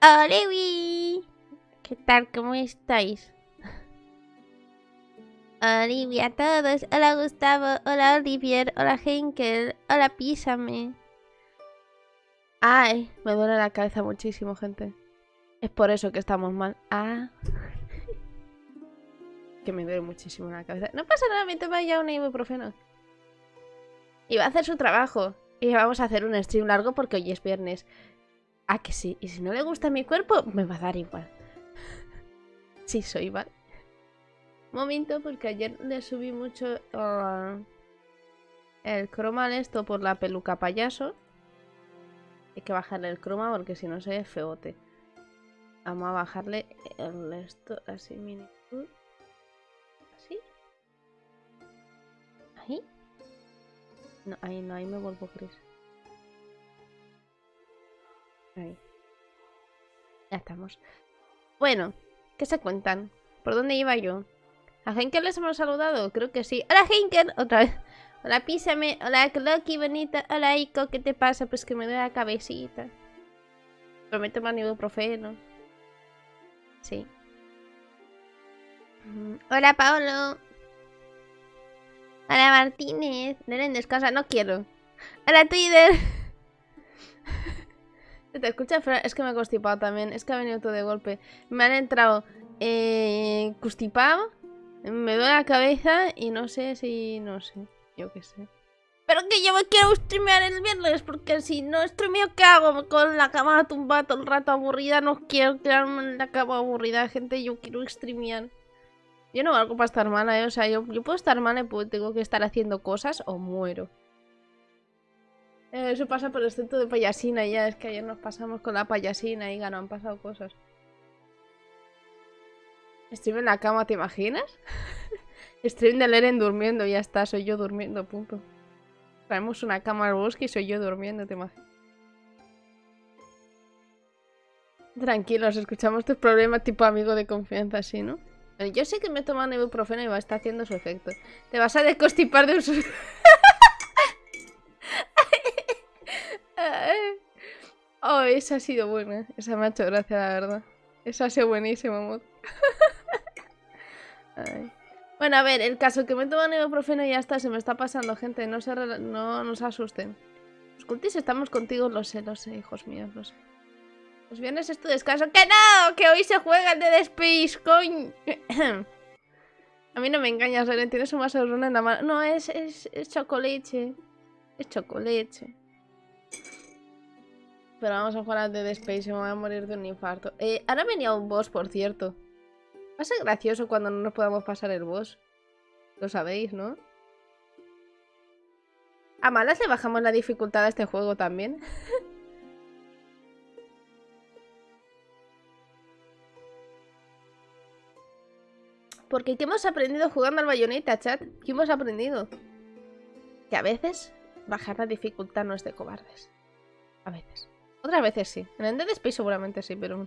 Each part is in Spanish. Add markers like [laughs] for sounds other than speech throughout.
Olivi. ¿Qué tal? ¿Cómo estáis? Olivia a todos. Hola Gustavo. Hola Olivier. Hola Henkel. Hola Písame. Ay, me duele la cabeza muchísimo, gente. Es por eso que estamos mal. Ah. [laughs] que me duele muchísimo la cabeza. No pasa nada, me toma ya un ibuprofeno. Y va a hacer su trabajo. Y vamos a hacer un stream largo porque hoy es viernes. Ah, que sí. Y si no le gusta mi cuerpo, me va a dar igual. [laughs] sí, soy, ¿vale? Momento, porque ayer le subí mucho uh, el croma al esto por la peluca payaso. Hay que bajarle el croma porque si no se ve feote. Vamos a bajarle el esto así mini. Así. Ahí. No, ahí no, ahí me vuelvo gris. Ahí. Ya estamos. Bueno, ¿qué se cuentan? ¿Por dónde iba yo? ¿A Henkel les hemos saludado? Creo que sí. ¡Hola, Henkel! Otra vez. [laughs] Hola, písame. Hola, Loki, bonita. Hola, Ico. ¿Qué te pasa? Pues que me duele la cabecita. Pero me toman ibuprofeno. Sí. Mm, Hola, Paolo. Hola, Martínez. Neren, descansa. No quiero. Hola, Twitter. [laughs] ¿Te escucha? Es que me he constipado también. Es que ha venido todo de golpe. Me han entrado eh, constipado. Me duele la cabeza y no sé si... No sé. Yo qué sé. Pero que yo me quiero streamear el viernes porque si no streameo, ¿qué hago? Con la cama tumbada todo el rato aburrida. No quiero quedarme en la cama aburrida, gente. Yo quiero streamear. Yo no valgo para estar mala, ¿eh? O sea, yo, yo puedo estar mala y puedo, tengo que estar haciendo cosas o muero. Eh, eso pasa por el centro de payasina ya. Es que ayer nos pasamos con la payasina y no han pasado cosas. Stream en la cama, ¿te imaginas? [laughs] Stream de Leren durmiendo, ya está, soy yo durmiendo, punto. Traemos una cama al bosque y soy yo durmiendo, ¿te imaginas? Tranquilos, escuchamos tus problemas tipo amigo de confianza, ¿sí, no? Yo sé que me he tomado ibuprofeno y va a estar haciendo su efecto. Te vas a desconstipar de un... [laughs] [laughs] oh, esa ha sido buena. Esa me ha hecho gracia, la verdad. Esa ha sido buenísima, mod. [laughs] Bueno, a ver, el caso que me toman ibuprofeno ya está, se me está pasando, gente. No se, no nos asusten. Los cultis estamos contigo, lo sé, lo sé, hijos míos, lo sé. Los viernes es tu descanso. ¡Que no! ¡Que hoy se juega el de Space, coño! [coughs] a mí no me engañas, Ren, tienes un vaso de runa en la mano. No, es, es, es chocolate. Es chocolate. Pero vamos a jugar al de Space y me voy a morir de un infarto. Eh, ahora venía un boss, por cierto. Va a ser gracioso cuando no nos podamos pasar el boss. Lo sabéis, ¿no? A malas le bajamos la dificultad a este juego también. [laughs] Porque ¿qué hemos aprendido jugando al bayoneta, chat? ¿Qué hemos aprendido? Que a veces bajar la dificultad no es de cobardes. A veces. Otras veces sí. En el Dead Space seguramente sí, pero...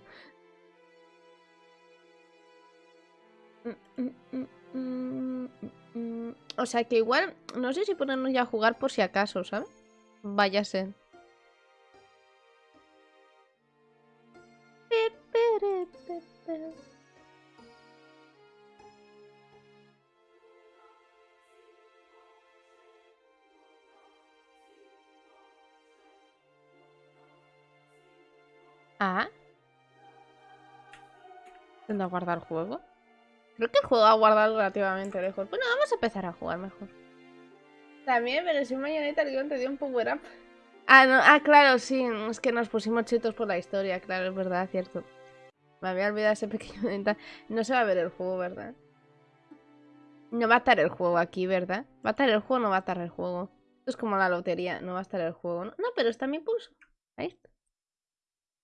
O sea que igual... No sé si ponernos ya a jugar por si acaso, ¿sabes? Vaya ser. Ah. ¿Tendrá a guardar juego? Creo que el juego ha guardado relativamente lejos. Bueno, vamos a empezar a jugar mejor. También, pero si mañanita el guion te dio un power up. Ah, no, ah, claro, sí. Es que nos pusimos chetos por la historia, claro, es verdad, cierto. Me había olvidado ese [laughs] pequeño detalle. No se va a ver el juego, ¿verdad? No va a estar el juego aquí, ¿verdad? ¿Va a estar el juego o no va a estar el juego? Esto es como la lotería, no va a estar el juego. No, no pero está mi pulso. Ahí está.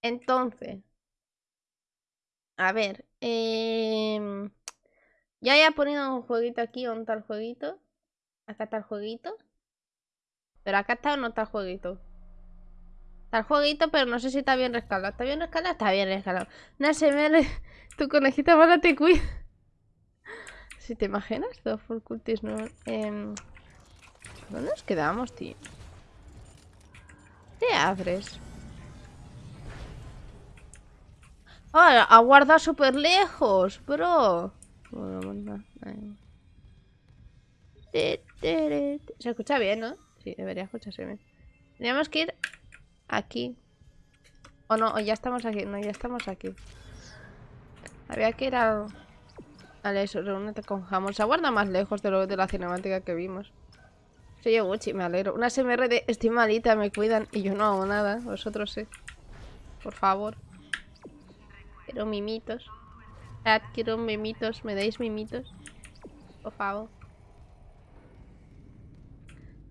Entonces. A ver. Eh... Ya haya ponido un jueguito aquí, ¿dónde está el jueguito? Acá está el jueguito. Pero acá está o no está el jueguito. Está el jueguito, pero no sé si está bien rescalado. ¿Está bien rescalado? Está bien rescalado. No se me... Tu conejita mala te cuida. [laughs] Si te imaginas, todo full cultis, ¿no? Eh... ¿Dónde nos quedamos, tío? ¿Qué abres? Ah, ha guardado súper lejos, bro. Se escucha bien, ¿no? Sí, debería escucharse bien. Teníamos que ir aquí. O no, o ya estamos aquí. No, ya estamos aquí. Había que ir al... Al eso, reúnete con Jamón. Se aguarda más lejos de, lo, de la cinemática que vimos. Soy yo Gucci, me alegro. Una SMR de estoy malita, me cuidan y yo no hago nada. Vosotros sí. Por favor. Quiero mimitos. quiero mimitos. ¿Me dais mimitos? Por favor.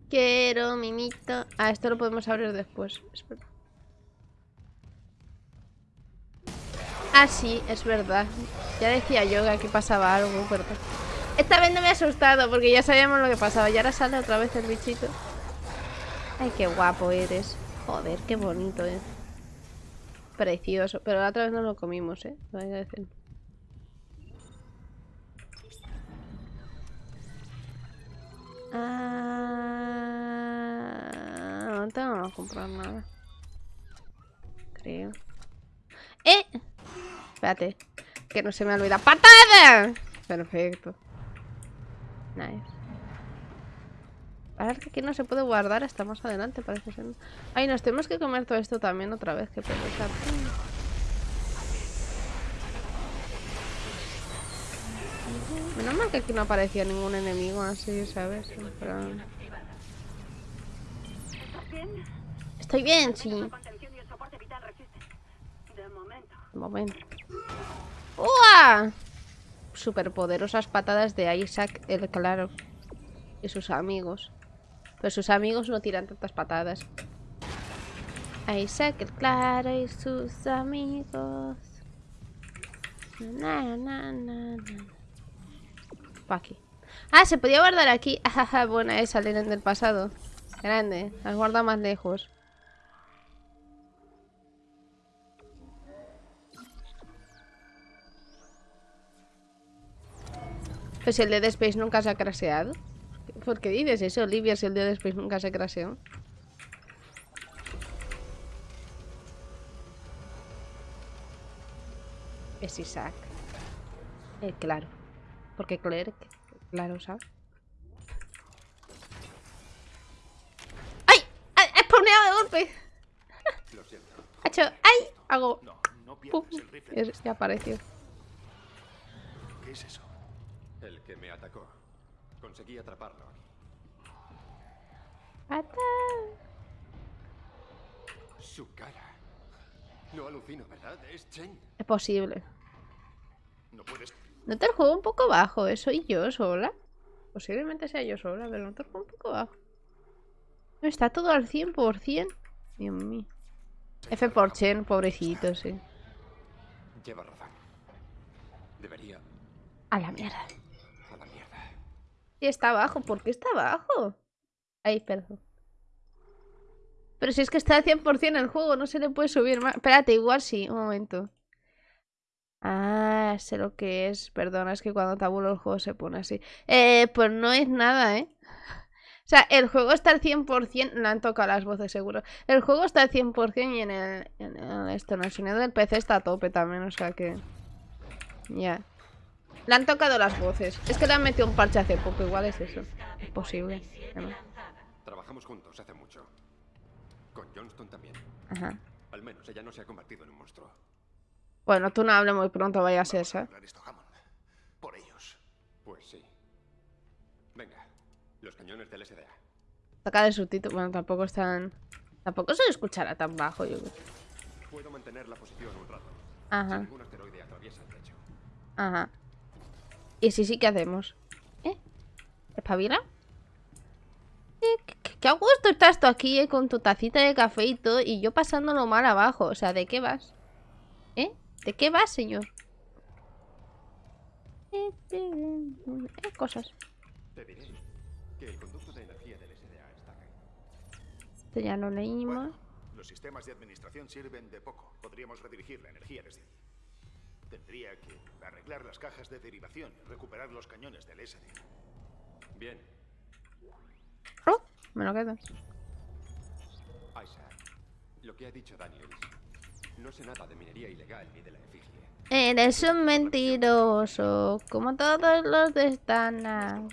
Quiero mimito. Ah, esto lo podemos abrir después. Espera. Ah, sí, es verdad. Ya decía yo que aquí pasaba algo, ¿verdad? Esta vez no me he asustado porque ya sabíamos lo que pasaba. Y ahora sale otra vez el bichito. Ay, qué guapo eres. Joder, qué bonito, eh. Precioso. Pero la otra vez no lo comimos, eh. Lo voy a decir. Ah, no tengo que comprar nada. Creo. ¡Eh! Espérate. Que no se me olvida. ¡Patada! Perfecto. Nice. Ahora que aquí no se puede guardar hasta más adelante, parece ser. Ay, nos tenemos que comer todo esto también otra vez, que pensar. Menos mal que aquí no aparecía ningún enemigo así, ¿sabes? Estoy bien, sí. De momento. ¡Uah! Superpoderosas patadas de Isaac el Claro. Y sus amigos. Pero sus amigos no tiran tantas patadas. Isaac el Claro y sus amigos. Na, na, na, aquí. Ah, se podía guardar aquí. [laughs] buena esa, Lenen del pasado. Grande. Las guarda más lejos. Pues el Dead Space nunca se ha craseado. ¿Por qué dices eso, Olivia, si el Dead Space nunca se craseó? Es Isaac. Eh, claro. Porque Claire, claro, ¿sabes? ¡Ay! ¡He spawneado de golpe! [laughs] ¡Ha hecho! ¡Ay! Hago... No, no Pum. Ya apareció. ¿Qué es eso? El que me atacó. Conseguí atraparlo. ¡Ata! Su cara. No alucino, ¿verdad? Es Chen. Es posible. No puedes... Noto el juego un poco bajo, ¿eh? Soy yo sola. Posiblemente sea yo sola, pero noto el juego un poco bajo. No, está todo al 100%. Dios mío. F por Chen, pobrecito, sí. Lleva razón. Debería... A la mierda. Y está abajo. ¿Por qué está abajo? Ahí, perdón. Pero si es que está al 100% el juego, no se le puede subir más. Espérate, igual sí, un momento. Ah, sé lo que es. Perdona, es que cuando tabulo el juego se pone así. Eh, pues no es nada, ¿eh? [laughs] O sea, el juego está al 100%, le han tocado las voces seguro. El juego está al 100% y en el, esto, en el sonido del PC está a tope también, o sea que... Ya. Le han tocado las voces. Es que le han metido un parche hace poco, igual es eso. Es posible. Trabajamos juntos hace mucho. Con Johnston también. Ajá. Al menos ella no se ha convertido en un monstruo. Bueno, tú no hables muy pronto, vaya a ser, ¿sabes? Por ellos. Pues sí. Venga, los cañones del SDA. Saca de subtítulo. Bueno, tampoco están... Tampoco se escuchará tan bajo, yo creo. Puedo mantener la posición un rato. Ajá. Si ningún asteroide atraviesa el techo. Ajá. Y si sí, ¿qué hacemos? ¿Eh? ¿Espabila? ¿Qué, qué, a gusto estás tú aquí, eh, Con tu tacita de café y todo Y yo pasándolo mal abajo O sea, ¿de qué vas? ¿Eh? ¿De qué vas, señor? Eh, eh, cosas Te diré que el conducto de energía del SDA está aquí. Esto ya lo leímos bueno, Los sistemas de administración sirven de poco Podríamos redirigir la energía desde allí Tendría que arreglar las cajas de derivación y recuperar los cañones del SD. Bien. Oh, me lo quedo. Isaac, lo que ha dicho Daniels No sé nada de minería ilegal ni de la efigie. Eres un mentiroso, como todos los de Stana.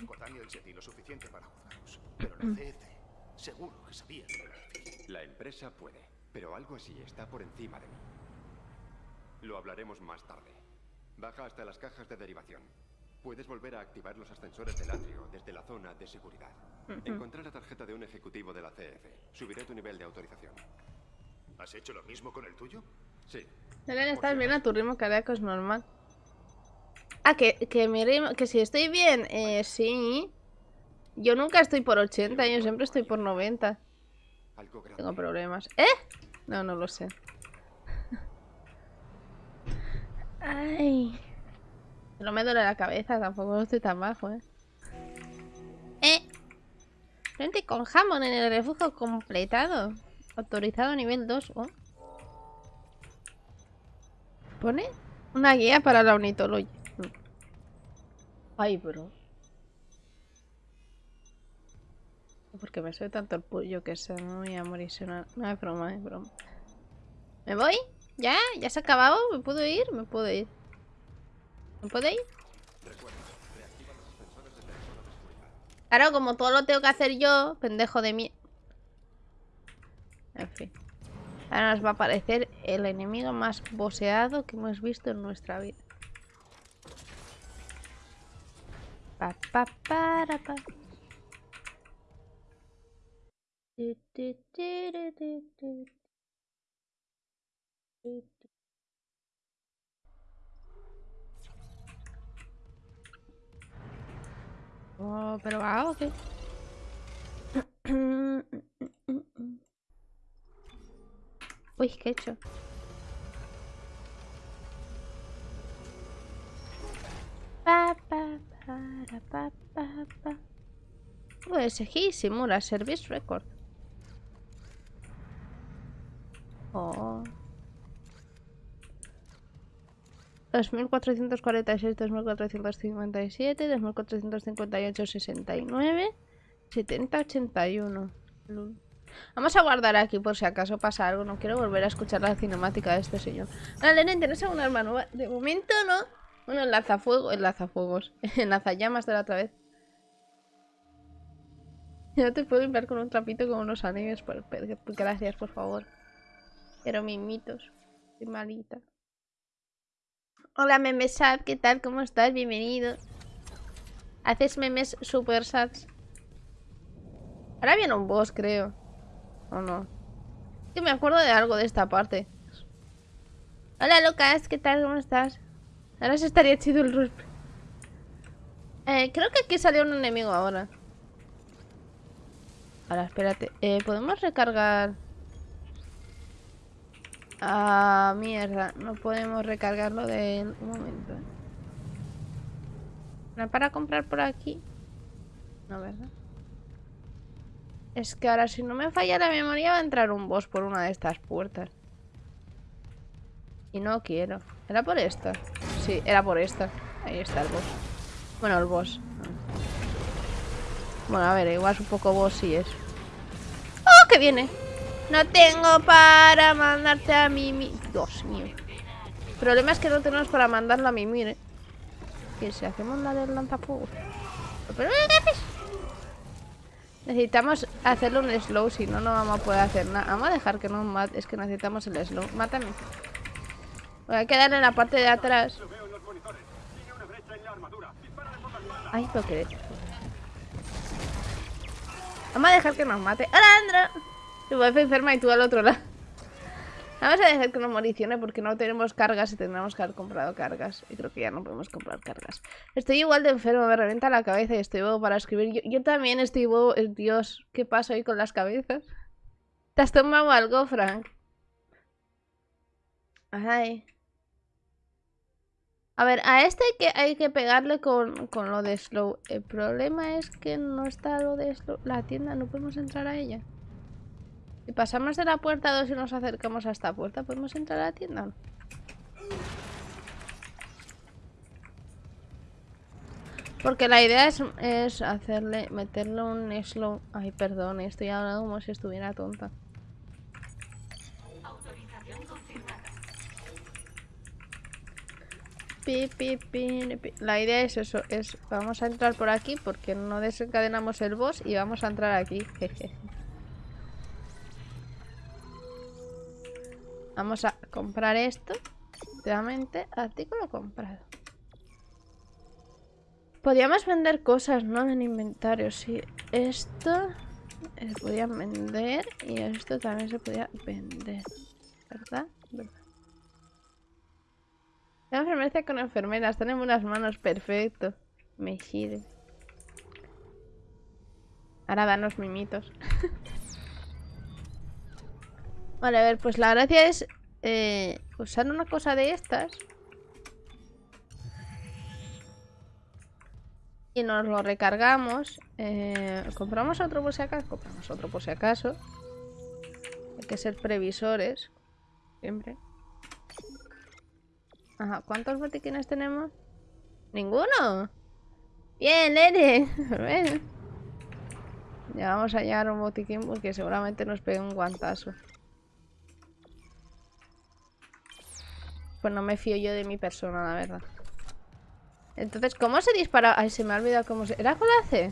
Lo suficiente para juzgaros. Pero la CF seguro que sabía de la. La empresa puede, pero algo así está por encima de mí. Lo hablaremos más tarde. Baja hasta las cajas de derivación. Puedes volver a activar los ascensores del atrio desde la zona de seguridad. Encontré la tarjeta de un ejecutivo de la CF. Subiré tu nivel de autorización. ¿Has hecho lo mismo con el tuyo? Sí. Deben estar bien a tu ritmo cardíaco es normal. Ah, que, que mi ritmo, que si estoy bien, eh, sí. Yo nunca estoy por 80, yo siempre estoy por 90. Algo grande. Tengo problemas. ¿Eh? No, no lo sé. Ay. No me duele la cabeza, tampoco estoy tan bajo, ¿eh? ¿Eh? Frente con jamón en el refugio completado. Autorizado nivel 2. Oh. ¿Pone? Una guía para la ornitología. Ay, bro. Porque me soy tanto el pollo que se me voy a morir. no es broma, es broma. ¿Me voy? ¿Ya? ¿Ya se ha acabado? ¿Me puedo ir? Me puedo ir. ¿Me puedo ir? Claro, como todo lo tengo que hacer yo, pendejo de mí. En fin. Ahora nos va a aparecer el enemigo más boseado que hemos visto en nuestra vida. Pa, pa, para, pa. Tu, tu, tu. Oh, pero va, ¿o qué? [clears throat] Uy, ¿qué he hecho? Pa, pa, para, pa, pa, pa. USG simula Service Record. Oh. 2446, 2457, 2458, 69, 70, 81. Lul. Vamos a guardar aquí por si acaso pasa algo. No quiero volver a escuchar la cinemática de este señor. Lenen, ¿tienes alguna arma nueva? De momento no. Bueno, el lanzafuego, el lanzafuegos. [laughs] El lanzallamas de la otra vez. No te puedo limpiar con un trapito con unos por- gracias, por favor. Pero mimitos. Estoy malita. Hola, memesad. ¿Qué tal? ¿Cómo estás? Bienvenido. Haces memes super sads. Ahora viene un boss, creo. ¿O no? Que me acuerdo de algo de esta parte. Hola, Lucas. ¿Qué tal? ¿Cómo estás? Ahora se estaría chido el roleplay. Eh, creo que aquí salió un enemigo ahora. Ahora, espérate. Eh, ¿Podemos recargar? Ah, mierda. No podemos recargarlo de... Un momento. ¿No para comprar por aquí? No, ¿verdad? Es que ahora si no me falla la memoria va a entrar un boss por una de estas puertas. Y no quiero. ¿Era por esta? Sí, era por esta. Ahí está el boss. Bueno, el boss. Bueno, a ver, igual es un poco boss sí es. ¡Oh, que viene! No tengo para mandarte a Mimi. Dios mío. El problema es que no tenemos para mandarla a Mimi, ¿eh? Que si hacemos la del lanzafuegos. ¿Pero qué haces? Necesitamos hacerle un slow, si no, no vamos a poder hacer nada. Vamos a dejar que nos mate. Es que necesitamos el slow. Mátame. Voy a quedar en la parte de atrás. Ay, lo que Vamos a dejar que nos mate. ¡Hola, Andro! Tu wifi enferma y tú al otro lado. Vamos a dejar que nos moricione porque no tenemos cargas y tendremos que haber comprado cargas. Y creo que ya no podemos comprar cargas. Estoy igual de enfermo, me revienta la cabeza y estoy bobo para escribir. Yo, también estoy bobo. Eh, Dios, ¿qué pasa hoy con las cabezas? ¿Te has tomado algo, Frank? Ay. A ver, a este hay que, hay que pegarle con, con lo de slow. El problema es que no está lo de slow. La tienda, no podemos entrar a ella. Si pasamos de la puerta 2 y nos acercamos a esta puerta, ¿podemos entrar a la tienda? Porque la idea es, es hacerle, meterle un slow. Ay, perdón, estoy hablando como si estuviera tonta. pi, pi, pi. La idea es eso, es vamos a entrar por aquí porque no desencadenamos el boss y vamos a entrar aquí. [laughs] jeje. Vamos a comprar esto. Efectivamente, artículo comprado. Podríamos vender cosas, ¿no? En inventario, sí. Esto se podía vender y esto también se podía vender. ¿Verdad? ¿Verdad? La enfermera con enfermeras, tenemos unas manos perfecto. Me sirve. Ahora danos mimitos. [laughs] vale, a ver, pues la gracia es eh, usar una cosa de estas. Y nos lo recargamos. Eh, compramos otro por si acaso. Compramos otro por si acaso. Hay que ser previsores. Siempre. Ajá, ¿cuántos botiquines tenemos? ¡Ninguno! Bien, nene. [laughs] Bueno. Ya vamos a llegar un botiquín porque seguramente nos pegue un guantazo. Pues no me fío yo de mi persona, la verdad. Entonces, ¿cómo se dispara? Ay, se me ha olvidado cómo se... ¿Era con la?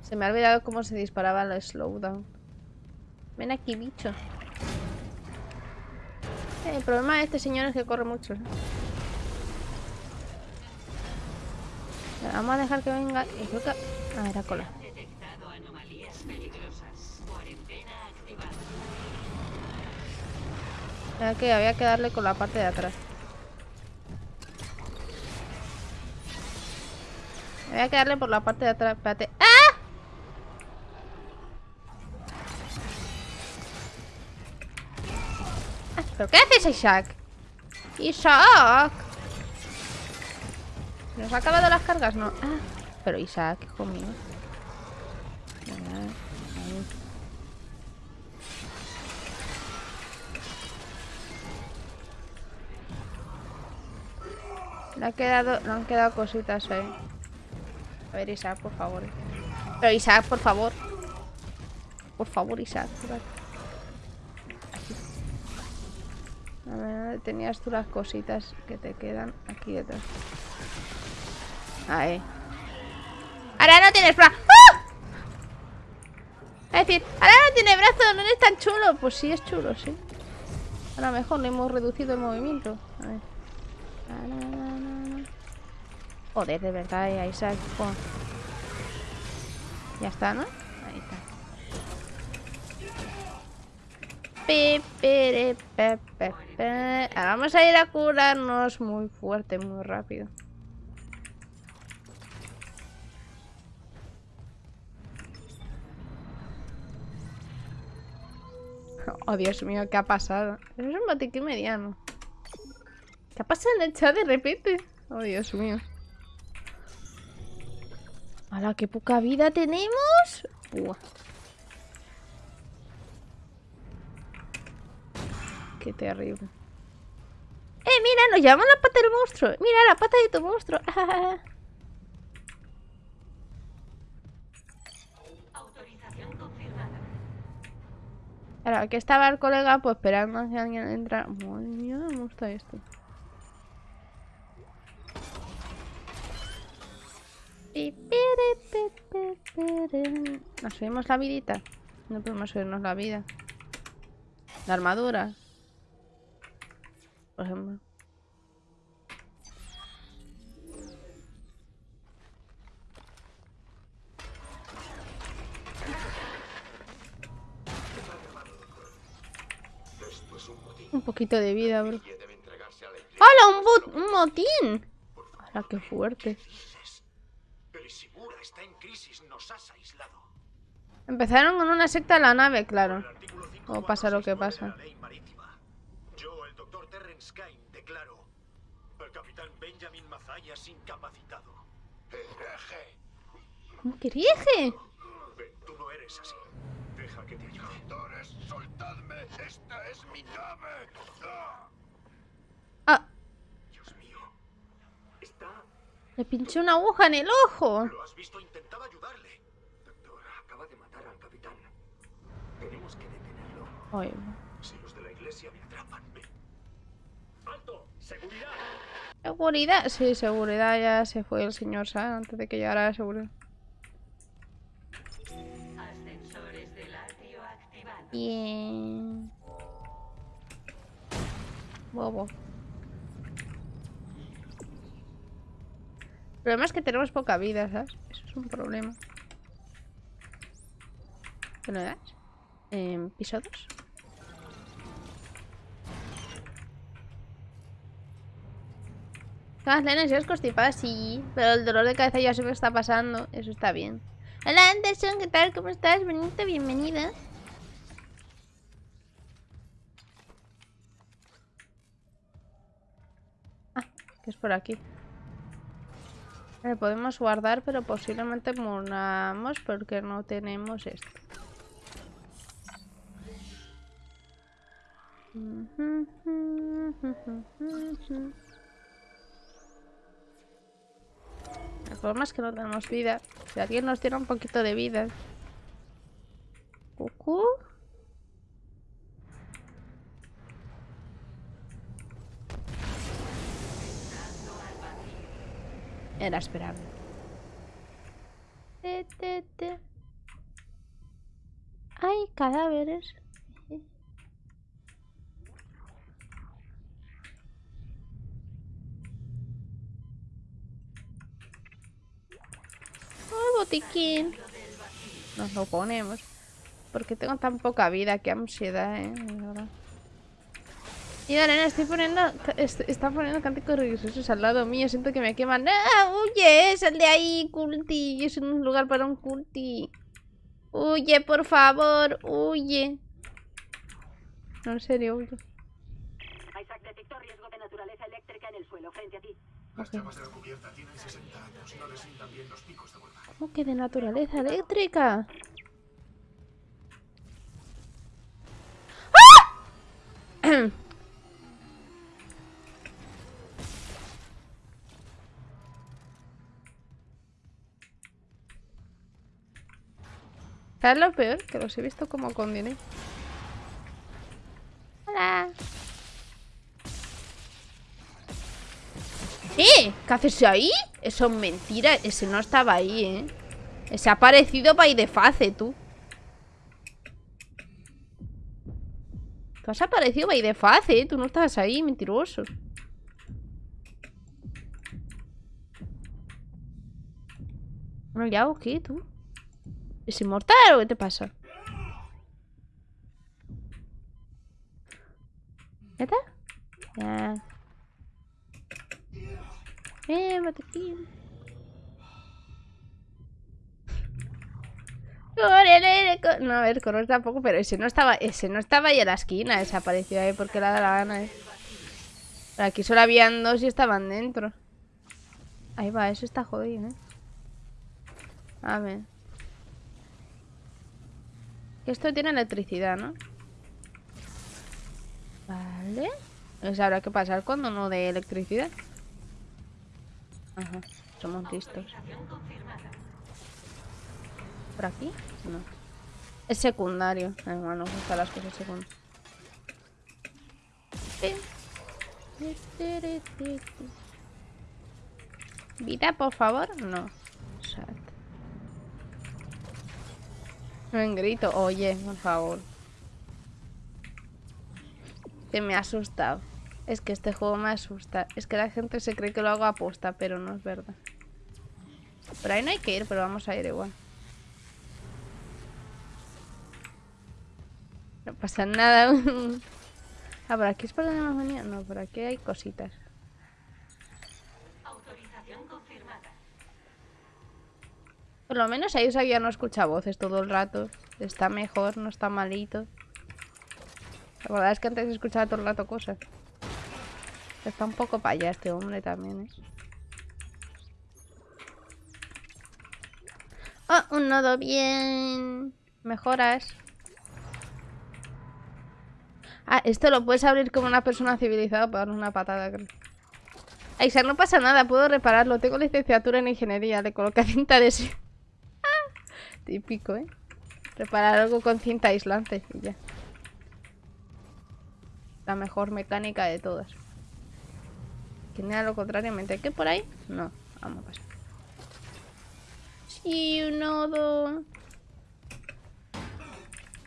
Se me ha olvidado cómo se disparaba el slowdown. Ven aquí, bicho. Eh, el problema de este señor es que corre mucho. Vamos a dejar que venga. Y creo que... Era cola. Que había que darle con la parte de atrás. Había que darle por la parte de atrás. Espérate. ¡Ah! Ah, ¿Pero qué haces, Isaac? Isaac. ¿Nos ha acabado las cargas? No. Ah, pero Isaac, hijo mío. Ah, Le ha quedado, le han quedado cositas ahí. A ver, Isaac, por favor. Pero Isaac, por favor. Por favor, Isaac. A ver, ¿dónde tenías tú las cositas que te quedan aquí detrás? Ahí. Ahora no tienes brazo. ¡Ah! Es decir, ahora no tiene brazo, no es tan chulo. Pues sí, es chulo, sí. A lo mejor le hemos reducido el movimiento. A ver. Joder, de verdad, eh, Isaac. jo. Ya está, ¿no? Ahí está. Ahora vamos a ir a curarnos muy fuerte, muy rápido. [laughs] Oh, Dios mío, ¿qué ha pasado? Es un botiquín mediano. ¿Qué ha pasado en el chat de repente? Oh, Dios mío. ¡Hala, qué poca vida tenemos! Buah. Qué terrible. ¡Eh, mira! Nos llaman la pata del monstruo. Mira, la pata de tu monstruo. [laughs] Autorización confirmada. Claro, aquí estaba el colega pues esperando a que alguien entra. Madre mía, ¿cómo está esto? Pi, piri, pi, pi, piri. ¿Nos subimos la vidita? No podemos subirnos la vida. La armadura. Por ejemplo. Un poquito de vida, bro. ¡Hala! ¡Un, un motín! ¡Hala, qué fuerte! Está en crisis, nos has aislado. Empezaron con una secta en la nave, claro. El artículo 5, O pasa lo que 469 pasa. de. Yo, el doctor Terrence Kane, declaro al capitán Benjamin Mazayas incapacitado. Hereje. ¿Cómo que rige? Ven, tú no eres así. Deja que te ayude. Doctores, soltadme. Esta es mi nave. ¡Ah! Ah, Dios mío. Está... le pinché una aguja en el ojo. ¿Lo has visto? Intentaba ayudarle. Doctor, acaba de matar al capitán. Tenemos que detenerlo. Ay, Si los de la iglesia me atrapan, me... ¡Alto! ¡Seguridad! Seguridad. Sí, seguridad ya se fue el señor San antes de que llegara la seguridad. Ascensores del atrio activados. Bien. Bobo. Problema es que tenemos poca vida, ¿sabes? Eso es un problema. ¿Qué le das? Em, ¿Piso 2? Más lenas y os constipada, sí. Pero el dolor de cabeza ya se me está pasando. Eso está bien. Hola Anderson, ¿qué tal? ¿Cómo estás? Benito, bienvenida. Ah, que es por aquí. Vale, podemos guardar, pero posiblemente muramos porque no tenemos esto. El problema es que no tenemos vida. Si alguien nos diera un poquito de vida. Cucú. Era esperable. Te, te, te. Hay cadáveres. Oh, botiquín. Nos lo ponemos. Porque tengo tan poca vida, qué ansiedad, eh. Y Arena, estoy poniendo. est- Está poniendo cánticos religiosos al lado mío. Siento que me queman. ¡Ah! ¡Huye! ¡Sal de ahí, culti! Es un lugar para un culti. ¡Huye, por favor! ¡Huye! No, en serio, huye. Isaac detectó riesgo de naturaleza eléctrica en el suelo frente a ti. Las llamas de la cubierta tienen 60 años. No les sientan bien los picos de vuelta. ¿Cómo que de naturaleza eléctrica? [coughs] ¡Ah! ¿Sabes lo peor? Que los he visto como con dinero. Hola. ¡Eh! ¿Qué haces ahí? Eso es mentira. Ese no estaba ahí, ¿eh? Ese ha aparecido para ir de face, tú. Tú has aparecido para ir de face, ¿eh? Tú no estabas ahí, mentiroso. Bueno, ya, ¿o qué, tú? ¿Es inmortal o qué te pasa? ¿Ya está? Ya. Eh, botiquín. No, a ver, correr tampoco, pero ese no estaba, ese no estaba ahí en la esquina, desapareció ahí porque le da la gana, eh. Aquí solo habían dos y estaban dentro. Ahí va, eso está jodido, eh. A ver. Esto tiene electricidad, ¿no? Vale. Eso habrá que pasar cuando no dé electricidad. Ajá, somos listos. ¿Por aquí? No. Es secundario. Ay, bueno, nos las cosas secundarias. ¿Vida, por favor? No. Sat. No en grito. Oye, por favor. Que me ha asustado. Es que este juego me asusta. Es que la gente se cree que lo hago a posta, pero no es verdad. Por ahí no hay que ir, pero vamos a ir igual. No pasa nada. [laughs] ah, por aquí es por donde hemos venido. No, por aquí hay cositas. Autorización confirmada. Por lo menos ahí ya no escucha voces todo el rato. Está mejor, no está malito. La verdad es que antes escuchaba todo el rato cosas. Está un poco para allá este hombre también, ¿eh? Oh, un nodo bien. Mejoras. Ah, esto lo puedes abrir como una persona civilizada para una patada, creo. Isaac, no pasa nada, puedo repararlo. Tengo licenciatura en ingeniería, le coloqué [laughs] cinta de... Típico, ¿eh? Reparar algo con cinta aislante y ya. La mejor mecánica de todas. Genial, lo contrariamente. ¿Qué por ahí? No, vamos a pasar. Sí, un nodo.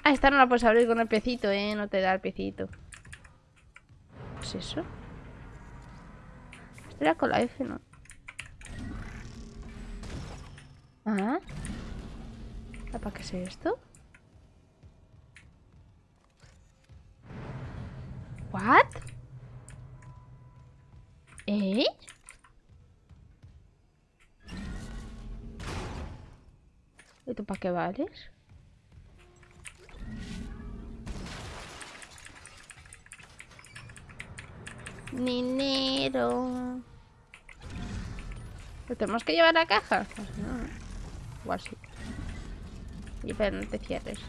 Ah, esta no la puedes abrir con el piecito, ¿eh? No te da el piecito. ¿Qué es eso? Esto era con la F, ¿no? Ah. ¿Para qué es esto? ¿What? ¿Eh? ¿Y tú para qué vales? Dinero. ¿Lo tenemos que llevar a la caja? Pues no. Y pero no te cierres.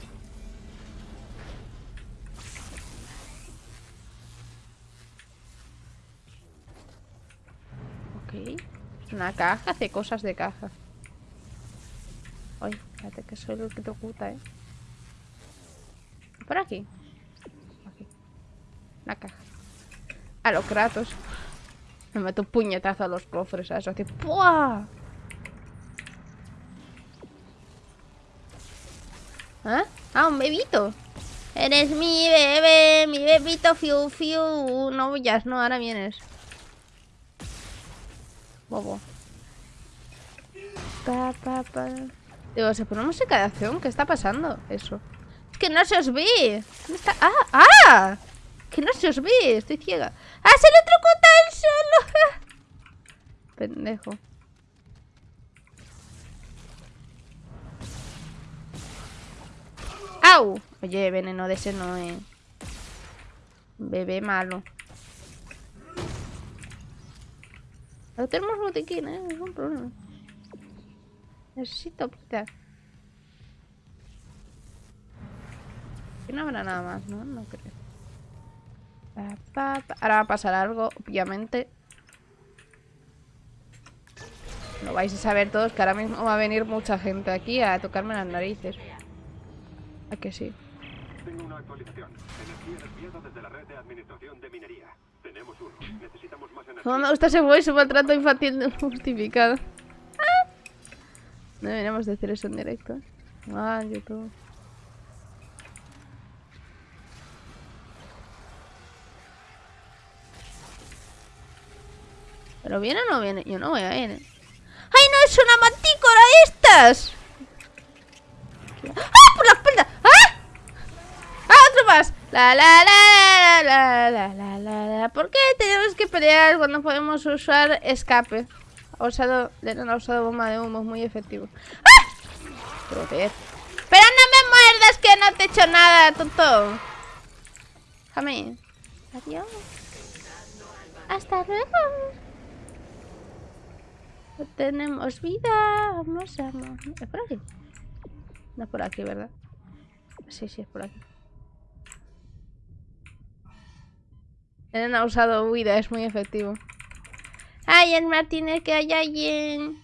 Ok. Una caja, hace cosas de caja. Ay, espérate que soy el que te oculta, ¿eh? Por aquí. Aquí. La caja. A los Kratos. Me meto un puñetazo a los cofres, a eso. Así. ¡Pua! Bebito. Eres mi bebé, mi bebito fiu fiu. No huyas, no, ahora vienes. Bobo. Pa, pa, pa. Digo, ¿se pone música de acción? ¿Qué está pasando? Eso. Es que no se os ve. ¿Dónde está? ¡Ah! ¡Ah! Que no se os ve. Estoy ciega. ¡Ah! ¡Se electrocuta el solo! [laughs] Pendejo. Oye, veneno de ese no es. Bebé malo. No tenemos botiquín, ¿eh? Un problema. Necesito quitar. Aquí no habrá nada más, ¿no? No creo. Ahora va a pasar algo, obviamente. Lo vais a saber todos que ahora mismo va a venir mucha gente aquí a tocarme las narices. ¿A que sí? Tengo una actualización. Energía desviada desde la red de administración de minería. Tenemos uno. Necesitamos más energía. No me gusta ese voice, maltrato infantil justificado. Ah. No deberíamos decir eso en directo. Ah, YouTube. ¿Pero viene o no viene? Yo no voy a ir. ¿eh? ¡Ay, no! ¡Es una mantícora de estas! ¡Ah! ¡Por! ¡Ah! La la la la la la la la ¿Por qué tenemos que pelear cuando podemos usar escape? Ha usado, ha usado bomba de humo, muy efectivo. ¡Ah! Joder. Pero no me muerdas que no te he hecho nada, tonto. Déjame. Adiós. Hasta luego. No tenemos vida. Vamos a... ¿Es por aquí? No es por aquí, ¿verdad? Sí, sí, es por aquí. Eren ha usado huida, es muy efectivo. ¡Ay, el Martínez, que hay alguien!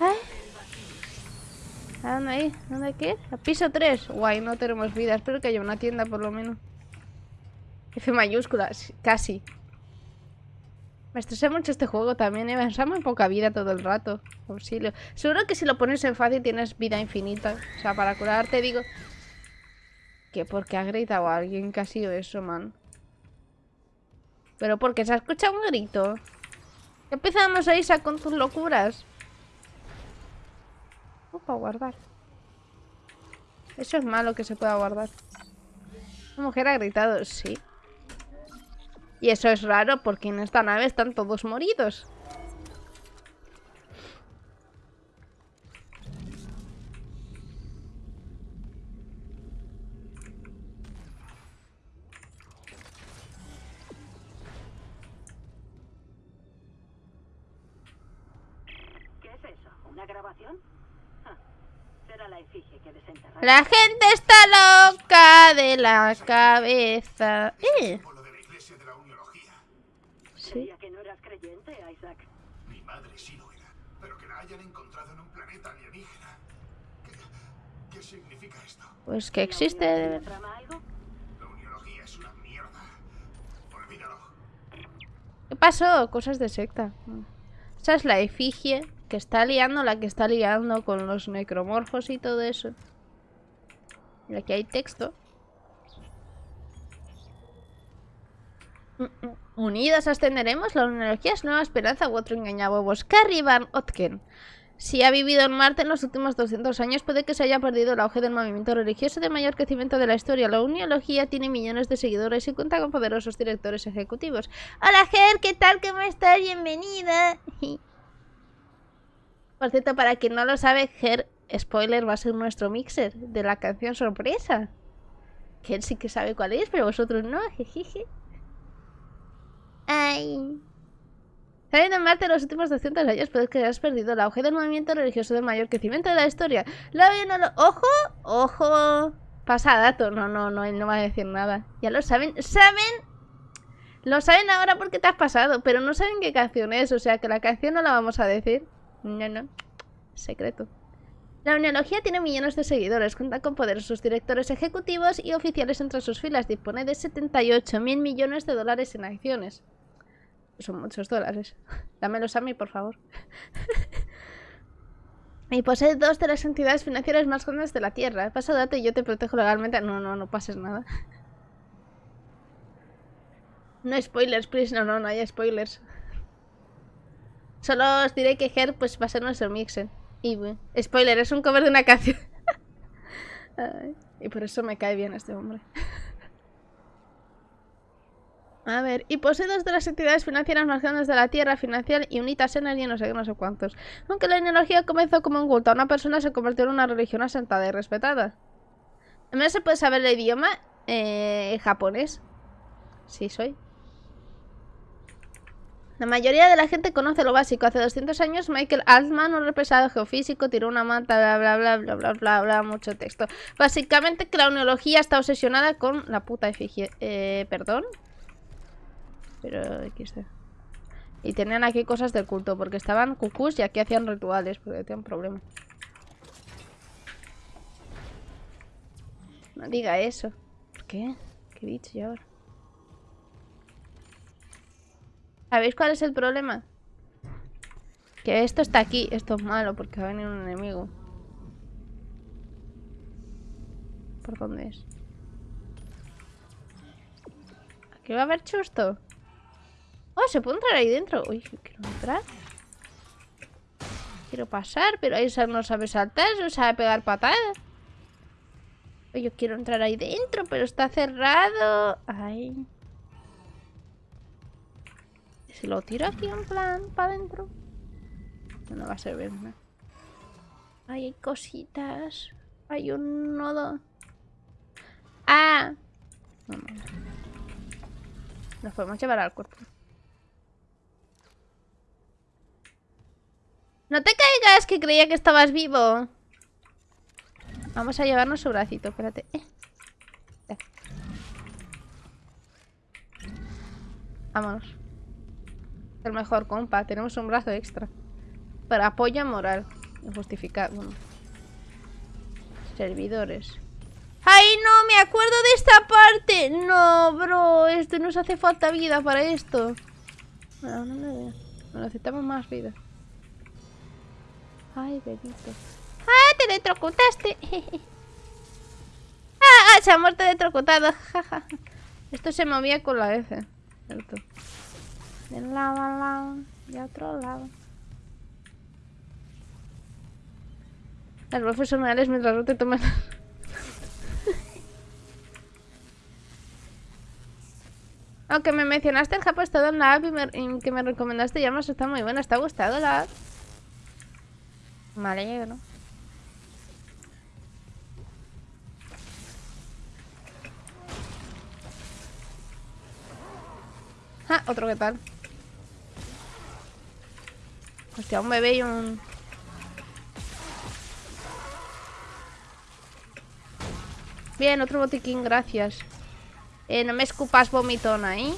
¿Ay? ¿A dónde hay? ¿Dónde qué? A piso 3. Guay, no tenemos vida. Espero que haya una tienda por lo menos. F mayúscula, sí, casi. Me estresé mucho este juego también, ¿eh? Da muy poca vida todo el rato. Auxilio. Seguro que si lo pones en fácil tienes vida infinita. O sea, para curarte digo... Que porque ha gritado a alguien que ha sido eso, man. Pero porque se ha escuchado un grito. Empezamos a irse con tus locuras. Opa, guardar. Eso es malo que se pueda guardar. Una mujer ha gritado, sí. Y eso es raro porque en esta nave están todos moridos. La gente está loca de la cabeza. Eh, sí. Creía que no eras creyente, Isaac. Mi madre sí lo era, pero que la hayan encontrado en un planeta alienígena. ¿Qué, qué significa esto? Pues que existe de verdad. ¿Trama algo? La uniología es una mierda. Olvídalo. ¿Qué pasó? Cosas de secta. Esa es la efigie que está liando, la que está liando con los necromorfos y todo eso. Y aquí hay texto. Mm, mm. Unidos ascenderemos, la energía es nueva esperanza u otro engañahuevos. Carrie Van Otken. Si ha vivido en Marte en los últimos 200 años, puede que se haya perdido el auge del movimiento religioso de mayor crecimiento de la historia. La uniología tiene millones de seguidores y cuenta con poderosos directores ejecutivos. Hola, Ger, ¿qué tal? ¿Cómo estás? Bienvenida. [laughs] Por cierto, para quien no lo sabe, Ger, spoiler, va a ser nuestro mixer de la canción sorpresa. Ger sí que sabe cuál es, pero vosotros no. Jejeje. Ay. Sabiendo en Marte en los últimos 200 años, puede que hayas perdido el auge del movimiento religioso de mayor crecimiento de la historia. La no lo... ¡Ojo! ¡Ojo! Pasa dato. No, no, no, él no va a decir nada. Ya lo saben. ¿Saben? Lo saben ahora porque te has pasado, pero no saben qué canción es. O sea, que la canción no la vamos a decir. No, no. Secreto. La Uniología tiene millones de seguidores, cuenta con poderosos directores ejecutivos y oficiales entre sus filas. Dispone de 78 mil millones de dólares en acciones. Son muchos dólares. [laughs] Dámelos a mí, por favor. [laughs] y posee dos de las entidades financieras más grandes de la Tierra. Pasa dato y yo te protejo legalmente. No, no, no pases nada. [laughs] No spoilers, please. No, no, no hay spoilers. Solo os diré que Her pues, va a ser nuestro mixer. Y, spoiler, es un cover de una canción. [laughs] y por eso me cae bien este hombre. [laughs] A ver, y posee dos de las entidades financieras más grandes de la Tierra, Financial y Unitas Energy, no sé qué, no sé cuántos. Aunque la energía comenzó como un culto una persona, se convirtió en una religión asentada y respetada. ¿También se puede saber el idioma? Eh, japonés. Sí, soy. La mayoría de la gente conoce lo básico. Hace 200 años Michael Altman, un represado geofísico, tiró una manta, bla, bla, bla, bla, bla, bla, bla, mucho texto. Básicamente que la neurología está obsesionada con la puta efigie. Eh, ¿perdón? Pero XD. Y tenían aquí cosas del culto, porque estaban cucús y aquí hacían rituales, porque tenían problemas. No diga eso. ¿Por qué? ¿Qué dicho yo ahora? ¿Sabéis cuál es el problema? Que esto está aquí. Esto es malo porque va a venir un enemigo. ¿Por dónde es? ¿Aquí va a haber chusto? Oh, ¿se puede entrar ahí dentro? Uy, quiero entrar. Quiero pasar, pero ahí no sabe saltar, no sabe pegar patadas. Yo quiero entrar ahí dentro, pero está cerrado. Ay. Si lo tiro aquí en plan para adentro. No va a servir nada. hay cositas. Hay un nodo. ¡Ah! Nos podemos llevar al cuerpo. No te caigas, que creía que estabas vivo. Vamos a llevarnos su bracito, espérate. Eh. Vámonos. El mejor, compa. Tenemos un brazo extra. Para apoyo moral. Justificar. Bueno. Servidores. ¡Ay, no! ¡Me acuerdo de esta parte! No, bro. Esto nos hace falta vida para esto. No, no. Necesitamos más vida. Ay, bebito. ¡Ah! ¡Te electrocutaste! [laughs] ¡Ah! ¡Ah! Se ha muerto electrocutado. [laughs] Esto se movía con la F. Cierto. De lado a lado. De otro lado. Las voces son reales mientras no te toman. [laughs] Aunque me mencionaste el Japón estado en la app y, me, y que me recomendaste llamas está muy buena. ¿Está gustado la app? Me alegro. Ah, otro que tal. Hostia, un bebé y un... Bien, otro botiquín, gracias. Eh, no me escupas vomitona, ¿eh?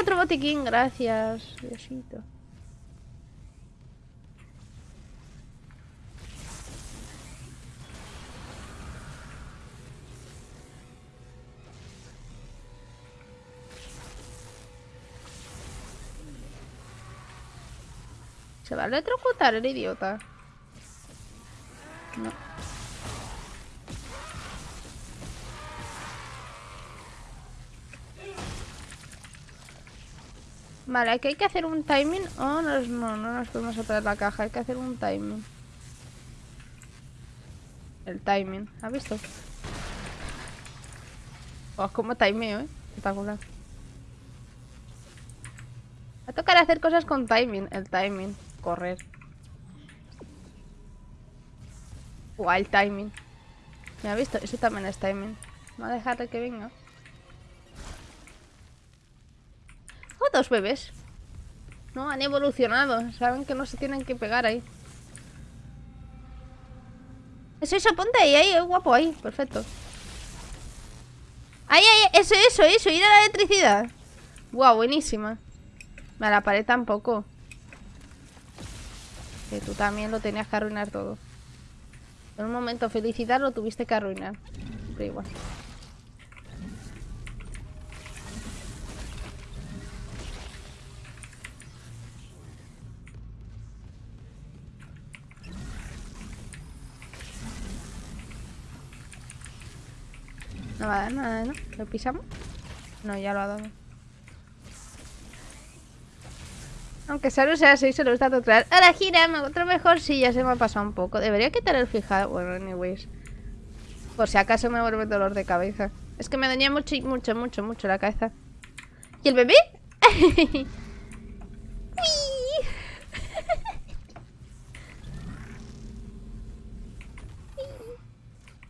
otro botiquín, gracias. Diosito. Se va a electrocutar el idiota. No. Vale, aquí hay que hacer un timing. Oh, no, no, no nos podemos operar la caja. Hay que hacer un timing. El timing. ¿Has visto? Oh, como timeo, ¿eh? Espectacular. Va a tocar hacer cosas con timing. El timing. Correr. Guau, timing. ¿Me ha visto? Eso también es timing. Vamos a dejarle que venga. Oh, dos bebés. No, han evolucionado. Saben que no se tienen que pegar ahí. Eso, eso, ponte ahí, ahí, guapo, ahí. Perfecto. Ahí, ahí, eso, eso, eso. Ir a la electricidad. Guau, buenísima. A la pared tampoco. Que tú también lo tenías que arruinar todo. En un momento felicidad lo tuviste que arruinar. Pero igual. No va a dar nada, ¿no? ¿Lo pisamos? No, ya lo ha dado. Aunque solo sea 6, se lo está total. Ahora gira, me otro mejor. Sí, ya se me ha pasado un poco. Debería quitar el fijado. Bueno, anyways. Por si acaso me vuelve dolor de cabeza. Es que me daña mucho, mucho, mucho, mucho la cabeza. ¿Y el bebé? [laughs]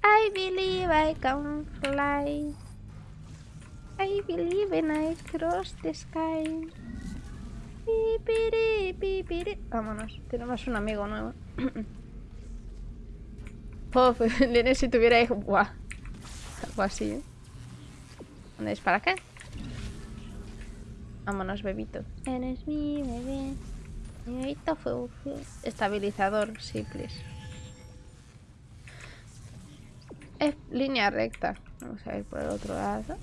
I believe I can fly. I believe and I cross the sky. Vámonos, tenemos un amigo nuevo. [coughs] Puff, Nene, si tuviera hijo. Buah. Algo así, ¿eh? ¿Dónde es para acá? Vámonos, bebito. Eres mi bebé. Mi bebito fue Estabilizador, sí, please. Es línea recta. Vamos a ir por el otro lado.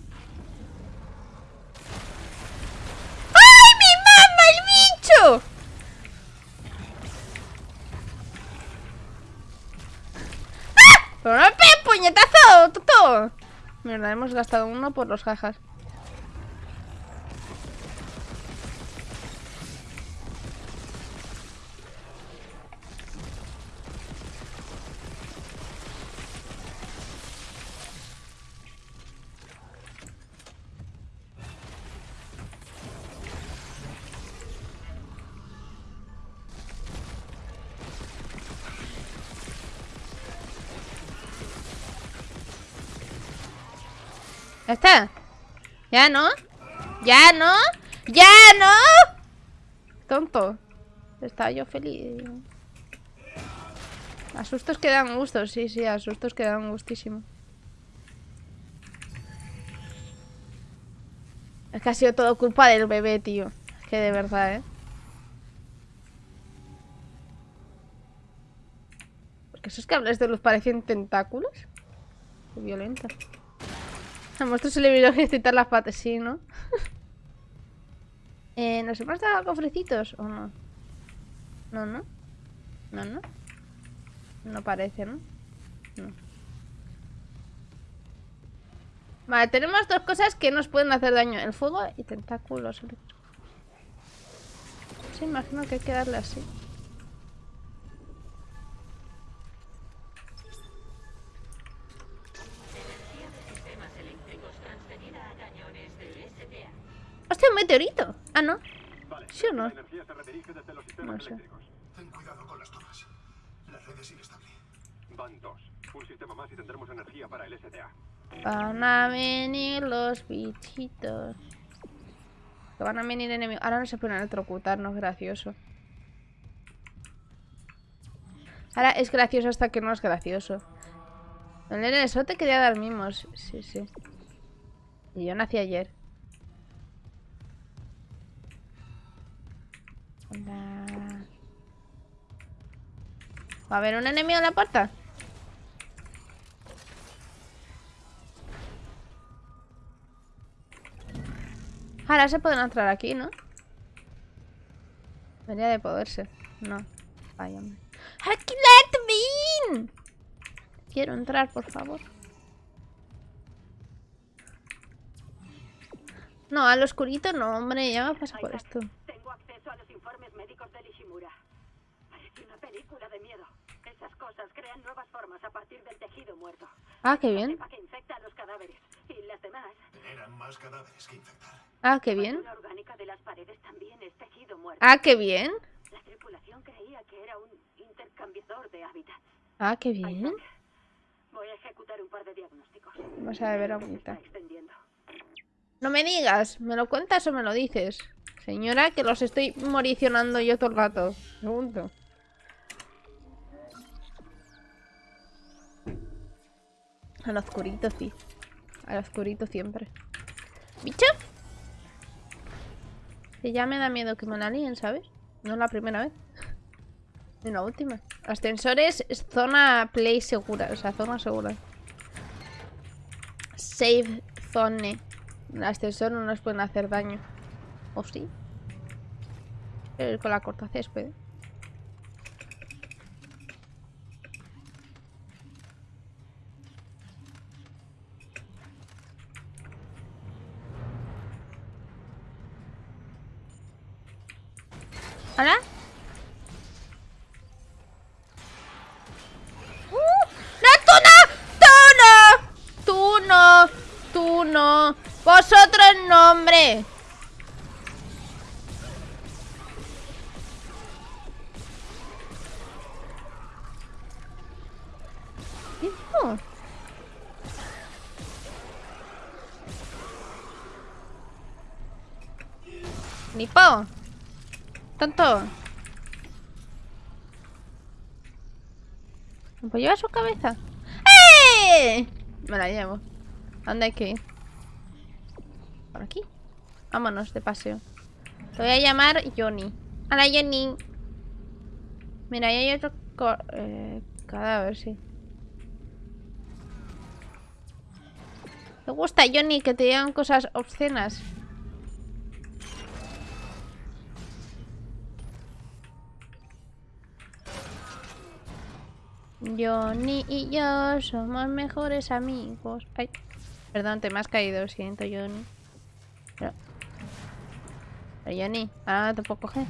¡Ay, mi mamá, bicho! ¡Ah! ¡Pero no me puñetazo! ¡Toto! Mierda, hemos gastado uno por los jajas. ¿Ya está? ¿Ya no? ¿Ya no? ¡Ya no! Tonto. Estaba yo feliz. Asustos que dan gusto, sí, sí, asustos que dan gustísimo. Es que ha sido todo culpa del bebé, tío. Que de verdad, ¿eh? Porque esos cables de luz parecen tentáculos. Qué violenta. [laughs] A monstruo se le vino a ejercitar las patas, sí, ¿no? [laughs] eh, ¿Nos hemos dado cofrecitos o no? No, no. No, no. No parece, ¿no? No. Vale, tenemos dos cosas que nos pueden hacer daño. El fuego y tentáculos. Sí, imagino que hay que darle así. Un meteorito! Ah, no. Vale. ¿Sí o no? La energía se redirige desde los sistemas No sé. eléctricos. Ten cuidado con las tomas. La red es inestable. Van dos. Un sistema más y tendremos energía para el STA. Van a venir los bichitos. Que van a venir enemigos. Ahora no se pueden electrocutar, no es gracioso. Ahora es gracioso hasta que no es gracioso. El te quería dar mimos. Sí, sí. Y yo nací ayer. Hola. ¿Va a haber un enemigo en la puerta? Ahora se pueden entrar aquí, ¿no? Debería de poderse. No. Vaya. ¡Aquí let me in! Quiero entrar, por favor. No, al oscurito no, hombre. Ya me pasa por esto. Tengo acceso a los informes médicos de Ishimura. Parece una película de miedo. Esas cosas crean nuevas formas a partir del tejido muerto. Ah, qué bien. cepa que infecta a los cadáveres. Y las demás. Generan más cadáveres que infectar. Ah, qué bien. basura orgánica de las paredes también es tejido muerto. Ah, qué bien. La tripulación creía que era un intercambiador de hábitats. Ah, qué bien. Isaac, voy a ejecutar un par de diagnósticos. Vamos a ver Creo No me digas, ¿me lo cuentas o me lo dices? Señora, que los estoy moricionando yo todo el rato. Pregunto. Al oscurito, sí. Al oscurito siempre. ¿Bicho? Que ya me da miedo que me la ¿sabes? No es la primera vez. Ni la última. Ascensores es zona play segura, o sea, zona segura. Save zone. El ascensor no nos pueden hacer daño. ¿O sí? Eh, con la corta césped. ¿Hola? ¡Uh! ¡No, tú no! ¡Tú no! ¡Tú no! ¡Tú no! ¡Vosotros no, hombre! ¿Qué hizo? ¡Nipo! ¡Tonto! ¿Me puedo llevar su cabeza? ¡Eh! Me la llevo. ¿A ¿Dónde hay que ir? ¿Por aquí? Vámonos de paseo. Te voy a llamar Johnny. Hola, Johnny. Mira, ahí hay otro eh, cadáver, sí. ¿Te gusta, Johnny, que te digan cosas obscenas? Johnny y yo somos mejores amigos. Ay, perdón, te me has caído, lo siento, Johnny. Pero, pero Johnny, ahora te puedo coger.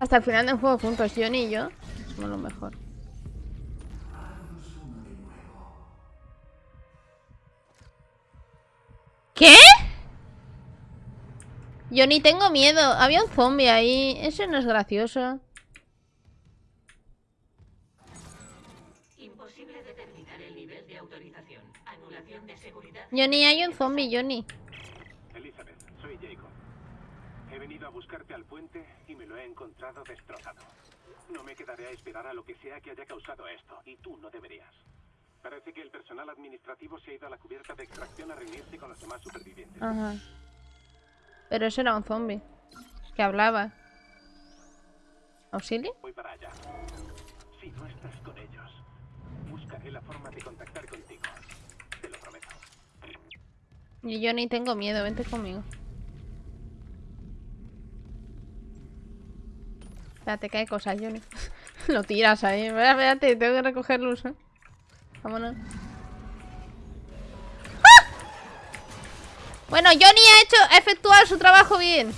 Hasta el final del juego juntos, Johnny y yo somos lo mejor. ¿Qué? Johnny, tengo miedo. Había un zombie ahí. Eso no es gracioso. Johnny, hay un zombie, Johnny. Elizabeth, soy Jacob. He venido a buscarte al puente y me lo he encontrado destrozado. No me quedaré a esperar a lo que sea que haya causado esto, y tú no deberías. Parece que el personal administrativo se ha ido a la cubierta de extracción a reunirse con los demás supervivientes. Ajá. Pero eso era un zombie. Que hablaba. ¿Auxilio? Voy para allá. Si no estás con ellos, buscaré la forma de contactar contigo. Y yo ni tengo miedo, vente conmigo. Espérate, que hay cosas, Johnny. [laughs] Lo tiras ahí. Espérate, tengo que recoger luz, ¿eh? Vámonos. ¡Ah! Bueno, Johnny ha hecho, ha efectuado su trabajo bien.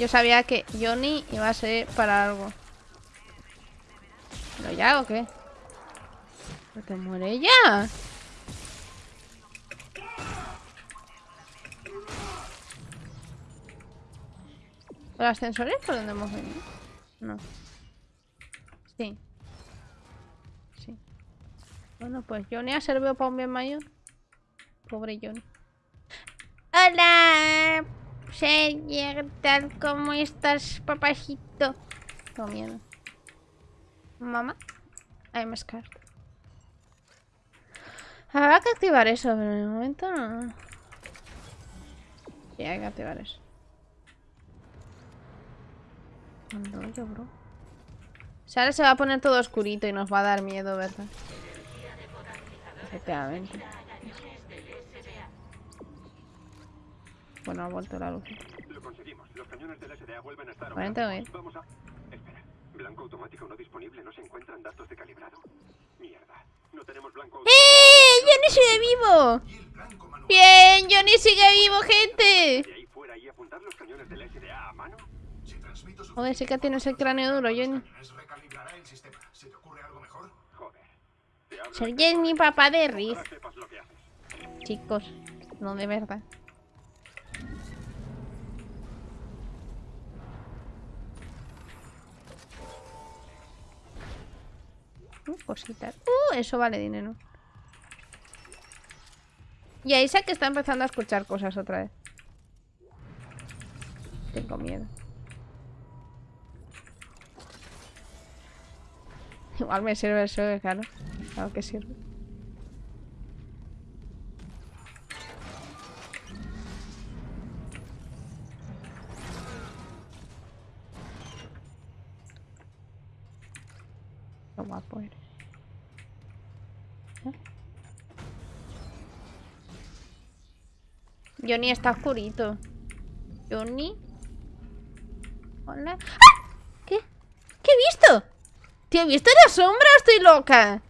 Yo sabía que Johnny iba a ser para algo. ¿Pero ya o qué? ¿No te muere ya? ¿Los ascensores por donde hemos venido? No. Sí. Sí. Bueno, pues Johnny ha servido para un bien mayor. Pobre Johnny. Hola, señor, tal como estás, papajito. Tengo miedo. Mamá, I'm scared. Habrá que activar eso, pero de momento no. Sí, hay que activar eso. ¿Cuándo yo, bro? ahora se va a poner todo oscurito y nos va a dar miedo, ¿verdad? Efectivamente. Bueno, ha vuelto la luz. Lo conseguimos. Los cañones del SDA vuelven a estar bien. Vamos a... Espera. Blanco automático no disponible. No se encuentran datos de calibrado. Mierda. No tenemos blanco automático. ¡Eh! ¡Johnny sigue vivo! ¡Bien! ¡Johnny sigue vivo, gente! De ahí fuera y apuntar los cañones del SDA a mano. Si transmito su Joder, sí que tienes el cráneo duro, Johnny. es mi papá de Riz. Chicos, no de verdad. Uh, cositas. Uh, eso vale dinero. Y a Isaac está empezando a escuchar cosas otra vez. Tengo miedo. Igual me sirve eso, claro. Claro que sirve. ¿Eh? Johnny está oscurito. Johnny. Hola. ¡Ah! ¿Qué? ¿Qué he visto? ¿Te he visto la sombra estoy loca?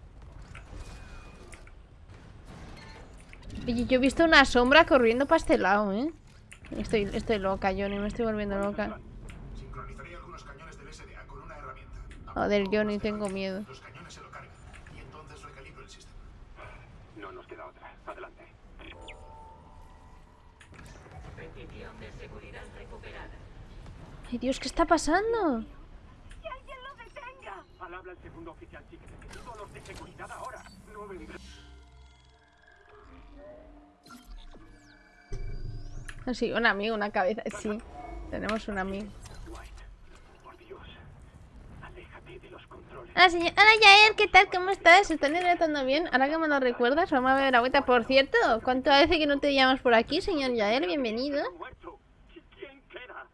Oye, yo he visto una sombra corriendo para este lado, ¿eh? Estoy, estoy loca, Johnny, me estoy volviendo loca. Joder, Johnny, tengo miedo. Los cañones se lo cargan. Y entonces recalibro el sistema. No nos queda otra. Adelante. Petición de seguridad recuperada. Ay, Dios, ¿qué está pasando? ¡Que alguien lo detenga! Al habla el segundo oficial chico. Necesito a los de seguridad ahora. No vendrá. Sí, un amigo, una cabeza. Sí, tenemos un amigo. Dwight. Por Dios. Aléjate de los controles. Hola, señor. Hola, Yael, ¿qué tal? ¿Cómo estás? ¿Se están hidratando bien? Ahora que me lo recuerdas, vamos a beber agüita. Por cierto, ¿cuánto hace que no te llamas por aquí, señor Yael? Bienvenido. la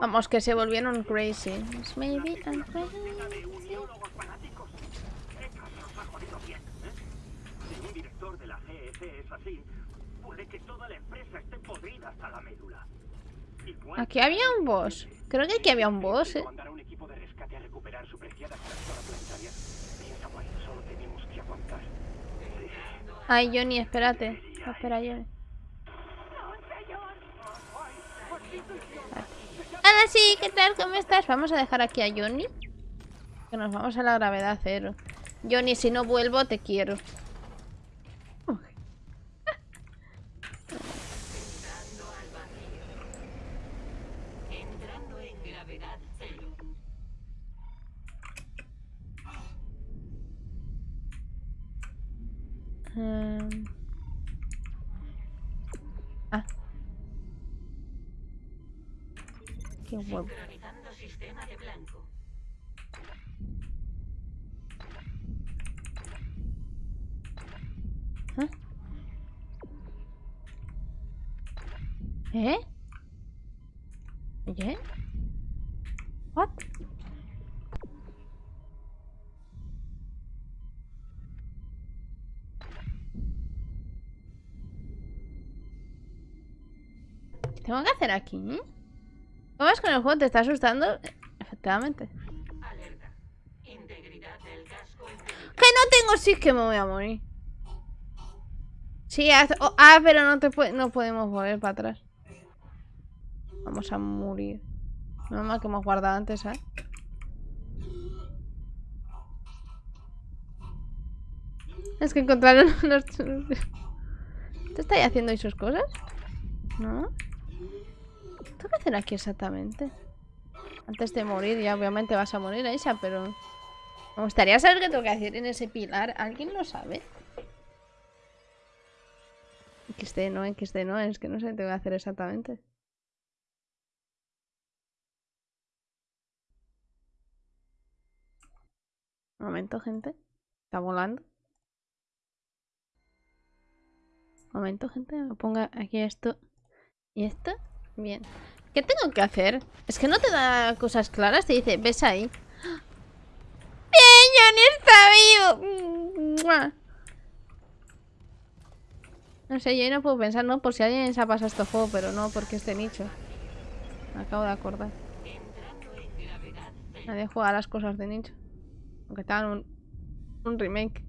Vamos, que se volvieron crazy. Maybe I'm crazy. la la la Aquí había un boss. Creo que aquí había un boss, ¿eh? Ay, Johnny, espérate. Espera, Johnny. Hola, sí, ¿qué tal? ¿Cómo estás? Vamos a dejar aquí a Johnny. Que nos vamos a la gravedad cero. Johnny, si no vuelvo, te quiero. Em. Ah. Qué huevo. Sistema de blanco. ¿Eh? ¿Oye? ¿What? Tengo que hacer aquí? ¿Cómo es con el juego? ¿Te está asustando? Efectivamente. ¡Que no tengo! Sí, que me voy a morir. Sí, haz- oh, ah, pero no te pue- no podemos volver para atrás. Vamos a morir. No que hemos guardado antes, ¿eh? Es que encontraron [laughs] los... ¿Te estáis haciendo ahí sus cosas? ¿No? ¿Tengo que hacer aquí exactamente? Antes de morir, ya obviamente vas a morir, Aisha, pero... Me gustaría saber qué tengo que hacer en ese pilar. ¿Alguien lo sabe? XD no, XD no, es que no sé qué tengo que hacer exactamente. Un momento, gente. Está volando. Un momento, gente. Me ponga aquí esto y esto. Bien. ¿Qué tengo que hacer? Es que no te da cosas claras, te dice, ves ahí. ¡Bien, Johnny está vivo! No sé, yo no puedo pensar, ¿no? Por si alguien se ha pasado este juego, pero no porque esté nicho. Me acabo de acordar. Nadie juega las cosas de nicho. Aunque estaban un, un remake.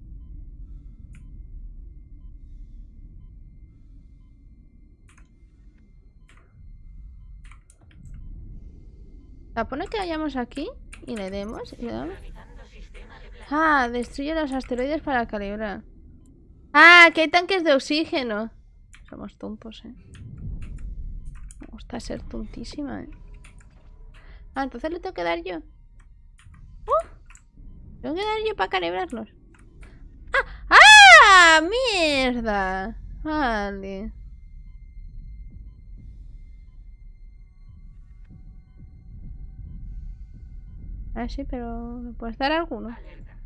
Pone que vayamos aquí y le demos. Ah, destruye los asteroides para calibrar. Ah, que hay tanques de oxígeno. Somos tontos, eh. Me gusta ser tontísima, eh. Ah, entonces le tengo que dar yo. ¡Uh! Tengo que dar yo para calibrarlos. ¡Ah! ¡Ah! ¡Mierda! Vale. Ah, sí, pero ¿me puedes dar alguno? Alerta.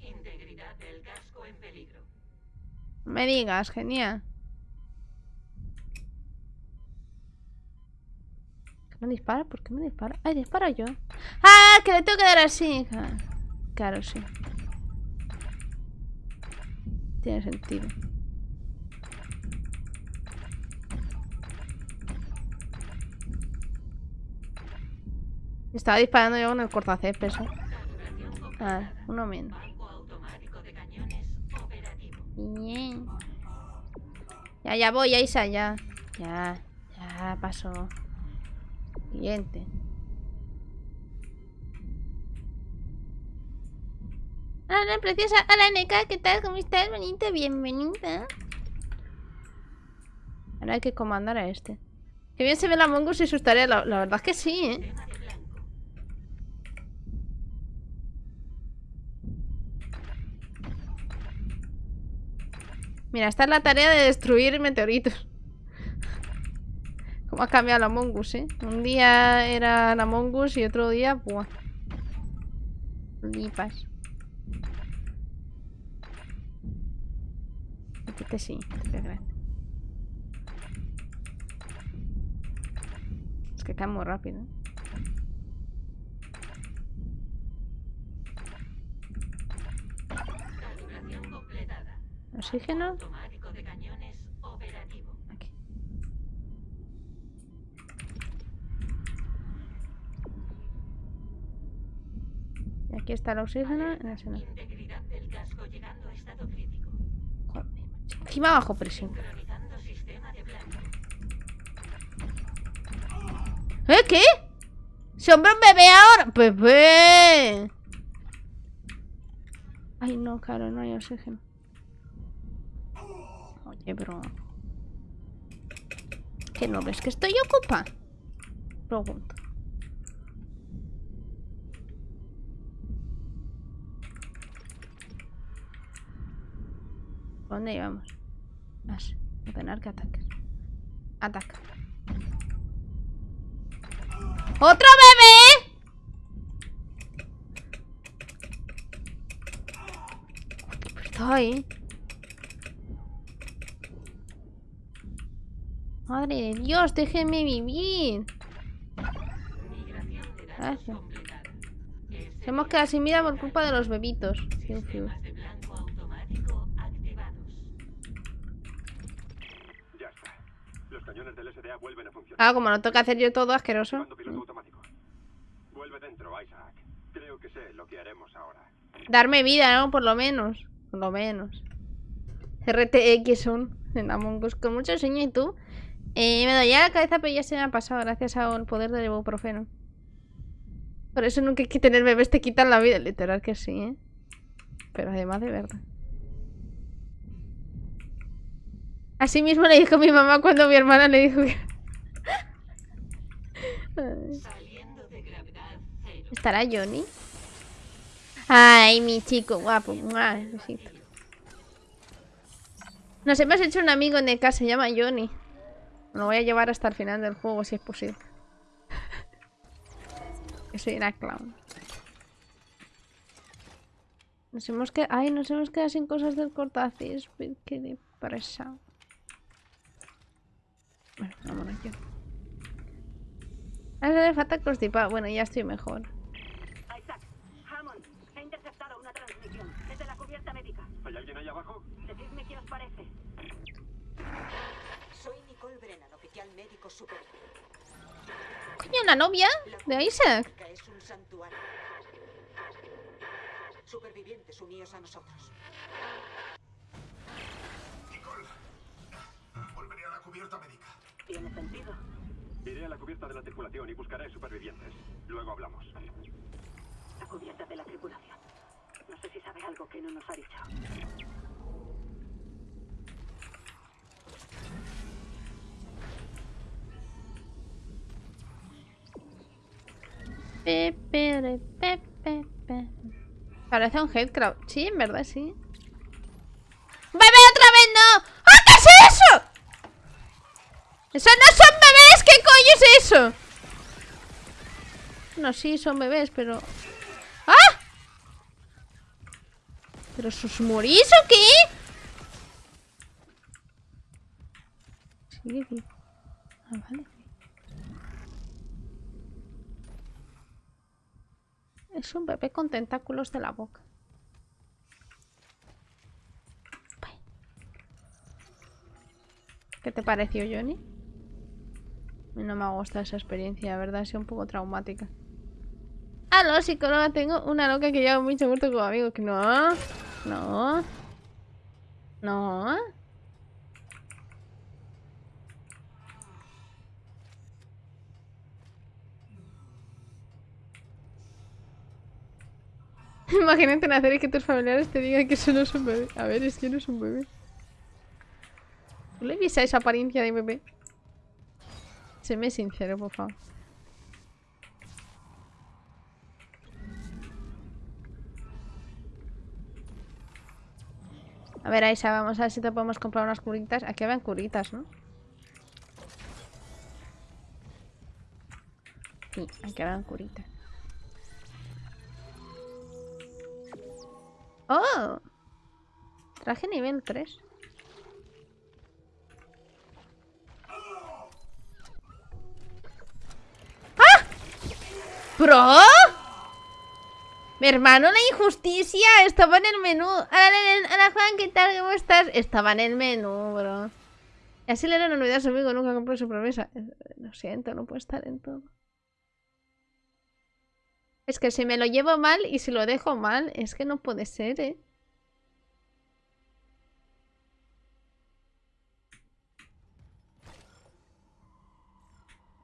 Integridad del casco en peligro. No me digas, genial. ¿Qué me dispara? ¿Por qué me dispara? ¡Ay, dispara yo! ¡Ah! Que le tengo que dar así. Claro, sí. Tiene sentido. Estaba disparando yo con el cortacésped. ¿eh? Ah, uno menos. Bien. Ya, ya voy, Aisa, ya. Ya, ya pasó. Siguiente. Hola, preciosa. Hola, Neka, ¿qué tal? ¿Cómo estás? Bonita, bienvenida. Ahora hay que comandar a este. Qué bien se ve la Mongoose y sus tareas. La, la verdad es que sí, ¿eh? Mira, esta es la tarea de destruir meteoritos. ¿Cómo ha cambiado la Among Us, eh? Un día era la Among Us y otro día, buah. Lipas. Este sí, este es grande. Es que cae muy rápido. ¿eh? Calibración completada. Oxígeno. Aquí. Y aquí está el oxígeno. en ese no. Integridad del casco llegando a estado crítico. Joder, macho. Encima bajo presión. ¿Eh? ¿Qué? ¡Se hombre un bebé ahora! ¡Bebé! Ay, no, claro, no hay oxígeno. Oye, bro. ¿Que no ves que estoy ocupada? Pregunto. ¿Dónde íbamos? Más. Ordenar que ataques. Ataca. ¡Otro bebé! Está Madre de Dios, déjenme vivir. Gracias. hemos quedado sin vida por culpa de los bebitos. Fiu, fiu. Sistemas de blanco automático activados. Ya está. Los cañones del SDA vuelven a funcionar. Ah, como no toca hacer yo todo asqueroso. Activando piloto automático. Vuelve dentro, Isaac. Creo que sé lo que haremos ahora. Darme vida, ¿no? Por lo menos. Por lo menos. RTX son en Among Us con mucho sueño y tú. Eh, me dolía la cabeza, pero ya se me ha pasado gracias al poder del ibuprofeno. Por eso nunca hay que tener bebés, te quitan la vida. Literal que sí, ¿eh? Pero además de verdad. Así mismo le dijo mi mamá cuando mi hermana le dijo que... Ay. ¿Estará Johnny? Ay, mi chico guapo. Besito. Nos hemos hecho un amigo en casa, se llama Johnny. Lo voy a llevar hasta el final del juego si es posible. [laughs] que soy una clown. Nos hemos quedado... Ay, nos hemos quedado sin cosas del cortacésped. Qué depresa. Bueno, vámonos yo. Ahora le falta constipado. Bueno, ya estoy mejor. Isaac, Hammond, he interceptado una transmisión desde la cubierta médica. ¿Hay alguien ahí abajo? Decidme qué os parece. Soy Nicole Brennan, oficial médico superior. Coño, la novia de Isaac. Supervivientes, uníos a nosotros. Nicole, volveré a la cubierta médica. Tiene sentido. Iré a la cubierta de la tripulación y buscaré supervivientes. Luego hablamos. La cubierta de la tripulación. No sé si sabe algo que no nos ha dicho. Parece un headcrab. Sí, en verdad, sí. ¡Bebé otra vez no! ¡Ah, qué es eso! ¡Eso no son bebés! ¿Qué coño es eso? No, sí, son bebés, pero... ¡Ah! ¿Pero sus morís o qué? Vivo. Ah, vale. Es un bebé con tentáculos de la boca. ¿Qué te pareció, Johnny? No me ha gustado esa experiencia, la verdad, ha sido un poco traumática. Aló, psicóloga, tengo una loca que lleva mucho muerto como amigo. No, no, no. [laughs] Imagínate nacer y que tus familiares te digan que eso no es un bebé. A ver, es que no es un bebé. ¿Tú le viste esa apariencia de bebé? Séme sincero, por favor. A ver, Aisa, vamos a ver si te podemos comprar unas curitas. Aquí van curitas, ¿no? Sí, aquí van curitas. ¡Oh! Traje nivel 3. ¡Ah! ¿Bro? Mi hermano, la injusticia estaba en el menú. Hola, Juan, ¿qué tal? ¿Cómo estás? Estaba en el menú, bro. Y así le era una novedad a su amigo, nunca compró su promesa. Lo siento, no puede estar en todo. Es que si me lo llevo mal y si lo dejo mal, es que no puede ser, ¿eh?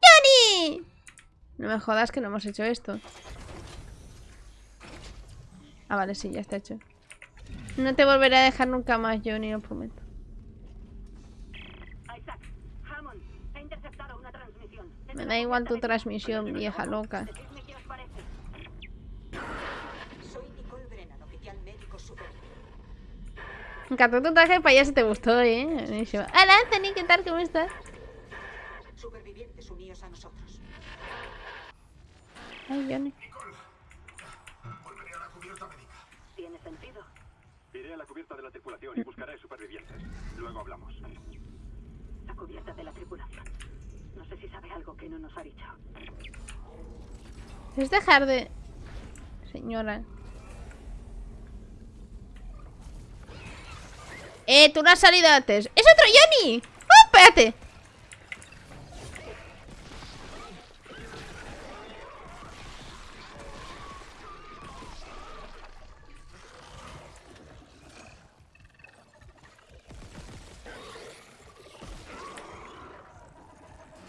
¡Johnny! No me jodas que no hemos hecho esto. Ah, vale, sí, ya está hecho. No te volveré a dejar nunca más, Johnny, lo prometo. Isaac, Hammond, he interceptado una transmisión. desde Me da igual tu transmisión, vieja loca. médica. Decidme qué os parece. Soy Nicole Brennan, oficial médico superior. Me encantó tu traje de payaso, te gustó, ¿eh? Buenísimo. Hola, Anthony, ¿qué tal? ¿Cómo estás? Supervivientes, uníos a nosotros. Ay, Johnny. Volveré a la cubierta médica. Tiene sentido. Iré a la cubierta de la tripulación y buscaré supervivientes. Luego hablamos. La cubierta de la tripulación. No sé si sabe algo que no nos ha dicho. Es dejar de... Señora. Eh, tú no has salido antes. ¡Es otro Johnny! ¡Oh, espérate!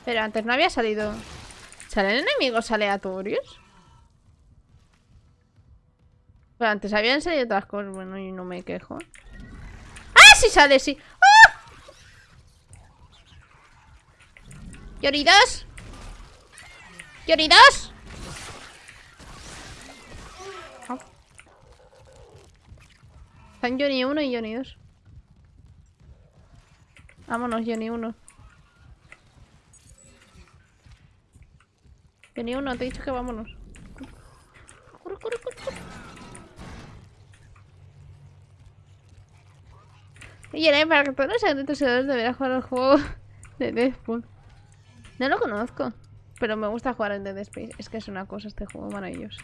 Pero antes no había salido... ¿Salen enemigos aleatorios? Pero antes habían salido otras cosas. Bueno, y no me quejo. ¡Ah, sí sale, sí! ¡Ah! ¡Lloridos! ¡Lloridos! Ah. Están Johnny 1 y Johnny 2. Vámonos, Johnny 1. Johnny 1, te he dicho que vámonos. Corre, corre, corre, corre. Oye, Eren, para que todos los seguidores deberás jugar al juego [laughs] de Deathpool. No lo conozco. Pero me gusta jugar en Dead Space. Es que es una cosa este juego maravilloso.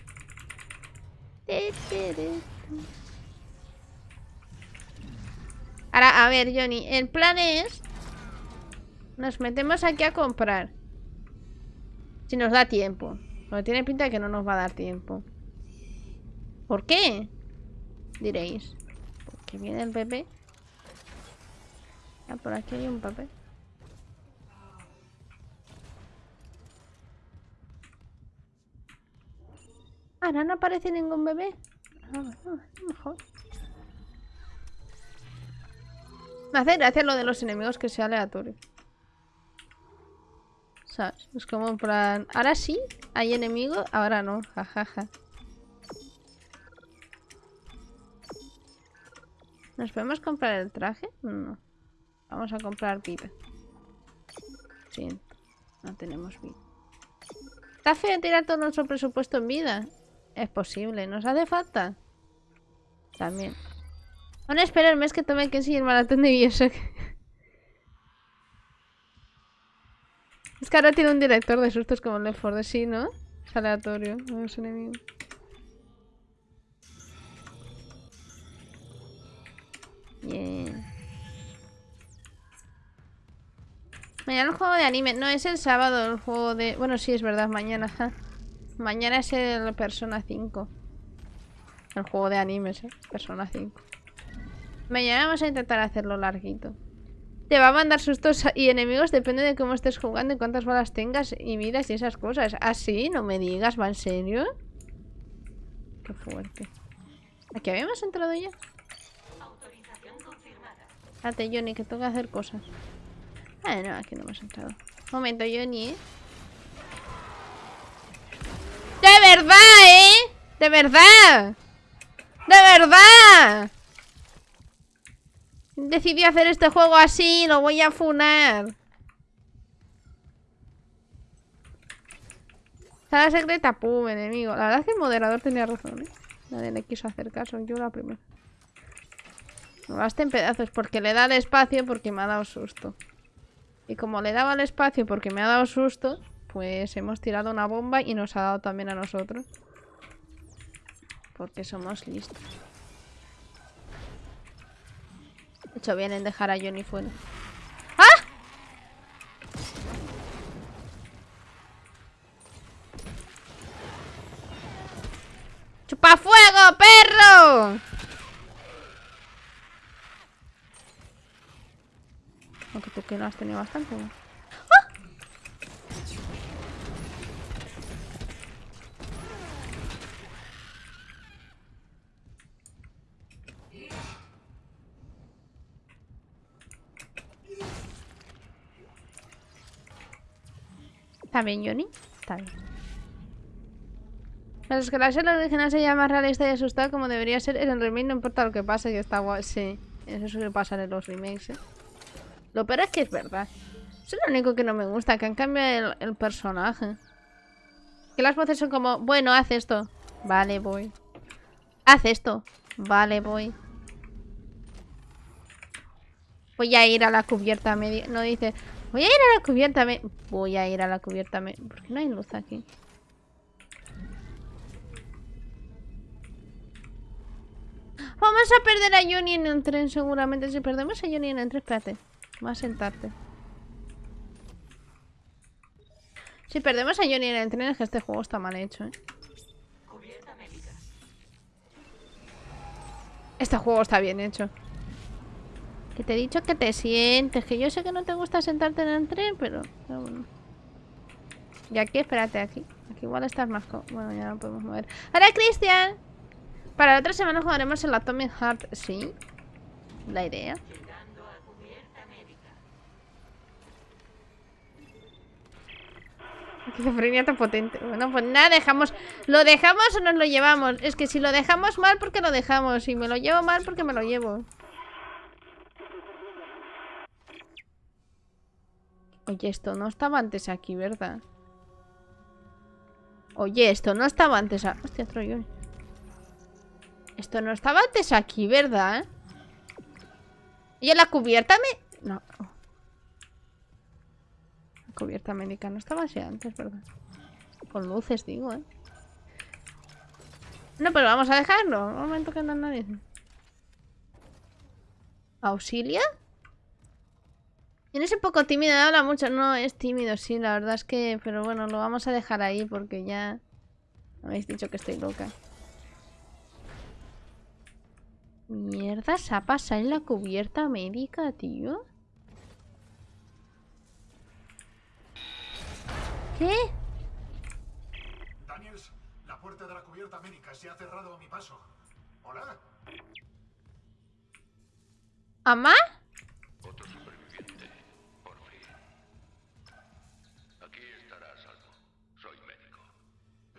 Ahora, a ver, Johnny. El plan es... Nos metemos aquí a comprar. Si nos da tiempo. Pero tiene pinta de que no nos va a dar tiempo. ¿Por qué? Diréis. Porque viene el bebé. Ah, por aquí hay un papel. Ahora no aparece ningún bebé. Ah, bueno, mejor. Me hace gracia lo de los enemigos que sea aleatorio. ¿Sabes? Es como en plan... Ahora sí, hay enemigos, ahora no. Jajaja. ¿Nos podemos comprar el traje? No. Vamos a comprar vida. Sí, no tenemos vida. ¿Está feo tirar todo nuestro presupuesto en vida? Es posible, ¿nos hace falta? También. Aún espero el mes que tome que seguir el maratón de Bioshock. es que ahora tiene un director de sustos como el Left 4 Dead, sí, ¿no? Es aleatorio, no es enemigo. Bien. Mañana el juego de anime. No, es el sábado el juego de... Bueno, sí, es verdad, mañana. ja. Mañana es el Persona 5. El juego de animes, ¿eh? Persona 5. Mañana vamos a intentar hacerlo larguito. Te va a mandar sustos y enemigos, depende de cómo estés jugando y cuántas balas tengas y vidas y esas cosas. ¿Ah, sí? No me digas, ¿va en serio? Qué fuerte. ¿Aquí habíamos entrado ya? Autorización confirmada. Johnny, que tengo que hacer cosas. Ah, no, aquí no hemos entrado. Momento, Johnny, ¿eh? ¡De verdad, eh! ¡De verdad! ¡De verdad! Decidí hacer este juego así, lo voy a funar. Sala secreta, pum, enemigo. La verdad es que el moderador tenía razón, ¿eh? Nadie le quiso hacer caso, yo la primera. Me basta en pedazos porque le da el espacio porque me ha dado susto. Y como le daba el espacio porque me ha dado susto, pues hemos tirado una bomba y nos ha dado también a nosotros. Porque somos listos. De hecho, bien en dejar a Johnny fuera. ¡Ah! ¡Chupa fuego, perro! Aunque tú que no has tenido bastante. ¿no? ¿Está bien, Johnny? Está bien. Es que la serie original se llama realista y asustada como debería ser. En el remake no importa lo que pase, que está guay. Sí, eso suele pasar en los remakes, ¿eh? Lo peor es que es verdad. Eso es lo único que no me gusta, que han cambiado el, el personaje. Que las voces son como, bueno, haz esto. Vale, voy. Haz esto. Vale, voy. Voy a ir a la cubierta media. No dice, voy a ir a la cubierta media. Voy a ir a la cubierta media. ¿Por qué no hay luz aquí? Vamos a perder a Johnny en el tren seguramente. Si perdemos a Johnny en el tren, espérate. Va a sentarte. Si perdemos a Johnny en el tren es que este juego está mal hecho, ¿eh? Este juego está bien hecho. Que te he dicho que te sientes. Que yo sé que no te gusta sentarte en el tren, pero... pero bueno. Y aquí, espérate, aquí. Aquí igual estás más... Bueno, ya no podemos mover. ¡Hola, Cristian! Para la otra semana jugaremos el Atomic Heart. ¿Sí? La idea. Llegando a cubierta médica. [laughs] Esquizofrenia tan potente. Bueno, pues nada, dejamos. ¿Lo dejamos o nos lo llevamos? Es que si lo dejamos mal, porque lo dejamos. Si me lo llevo mal, porque me lo llevo. Oye, esto no estaba antes aquí, ¿verdad? Oye, esto no estaba antes aquí. Hostia, Johnny. Esto no estaba antes aquí, ¿verdad? Y en la cubierta me... No. Cubierta médica. No estaba así antes, ¿verdad? Con luces, digo, ¿eh? No, pero vamos a dejarlo. Un momento que no nadie. ¿Auxilia? Tienes un poco tímido, habla mucho. No, es tímido, sí, la verdad es que... Pero bueno, lo vamos a dejar ahí porque ya... Habéis dicho que estoy loca. Mierda, se ha pasado en la cubierta médica, tío. ¿Qué? Daniels, la puerta de la cubierta médica se ha cerrado a mi paso. ¿Hola? ¿Amá? Otro superviviente, por fin. Aquí estará a salvo. Soy médico.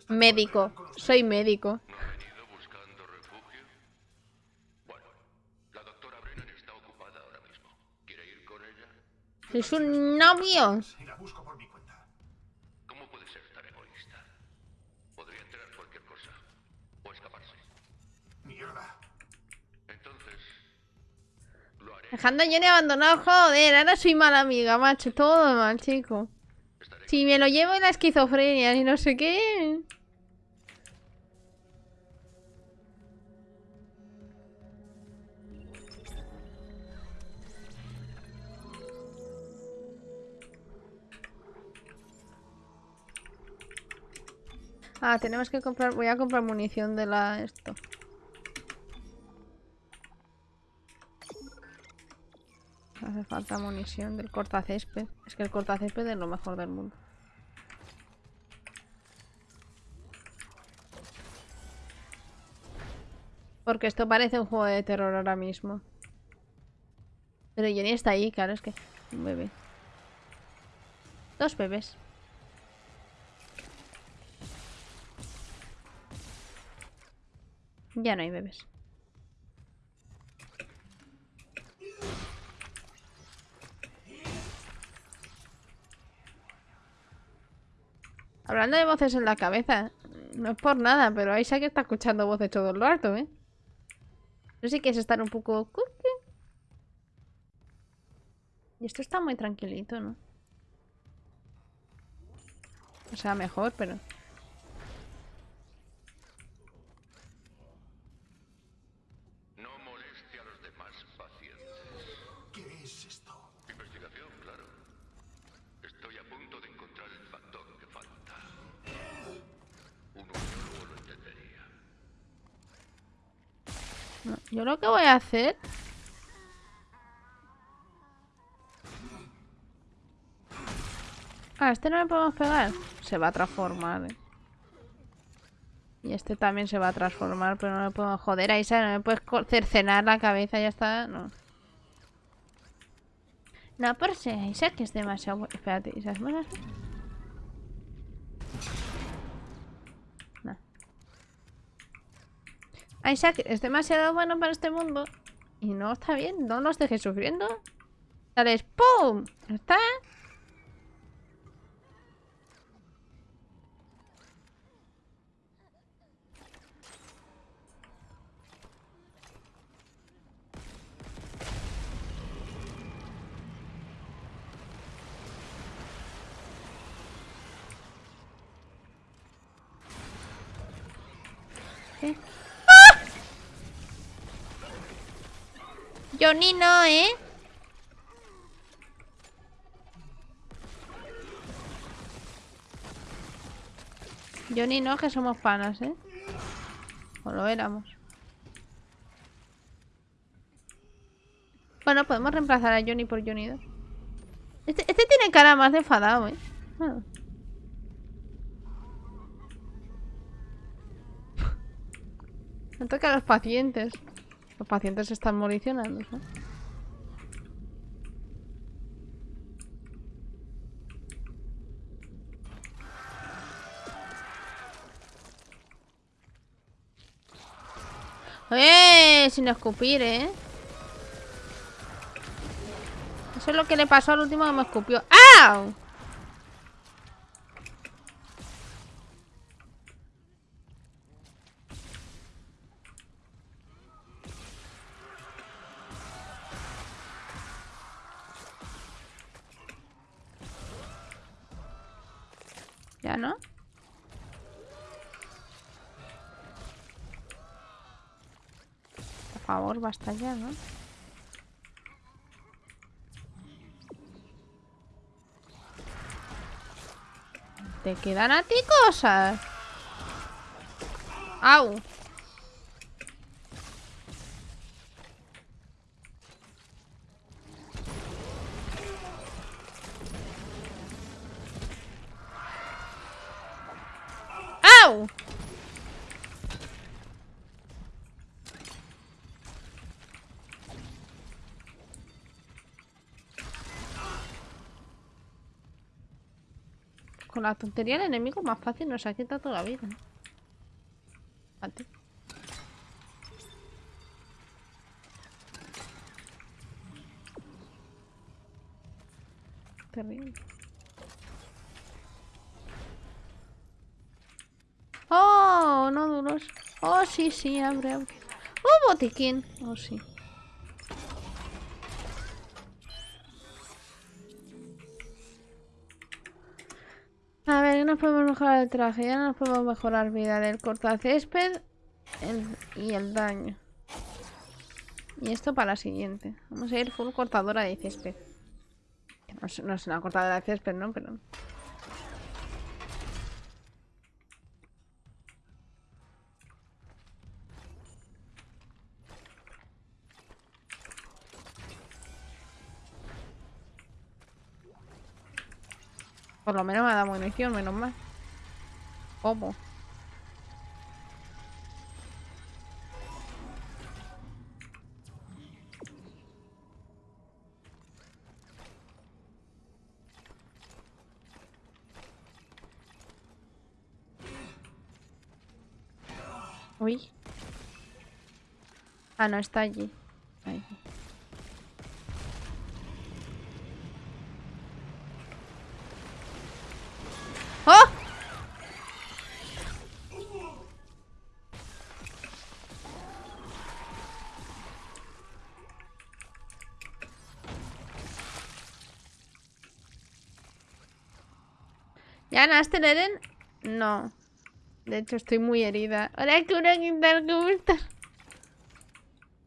Médico. Soy médico. ¿No ha venido Dejando a Johnny abandonado, joder, ahora soy mala amiga, macho, todo mal, chico. Si me lo llevo en la esquizofrenia y no sé qué. Ah, tenemos que comprar. Voy a comprar munición de la. Esto. Hace falta munición del cortacésped. Es que el cortacésped es lo mejor del mundo. Porque esto parece un juego de terror ahora mismo. Pero Jenny está ahí, claro, es que... Un bebé. Dos bebés. Ya no hay bebés. Hablando de voces en la cabeza, no es por nada, pero Isaac está escuchando voces todo el rato, ¿eh? No sé si quieres estar un poco... Y esto está muy tranquilito, ¿no? O sea, mejor, pero... No moleste a los demás pacientes. ¿Qué es esto? Investigación, claro. Estoy a punto de encontrar el factor que falta. Un biólogo lo entendería. no. Yo lo que voy a hacer... Ah, este no le podemos pegar. Se va a transformar, eh. Y este también se va a transformar, pero no le puedo joder a Isa, no me puedes cercenar la cabeza, ya está, no. No, por si Isaac es demasiado. Espérate, Isaac, ¿me No. Isaac es demasiado bueno para este mundo. Y no está bien, no nos dejes sufriendo. Sales, ¡pum! ¿Ya está? Johnny no, ¿eh? Johnny no, que somos panas, ¿eh? O lo éramos. Bueno, podemos reemplazar a Johnny por Johnny 2. Este, este tiene cara más de enfadado, ¿eh? Ah. [laughs] No toca a los pacientes. Los pacientes se están moricionando, ¿no? ¡Eh! Sin escupir, ¿eh? Eso es lo que le pasó al último que me escupió. ¡Au! Basta ya, ¿no? ¿Te quedan a ti cosas? ¡Au! Con la tontería el enemigo más fácil nos ha quitado toda la vida. Fíjate. Terrible. Oh, no duros. Oh, sí, sí, abre, abre. Oh, botiquín. Oh, sí. Nos podemos mejorar el traje, ya no nos podemos mejorar vida del cortacésped el- y el daño. Y esto para la siguiente. Vamos a ir full cortadora de césped. No es una cortadora de césped, ¿no? Pero... Por lo menos me dado munición, menos mal. ¿Cómo? Uy. Ah, no, está allí. Ganaste, Eren? No. De hecho, estoy muy herida. Una quitar ¿cómo estás?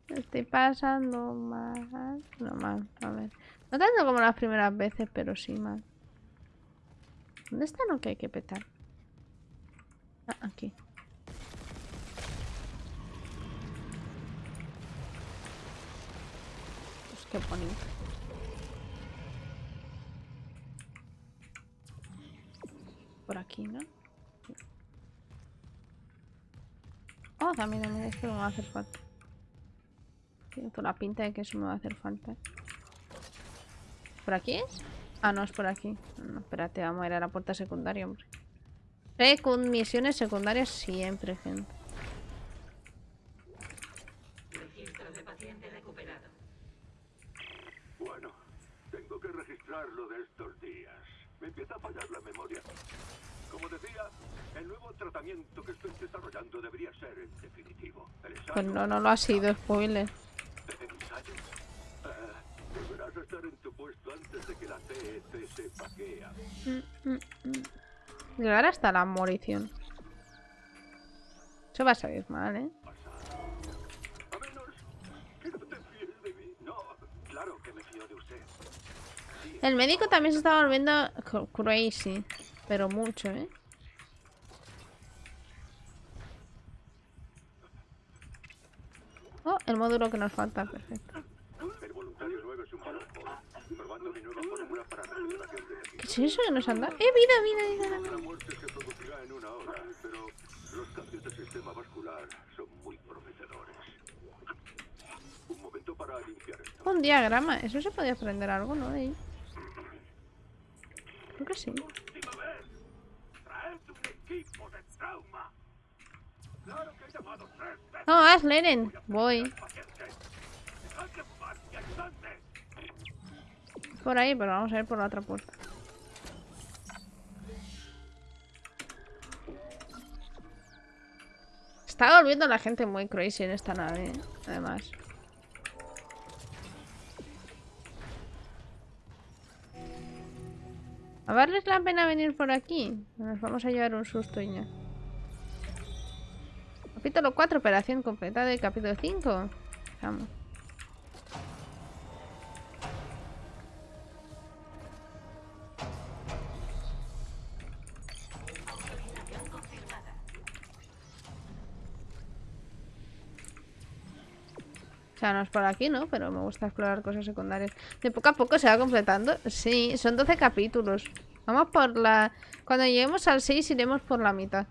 Estoy pasando mal. No mal, a ver. No tanto como las primeras veces, pero sí mal. ¿Dónde está lo que hay que petar? Ah, aquí. Pues qué bonito. Aquí, ¿no? Oh, también, también, esto me va a hacer falta. Tiene toda la pinta de que eso me va a hacer falta. ¿Por aquí es? Ah, no, es por aquí. No, espérate, vamos a ir a la puerta secundaria, hombre. Eh, con misiones secundarias siempre, gente. Registro de paciente recuperado. Bueno, tengo que registrar lo de estos días. Me empieza a fallar la memoria. Como decía, el nuevo tratamiento que estoy desarrollando debería ser el definitivo. El ensayo, Pues no, no lo ha sido, spoiler. ¿El ensayo? Ah, a estar en tu puesto antes de que la CEP sepa qué haces. Llegar hasta la morición. Eso va a salir mal, ¿eh? A menos que no te fíes de mí. No, claro que me fío de usted. El médico también se está volviendo crazy. Pero mucho, ¿eh? Oh, el módulo que nos falta, perfecto. ¿Qué es eso que nos han dado? ¡Eh, vida, vida, vida! Los. Un momento para limpiar esto. Un diagrama. Eso se podía aprender algo, ¿no? Creo que sí. ¡Última vez! ¡Traed un equipo de trauma! ¡Claro que he llamado tres veces! No, haz Leren. Voy. Por ahí, pero vamos a ir por la otra puerta. Está volviendo la gente muy crazy en esta nave, ¿eh? además. ¿A la pena venir por aquí? Nos vamos a llevar un susto y ya. Capítulo 4, operación completada de capítulo 5. Vamos. No es por aquí, ¿no? Pero me gusta explorar cosas secundarias. De poco a poco se va completando. Sí, son 12 capítulos. Vamos por la... Cuando lleguemos al 6 iremos por la mitad.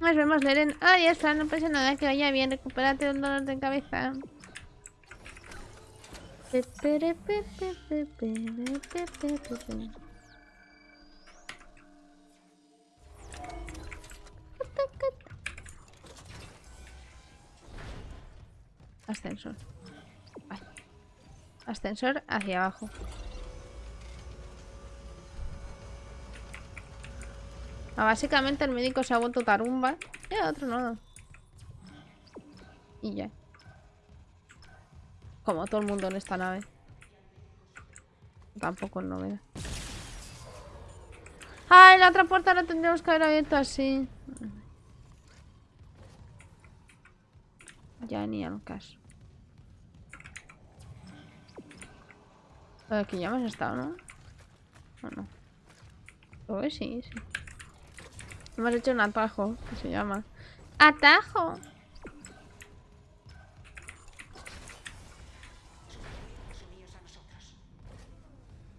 Nos vemos, Leren. Ah, ya está, no pasa nada, que vaya bien. Recupérate un dolor de cabeza. Ascensor. Ascensor hacia abajo. Ah, básicamente el médico se ha vuelto tarumba. Y el otro no. Y ya. Como todo el mundo en esta nave. Tampoco es novedad. ¡Ay! La otra puerta la tendríamos que haber abierto así. Ya ni al caso. Aquí ya hemos estado, ¿no? ¿O no? Oh, sí, sí. Hemos hecho un atajo, que se llama. ¡Atajo!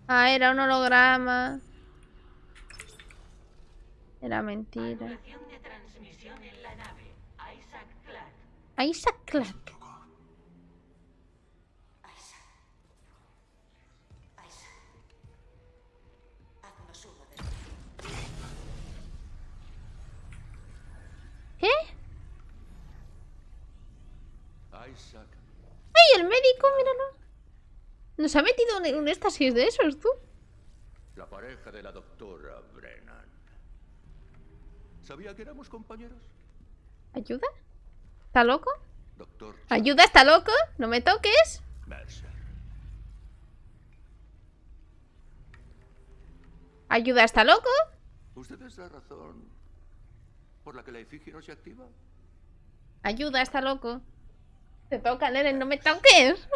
Ah, era un holograma. Era mentira. Isaac Clark. Isaac Clarke. Isaac. Isaac. Haznos uno de ti. ¿Qué? Isaac, ¡Ay, el médico! Míralo. Nos ha metido un, un éxtasis de esos, tú. la pareja de la doctora Brennan. ¿Sabía que éramos compañeros? ¿Ayuda? ¿Está loco? Doctor ¿Ayuda? ¿Está loco? ¿No me toques? Mercer. ¿Ayuda? ¿Está loco? ¿Usted es la razón por la que la efigie no se activa? Ayuda, está loco. Te toca, Neren, no me toques.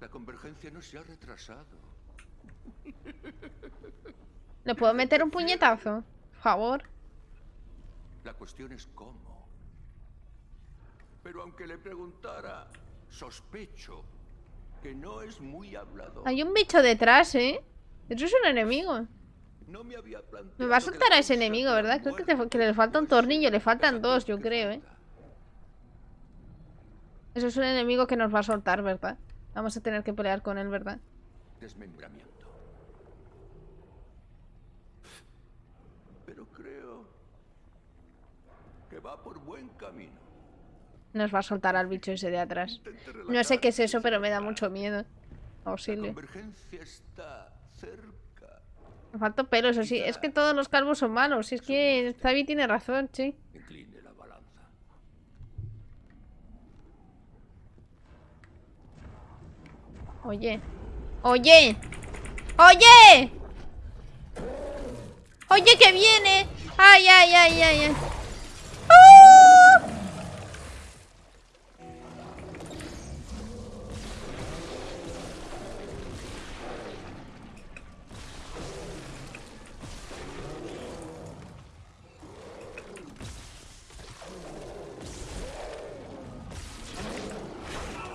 La convergencia no se ha retrasado. ¿Le puedo meter un puñetazo? Por favor. La cuestión es cómo. Pero aunque le preguntara, sospecho que no es muy hablador. Hay un bicho detrás, ¿eh? Eso es un enemigo. No me había Me va a soltar a ese enemigo, ¿verdad? Creo que, te- que le falta un tornillo. Le faltan dos, yo creo, ¿eh? Eso es un enemigo que nos va a soltar, ¿verdad? Vamos a tener que pelear con él, ¿verdad? Desmembramiento. Pero creo que va por buen camino. Nos va a soltar al bicho ese de atrás. No sé qué es eso, pero me da mucho miedo. La Auxilio. convergencia está cerca. Me falta pelo, eso sí. Es que todos los calvos son malos. Si es que Zabi tiene razón, sí. Oye. Oye. Oye. Oye, que viene. Ay, ay, ay, ay, ay.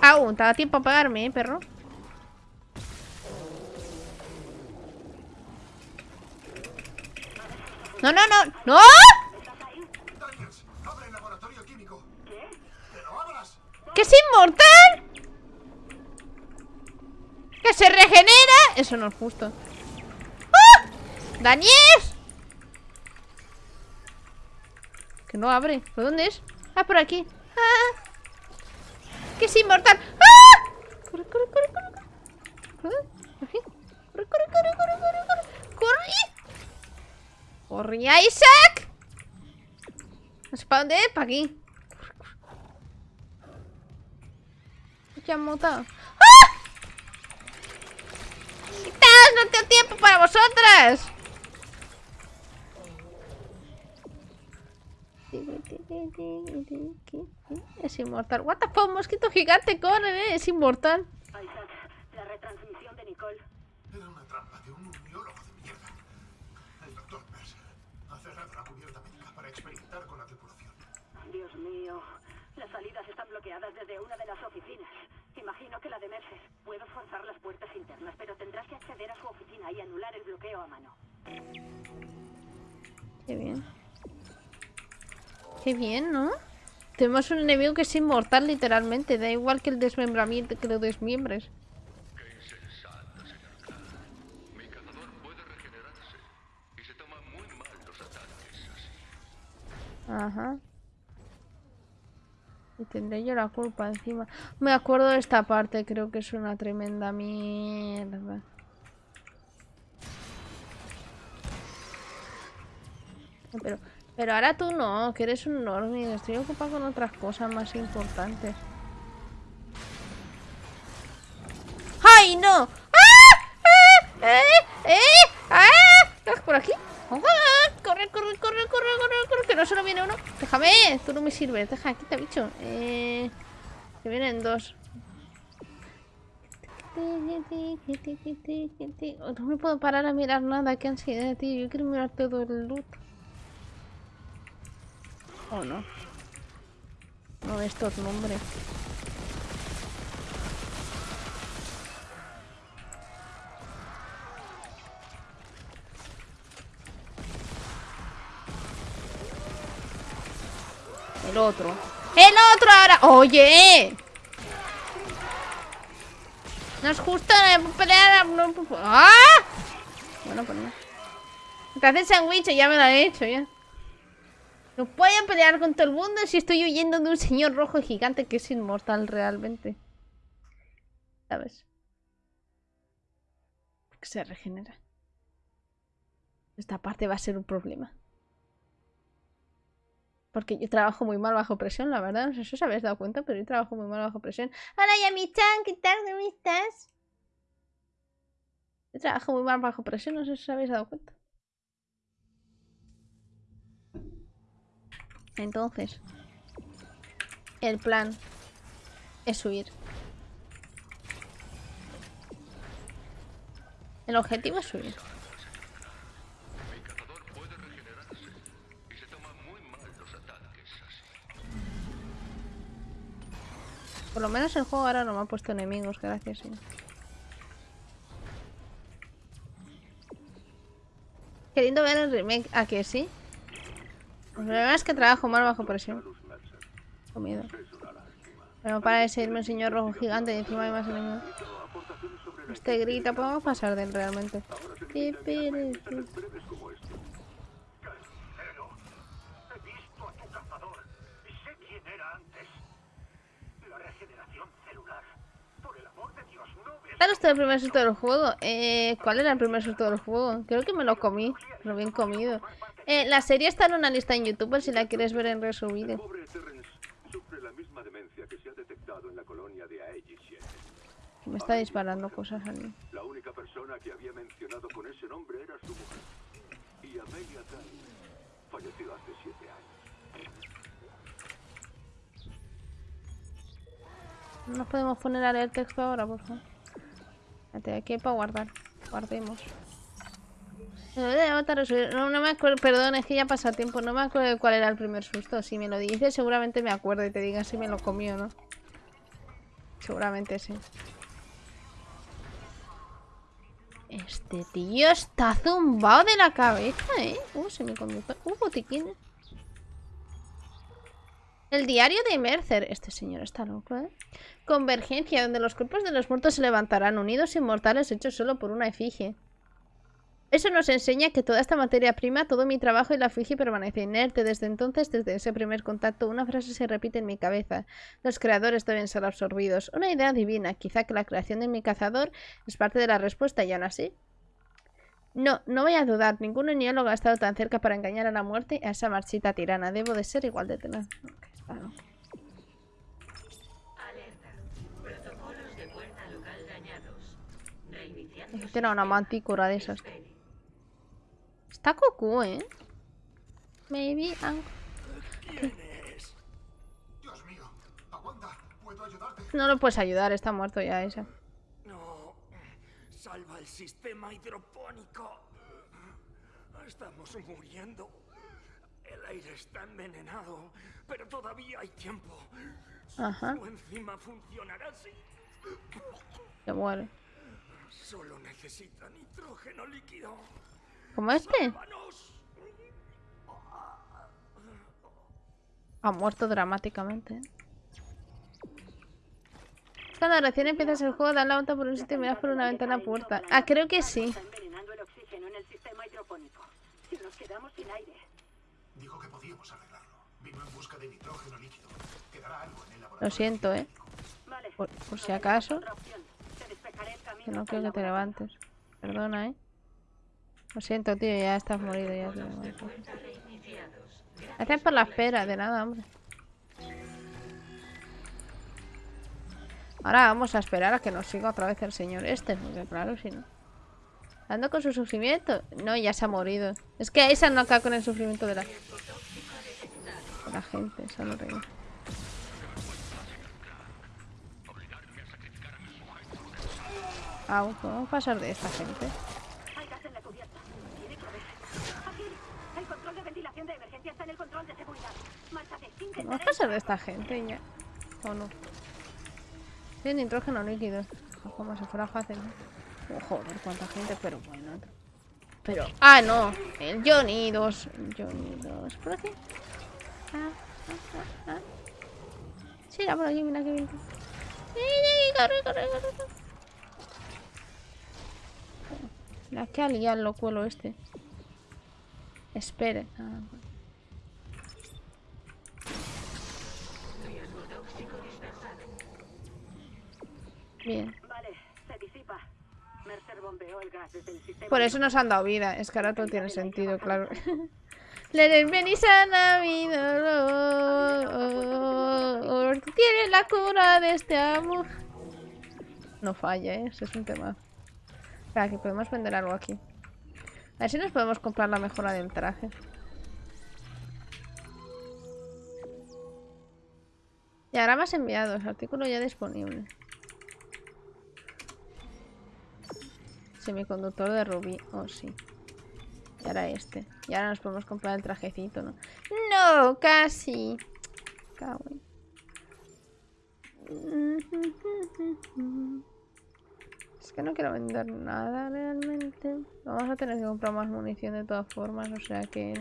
Au, te da tiempo a pegarme, eh, perro. No, no, no, no. ¡Que es inmortal! ¡Que se regenera! Eso no es justo. ¡Ah! ¡Daniel! Que no abre. ¿Por dónde es? Ah, por aquí. ¡Ah! ¡Que es inmortal! ¡Ah! ¡Corre, corre, corre, corre! corre! ¿Corre? Aquí. ¡Corre, corre, corre, corre, corre! corre! ¡Corre! ¡Corre, Isaac! No sé para dónde es, para aquí. Ya han matado. ¡Ah! a vosotras! Es inmortal. What the fuck, mosquito gigante, corre, eh, es inmortal. Isaac, la retransmisión de Nicole. Era una trampa experimentar con la tripulación. Dios mío. Las salidas están bloqueadas desde una de las oficinas. Imagino que la de Mercer. Puedo forzar las puertas internas, pero tendrás que acceder a su oficina y anular el bloqueo a mano. Qué bien. Qué bien, ¿no? Tenemos un enemigo que es inmortal, literalmente. Da igual que el desmembramiento, que lo desmiembres. Qué insensata, señor Clark. Mi cazador puede regenerarse y se toma muy mal los ataques así. Ajá. Y tendré yo la culpa encima. Me acuerdo de esta parte, creo que es una tremenda mierda. Pero, pero ahora tú no, que eres un normie. Estoy ocupado con otras cosas más importantes. ¡Ay, no! ¡Ah! ¡Ah! ¡Eh! ¡Eh! ¡Ah! ¿Estás por aquí? ¡Ah! ¡Corre, corre, corre, corre, corre, corre! Que no solo viene uno. Déjame, tú no me sirves. Deja, quita, bicho. Eh... Que vienen dos. No me puedo parar a mirar nada. Qué ansiedad, tío. Yo quiero mirar todo el loot. ¿O no? No, estos nombres. El otro. ¡El otro ahora! ¡Oye! No es justo pelear. ¡Ah! Bueno, pues no. Te haces sándwich, ya me lo he hecho ya. No puedo pelear con todo el mundo si estoy huyendo de un señor rojo gigante que es inmortal realmente. ¿Sabes? Que se regenera. Esta parte va a ser un problema. Porque yo trabajo muy mal bajo presión, la verdad. No sé si os habéis dado cuenta, pero yo trabajo muy mal bajo presión. Hola, Yami-chan, ¿qué tal? ¿Cómo estás? Yo trabajo muy mal bajo presión, no sé si os habéis dado cuenta. Entonces, el plan es huir. El objetivo es huir. Por lo menos el juego ahora no me ha puesto enemigos, gracias. lindo ver el remake. ¿A que sí? El problema es que trabajo mal bajo presión. Con miedo. Pero para de seguirme un señor rojo gigante y encima hay más enemigos. Este grita, podemos pasar de él realmente. Ahora se Qué necesita enviarme pereza. mensajes breves como este. Carnicero, he visto a tu cazador y sé quién era antes. La regeneración celular. Por el amor de Dios, no ves. ¿Cuál es el primer susto del juego? Eh, ¿Cuál era el primer susto del juego? Creo que me lo comí, pero bien comido. Eh, la serie está en una lista en YouTube por si la quieres ver en El resubido. pobre Terrence sufre la misma demencia que se ha detectado en la colonia de Aegis 7. Que me está disparando cosas a mí. La única persona que había mencionado con ese nombre era su mujer. Y Amelia Tan falleció hace siete años. No nos podemos poner a leer texto ahora, por favor. Espérate, aquí hay para guardar. Guardemos. No, no me acuerdo, perdón, es que ya pasa tiempo. No me acuerdo de cuál era el primer susto. Si me lo dices, seguramente me acuerdo y te diga si me lo comió no. Seguramente sí. Este tío está zumbado de la cabeza, ¿eh? Uh, se me comió. Uh, botiquines. El diario de Mercer. Este señor está loco, ¿eh? Convergencia, donde los cuerpos de los muertos se levantarán unidos inmortales hechos solo por una efigie. Eso nos enseña que toda esta materia prima, todo mi trabajo y la efigie permanece inerte. Desde entonces, desde ese primer contacto, una frase se repite en mi cabeza. Los creadores deben ser absorbidos. Una idea divina. Quizá que la creación de mi cazador es parte de la respuesta y aún así. No, no voy a dudar. Ningún neólogo ha estado tan cerca para engañar a la muerte a esa marchita tirana. Debo de ser igual de tenaz. Claro. Alerta. Protocolos de puerta local dañados. reiniciando. Tiene una mantícora de esas. Está Goku, ¿eh? Maybe I'm- Dios mío, aguanta, puedo ayudarte. No lo puedes ayudar, está muerto ya ese. No. Salva el sistema hidropónico. Estamos muriendo. El aire está envenenado, pero todavía hay tiempo. Ajá, Su enzima funcionará si se muere. solo necesita nitrógeno líquido. ¿Como este? Ha muerto dramáticamente. Cuando recién empiezas el juego, das la vuelta por un sitio y miras por una ventana puerta. Ah, creo que sí. Está envenenando el oxígeno en el sistema hidropónico. Si nos quedamos sin aire, Dijo que podíamos arreglarlo. Lo laboratorio. siento, ¿eh? vale. Por, si acaso. Que no quiero que te levantes. Perdona, ¿eh? Lo siento, tío, ya estás morido. Ya te. Gracias por la espera, de nada, hombre. Ahora vamos a esperar a que nos siga otra vez el señor este, porque claro, si no. Ando con su sufrimiento. No, ya se ha morido. Es que esa no acaba con el sufrimiento de la, la gente. Eso no reír. Au, ¿podemos pasar de esta gente? Hay gas en la cubierta. Tiene que haber. Aquí. El control de ventilación de emergencia está en el control de seguridad. Márchate. ¿Podemos Intentaré. pasar de esta gente ya? ¿O no? Tiene nitrógeno líquido. Como si fuera fácil. Oh, joder, cuánta gente, pero bueno. Pero. ¡Ah, no! El Johnny 2. El Johnny 2. ¿Por aquí? Ah, ah, ah, ah. Sí, era por aquí, mira que bien. ¡Sí, sí, corre, corre, corre! La que ha liado el locuelo este. Espere. Ah. Bien. Vale, se disipa. Mercer bombeó el gas desde el sistema. Por eso nos han dado vida. Es que ahora todo tiene sentido, claro. [laughs] Le venís a Navidad. Tiene la cura de este amor. No falla, ¿eh? Ese es un tema. Espera, que podemos vender algo aquí. A ver si nos podemos comprar la mejora del traje. Diagramas enviados. Artículo ya disponible. Semiconductor de rubí. Oh, sí. Y ahora este. Y ahora nos podemos comprar el trajecito, ¿no? No, casi. Cago [laughs] Es que no quiero vender nada realmente. Vamos a tener que comprar más munición de todas formas, o sea que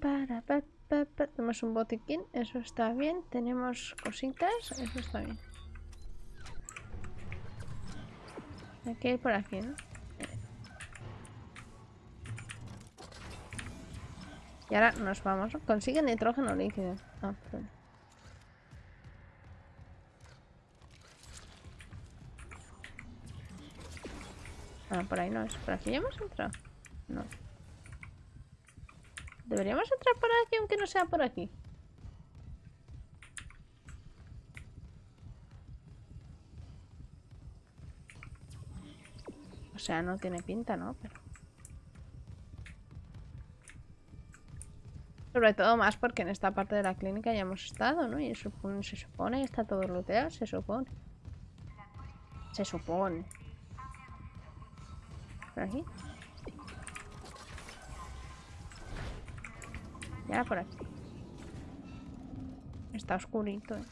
pa. Tenemos un botiquín, eso está bien. Tenemos cositas, eso está bien. Hay que ir por aquí, ¿no? Y ahora nos vamos. Consigue nitrógeno líquido. Ah, perdón. Ah, por ahí no es. ¿Por aquí ya hemos entrado? No. Deberíamos entrar por aquí aunque no sea por aquí. Sea, no tiene pinta, ¿no? Pero... Sobre todo más porque en esta parte de la clínica ya hemos estado, ¿no? Y supone- se supone está todo looteado, se supone. Se supone. ¿Por aquí? Ya por aquí. Está oscurito, eh.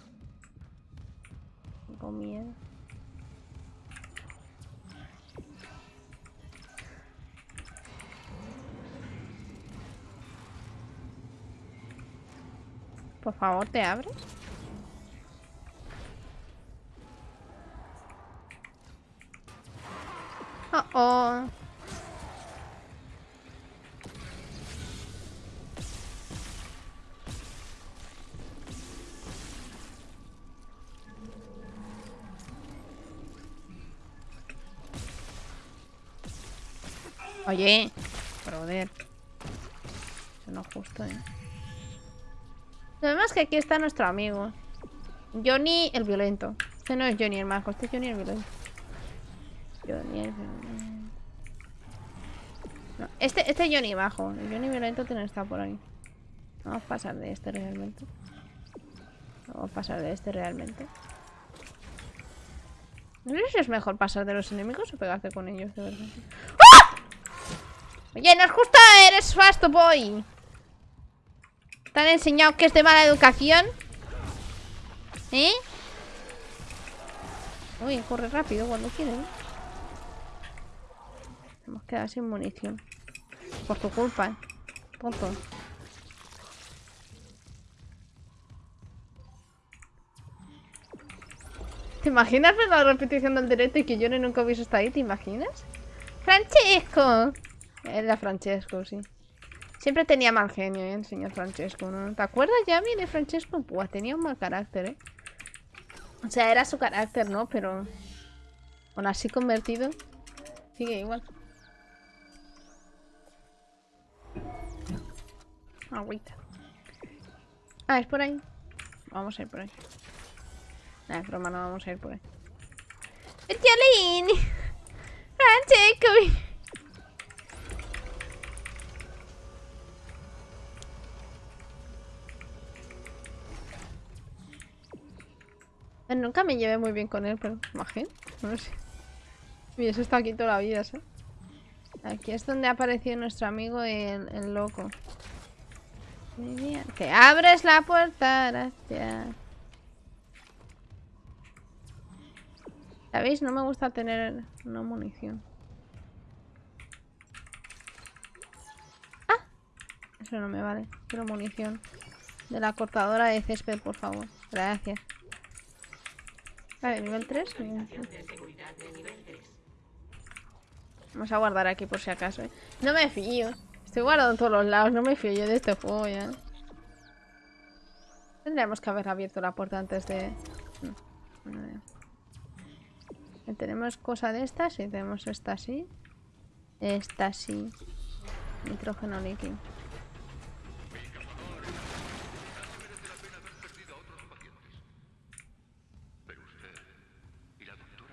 Tengo miedo. Por favor, ¿te abres? Oh, oh. Oye, joder. Eso no es justo, ¿eh? Lo demás que aquí está nuestro amigo. Johnny el violento. Este no es Johnny el majo, este es Johnny el violento. Johnny el violento. No, este, este es Johnny bajo. El Johnny violento tiene que estar por ahí. Vamos a pasar de este realmente. Vamos a pasar de este realmente. No sé si es mejor pasar de los enemigos o pegarte con ellos, de verdad. ¡Ah! Oye, no es justo, eres fast boy. ¿Te han enseñado que es de mala educación? ¿Eh? Uy, corre rápido cuando quiere, ¿eh? Hemos quedado sin munición. Por tu culpa, ¿eh? Tonto. ¿Te imaginas ver la repetición del directo y que yo nunca hubiese estado ahí? ¿Te imaginas? ¡Francesco! Era Francesco, sí. Siempre tenía mal genio, ¿eh? El señor Francesco, ¿no? ¿Te acuerdas ya, mire, Francesco? Pues tenía un mal carácter, ¿eh? O sea, era su carácter, ¿no? Pero... Aún así convertido... Sigue igual. Agüita. Ah, es por ahí. Vamos a ir por ahí. Nah, es broma, no vamos a ir por ahí. [laughs] ¡Francesco! Nunca me llevé muy bien con él, pero imagino, no sé. Y eso está aquí toda la vida, ¿sabes? Aquí es donde ha aparecido nuestro amigo el, el loco. Muy bien. Que abres la puerta, gracias. ¿Sabéis? No me gusta tener no munición. ¡Ah! Eso no me vale. Quiero munición. De la cortadora de césped, por favor. Gracias. Vale, nivel 3. Nivel 3. Vamos a guardar aquí por si acaso, ¿eh? No me fío. Estoy guardando en todos los lados. No me fío yo de este juego ya. Tendríamos que haber abierto la puerta antes de... Tenemos cosa de estas y tenemos esta así. Esta así. Nitrógeno líquido.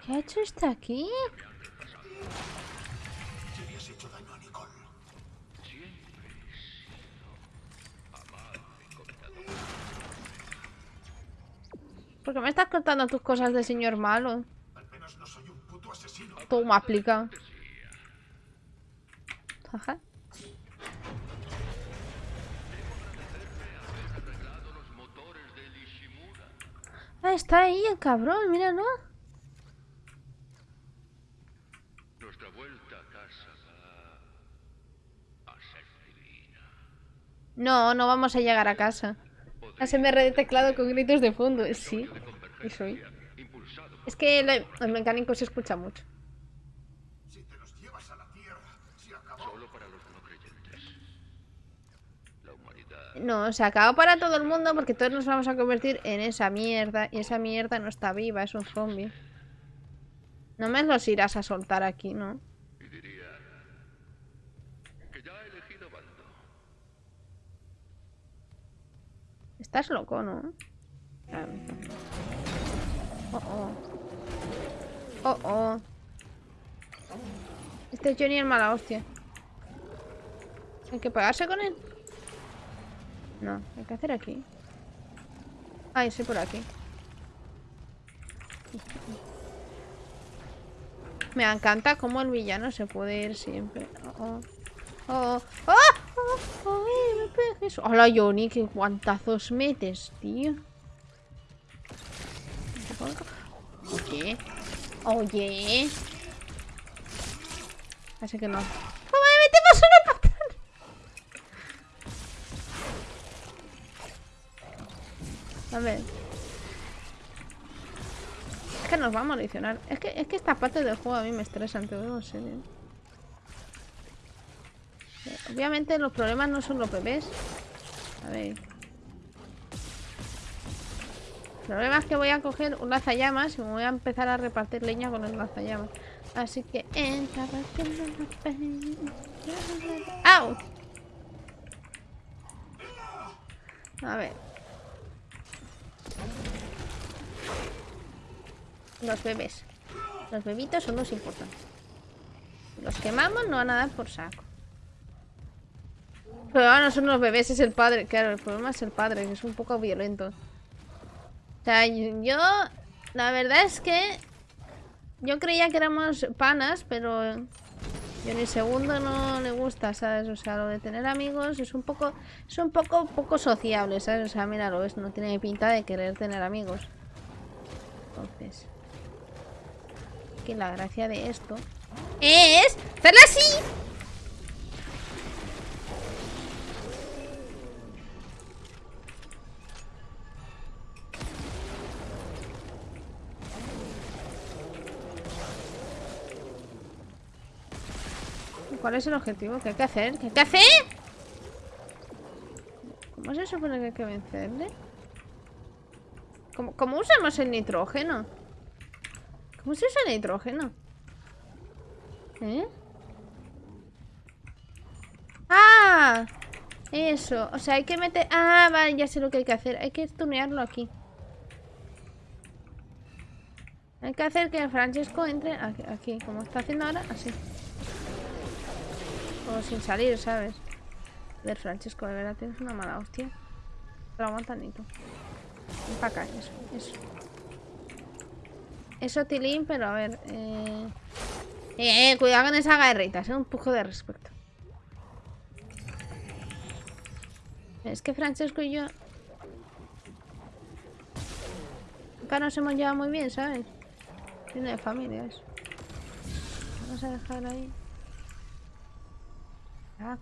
¿Qué ha hecho este aquí? ¿Por qué me estás contando tus cosas de señor malo? No. Toma, aplica. Ajá. Ah, está ahí el cabrón, míralo. Nuestra vuelta a casa va a ser divina. No, no vamos a llegar a casa. ASMR de teclado con gritos de fondo. Sí, y soy. Es que el, el mecánico se escucha mucho. Si te los llevas a la tierra, se acabó. Solo para los no creyentes. La humanidad No, se acabó para todo el mundo porque todos nos vamos a convertir en esa mierda. Y esa mierda no está viva, es un zombie. No me los irás a soltar aquí, ¿no? y diría que ya ha elegido bando. Estás loco, ¿no? Claro. Oh, oh. Oh, oh. Este es Johnny el mala hostia. ¿Hay que pegarse con él? No, hay que hacer aquí. Ay, soy por aquí. Me encanta cómo el villano se puede ir siempre. Oh. Oh, oh, oh, oh, Hola, Johnny, qué guantazos metes, tío. Oye. Oye. Así que no. ¡Mamá, me metemos una patada! A ver. Es que nos va a moricionar. Es que, es que esta parte del juego a mí me estresa, te lo digo en serio. Obviamente los problemas no son los bebés. A ver. El problema es que voy a coger un lanzallamas y me voy a empezar a repartir leña con el lanzallamas. Así que entra. ¡Au! A ver. Los bebés. Los bebitos son los importantes. Los quemamos, no van a dar por saco. Pero ahora no son los bebés, es el padre. Claro, el problema es el padre, que es un poco violento. O sea, yo... La verdad es que... Yo creía que éramos panas, pero... Yo ni segundo no le gusta, ¿sabes? O sea, lo de tener amigos es un poco... Es un poco poco sociable, ¿sabes? O sea, míralo, es, no tiene pinta de querer tener amigos. Entonces... Que la gracia de esto... Es... ¡Hacerla así! ¿Cuál es el objetivo? ¿Qué hay que hacer? ¿Qué hay que hacer? ¿Cómo se supone que hay que vencerle? ¿Cómo, cómo usamos el nitrógeno? ¿Cómo se usa el nitrógeno? ¿Eh? ¡Ah! Eso, o sea, hay que meter... Ah, vale, ya sé lo que hay que hacer Hay que tunearlo aquí Hay que hacer que Francesco entre aquí, aquí como está haciendo ahora, así Como sin salir, ¿sabes? A ver, Francesco, de verdad tienes una mala hostia Pero aguanta, Nito Ven para acá, eso, eso Eso, Tilín, pero a ver eh... Eh, eh, cuidado con esa garrita, es un poco de respeto Es que Francesco y yo... Acá nos hemos llevado muy bien, ¿sabes? Tiene de familia eso. Vamos a dejar ahí. Ah.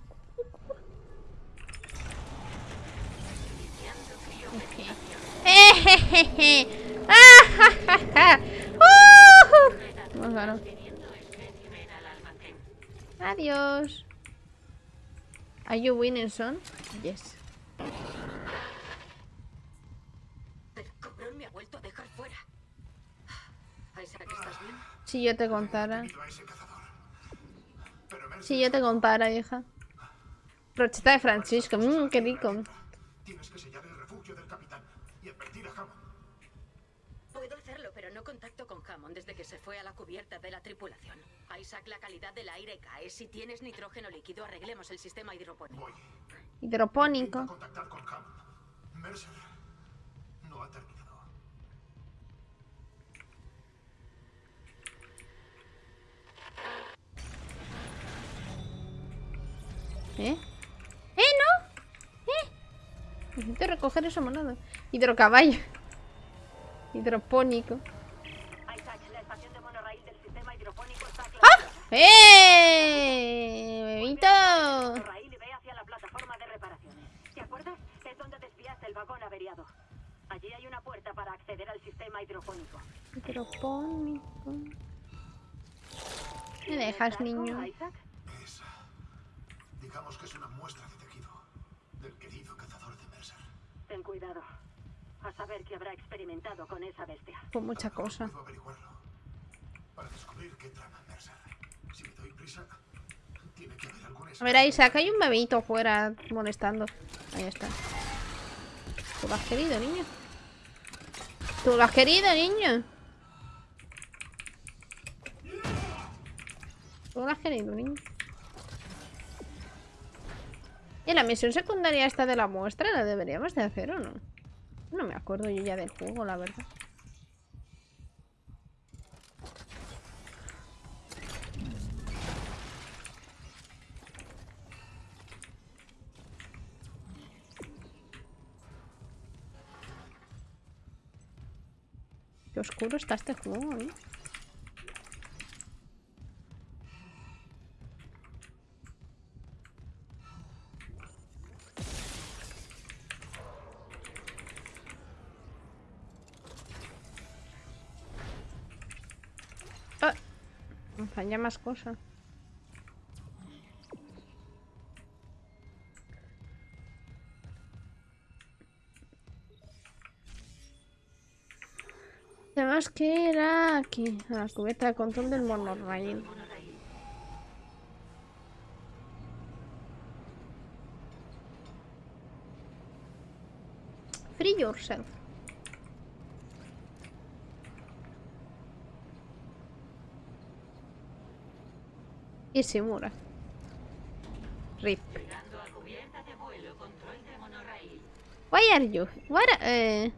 ¡Ah! ¡Uh! Adiós. Are you winning, son? Yes. El me ha vuelto a dejar fuera. Isaac, ¿estás bien? Si yo te contara. Si yo te contara, hija. Brocheta de Francisco. Mmm, qué rico. Tienes que sellar el refugio del capitán y advertir a Hammond. Puedo hacerlo, pero no contacto con Hammond desde que se fue a la cubierta de la tripulación. Isaac, la calidad del aire cae. Si tienes nitrógeno líquido, arreglemos el sistema hidropónico. Voy. Hidropónico. Intenta contactar con Hammond. Mercer ¿Te acuerdas? Es donde desviaste el vagón averiado. Allí hay una puerta para acceder al sistema hidropónico. Hidropónico. ¿Me dejas, ¿Algo, niño? Digamos que es una muestra de tejido del querido cazador de Mercer. Ten cuidado. A saber qué habrá experimentado con esa bestia. Con mucha cosa. Puedo averiguarlo. Para descubrir qué trama Mercer. Si me doy prisa, tiene que haber alguna A ver, Isaac, hay un bebito afuera molestando. Ahí está. ¿Tú lo has querido, niño? ¿Tú lo has querido, niño? ¿Tú lo has querido, niño? ¿Y la misión secundaria esta de la muestra la deberíamos de hacer o no? No me acuerdo yo ya del juego, la verdad. Qué oscuro está este juego, ¿eh? Falla más cosas. Tenemos que ir a aquí, a la cubierta de control del monorail. Free yourself. Y Simura. Rip. Llegando a cubierta de vuelo, control de monorail. Why are you? What? eh,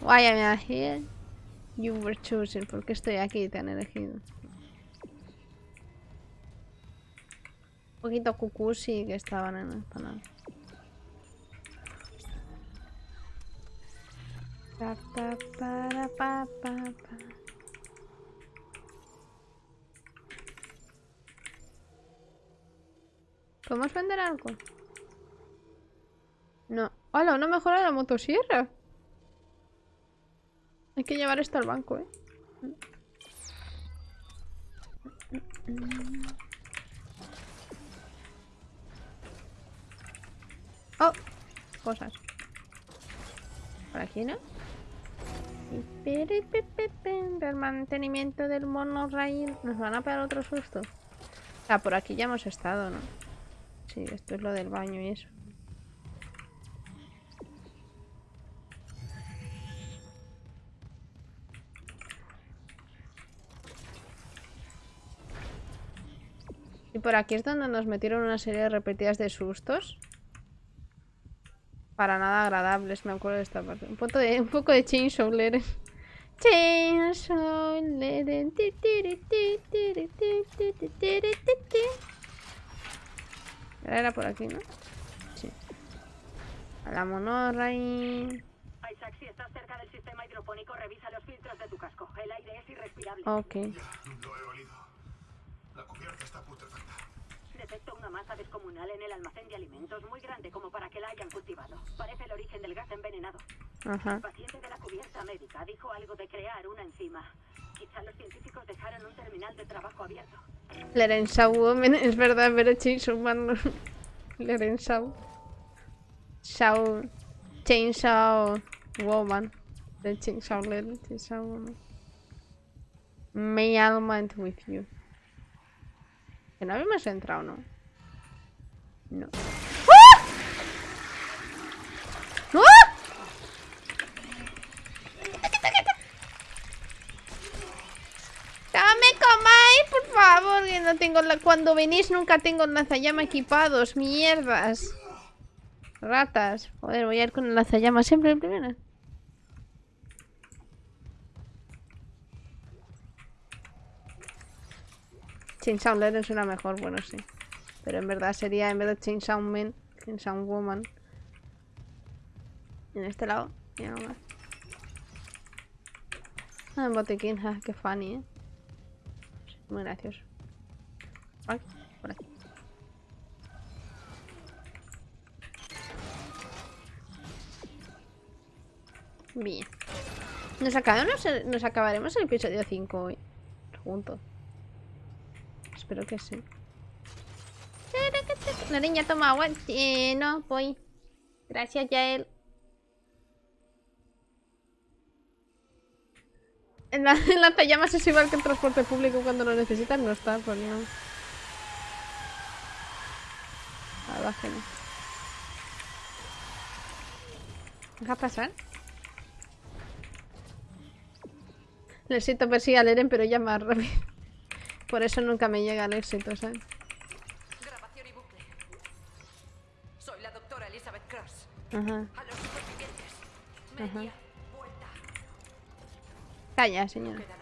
why am I here? You were chosen. ¿Por qué estoy aquí? Te han elegido. Un poquito cucusi que estaban en el canal. Pa, pa, pa. ¿Podemos vender algo? No. ¡Hala! Una mejora de la motosierra. Hay que llevar esto al banco, ¿eh? Oh, cosas. Por aquí, ¿no? Del mantenimiento del monorail. Nos van a pegar otro susto. Ah, por aquí ya hemos estado, ¿no? Sí, esto es lo del baño y eso. Y por aquí es donde nos metieron una serie de repetidas de sustos. Para nada agradables, me acuerdo de esta parte. Un poco de, un poco de Chainsaw Leren. Chainsaw Leren. ti, tiri, ti, tiri, ti, ti, ti, tiri, ti, ti. Ahora Era por aquí, ¿no? Sí. A la. Isaac, si estás cerca del sistema hidropónico, revisa los filtros de tu casco. El aire es irrespirable. Ok. Ya, lo he olido. La cubierta está putrefacta. Detecto una masa descomunal en el almacén de alimentos, muy grande como para que la hayan cultivado. Parece el origen del gas envenenado. Ajá. El paciente de la cubierta médica dijo algo de crear una enzima. Quizá los científicos dejaron un terminal de trabajo abierto. Lorenzau Woman, es verdad, pero Chainsaw Man. Lorenzau. Shaw. Chainsaw Woman. De Chainsaw Leren, Chainsaw Woman. May Almond with you. Que no habíamos entrado, ¿no? No. ¡Ah! ¡Ah! ¡No me comáis, por favor! Que no Cuando venís nunca tengo lanzallama equipados. ¡Mierdas! Ratas. Joder, voy a ir con el lanzallama siempre el primero. Chainsaw Leren suena mejor, bueno, sí. Pero en verdad sería, en vez de Chainsaw Man, Chainsaw Woman. En este lado, y algo más. Ah, botiquín, ja, qué funny, eh. Muy gracioso. Por aquí. Bien. Nos, acabamos nos acabaremos el episodio 5 hoy. Juntos. Espero que sí. La niña toma agua. Eh, no, voy. Gracias, Yael. En la, [laughs] en lanzallamas es igual que el transporte público cuando lo necesitas, no está, pues no. Ah, bájale. Deja pasar. Necesito persigue a Leren, pero ya más rápido. Por eso nunca me llega el éxito, ¿sabes? Grabación y bucle. Soy la doctora Elizabeth Cross. Ajá. A los supervivientes. Media vuelta. Calla, señora.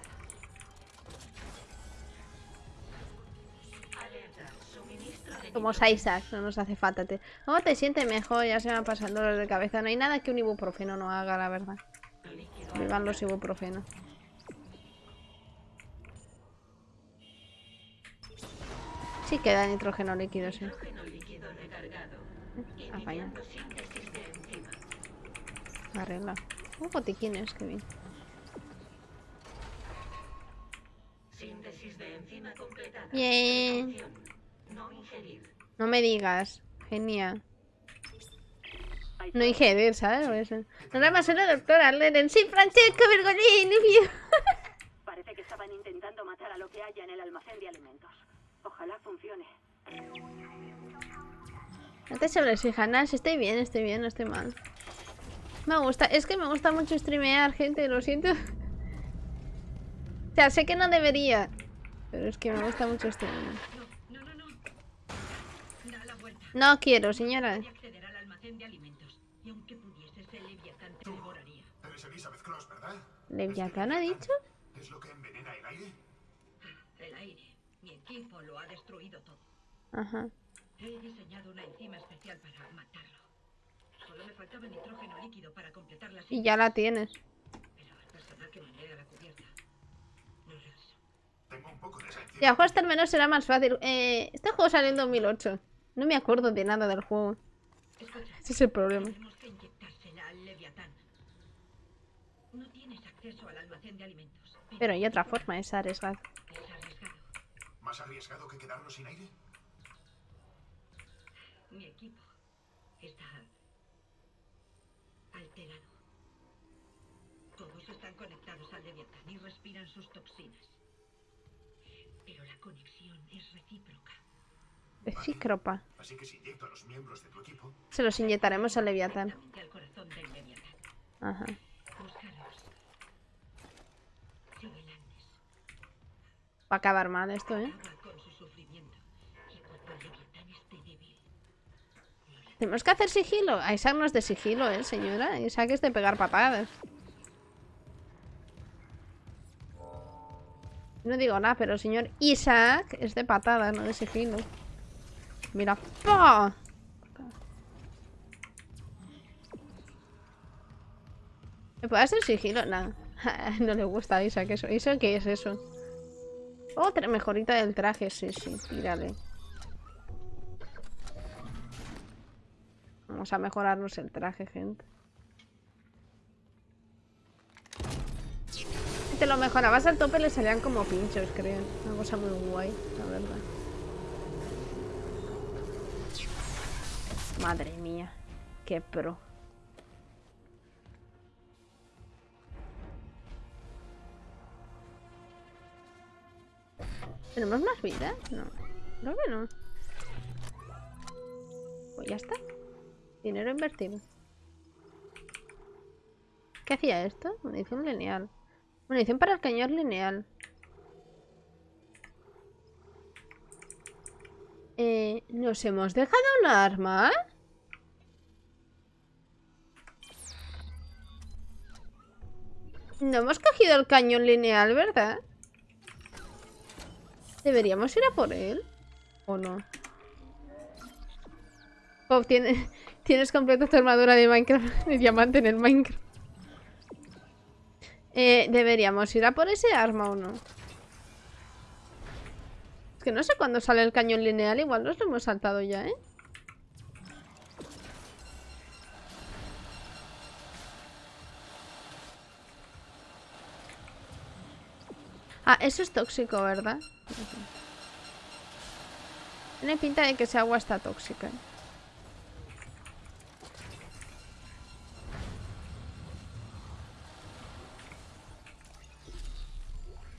Como Isaac, no nos hace falta. Te... ¿Cómo te sientes mejor? Ya se pasado el dolor de cabeza. No hay nada que un ibuprofeno no haga, la verdad. Vivan los ibuprofenos. Sí queda nitrógeno líquido, sí. Apaña. Enzima. Arregla. Un botiquines, que bien. Síntesis de enzima completada. Bien. No me digas. Genial. No ingerir, ¿sabes? No la más una doctora Leren. Sí, Francesco Bergolini. [laughs] Parece que estaban intentando matar a lo que haya en el almacén de alimentos. Ojalá funcione. No te sobreexijas, nada, si estoy bien, estoy bien, no estoy mal. Me gusta, es que me gusta mucho streamear, gente, lo siento. [laughs] O sea, sé que no debería, pero es que me gusta mucho streamear. No, quiero, señora. leviatán te devoraría. Eres Elizabeth Cross, ¿verdad? ¿Leviatán ha dicho? ¿Es lo que envenena el aire? El aire. Mi equipo lo ha destruido todo. Ajá. He diseñado una enzima especial para matarlo. Solo me faltaba nitrógeno líquido para completar la Y ya la tienes. Pero el personal que mandé a la cubierta no regresó. Tengo un poco de esa Si a juego hasta al menos será más fácil. Eh, este juego salió en 2008. No me acuerdo de nada del juego. Ese es el problema. tenemos que inyectársela al leviatán. No tienes acceso al almacén de alimentos. Pero hay otra forma, es arriesgado. Es arriesgado. ¿Más arriesgado que quedarnos sin aire? Mi equipo está alterado. Todos están conectados al Leviatán y respiran sus toxinas. Pero la conexión es recíproca. Recícropa. Así que si a los miembros de tu equipo, Se los inyectaremos al Leviatán. Ajá. Va a acabar mal esto, ¿eh? Tenemos que hacer sigilo. Isaac no es de sigilo, ¿eh, señora? Isaac es de pegar patadas. No digo nada, pero el señor Isaac es de patadas, no de sigilo. Mira. ¡pah! ¿Me puede hacer sigilo? No. [laughs] no le gusta a Isaac eso. ¿Isaac qué es eso? Otra mejorita del traje, sí, sí, tírale. Vamos a mejorarnos el traje, gente. Si te lo mejorabas al tope le salían como pinchos, creo. Una cosa muy guay, la verdad. Madre mía, qué pro. ¿Tenemos más vida? No. Creo que no. Pues ya está. Dinero invertido. ¿Qué hacía esto? Munición lineal. Munición para el cañón lineal. Eh, ¿Nos hemos dejado un arma? No hemos cogido el cañón lineal, ¿verdad? ¿Deberíamos ir a por él? ¿O no? Tienes completa tu armadura de Minecraft, [laughs] de diamante en el Minecraft. Eh, ¿Deberíamos ir a por ese arma o no? Que no sé cuándo sale el cañón lineal, igual nos lo hemos saltado ya, ¿eh? Ah, eso es tóxico, ¿verdad? Tiene pinta de que esa agua está tóxica.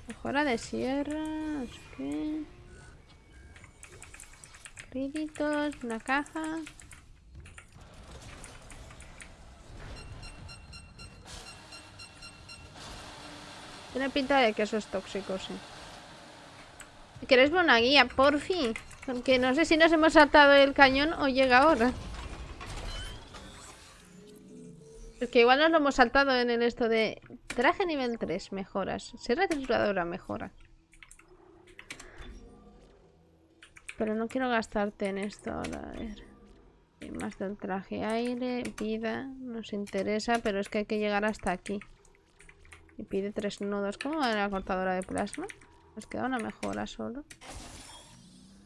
Mejora de sierra, qué. Una caja. Tiene pinta de que eso es tóxico, sí. ¿Quieres ver una guía? Por fin. Porque no sé si nos hemos saltado el cañón o llega ahora. Porque igual nos lo hemos saltado en el esto de traje nivel 3, mejoras. Ser trituradora, mejora. Pero no quiero gastarte en esto ahora, a ver. Y más del traje aire, vida, nos interesa, pero es que hay que llegar hasta aquí. Y pide tres nodos. ¿Cómo va la cortadora de plasma? Nos queda una mejora solo.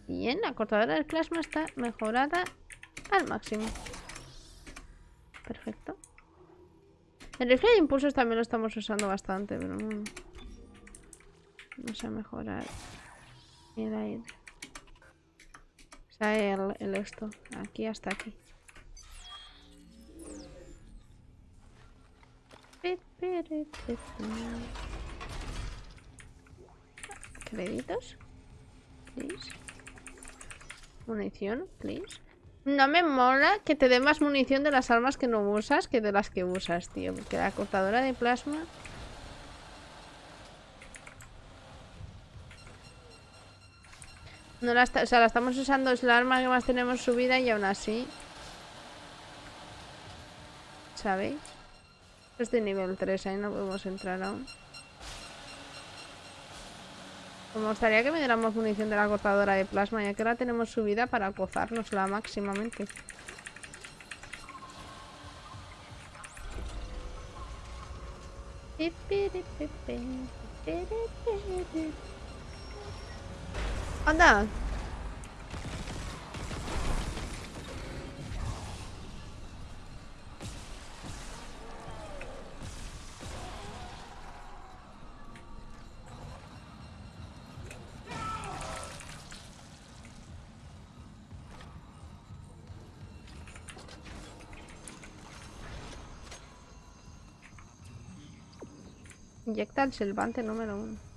Bien, la cortadora de plasma está mejorada al máximo. Perfecto. El rifle de impulsos también lo estamos usando bastante, pero no... Vamos a mejorar el aire. Sea, el, el esto. Aquí hasta aquí. Créditos. Please. Munición, please. No me mola que te dé más munición de las armas que no usas que de las que usas, tío. Porque la cortadora de plasma... No la está- o sea, la estamos usando, es la arma que más tenemos subida y aún así. ¿Sabéis? Es de nivel 3, ahí no podemos entrar aún. Me gustaría que me diéramos munición de la cortadora de plasma, ya que ahora tenemos subida para gozárnosla máximamente. ¡Anda! Inyecta el silbante número uno.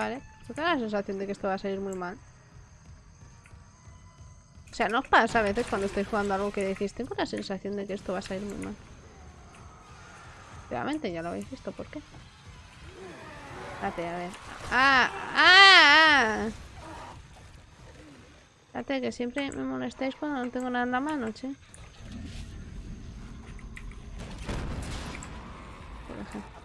Vale, yo tengo la sensación de que esto va a salir muy mal. O sea, ¿no os pasa a veces cuando estáis jugando algo que decís, tengo la sensación de que esto va a salir muy mal? Realmente ya lo habéis visto, ¿por qué? Espérate, a ver. ¡Ah! ¡Ah! ¡Ah! Espérate, que siempre me molestáis cuando no tengo nada en la mano, che. Por ejemplo.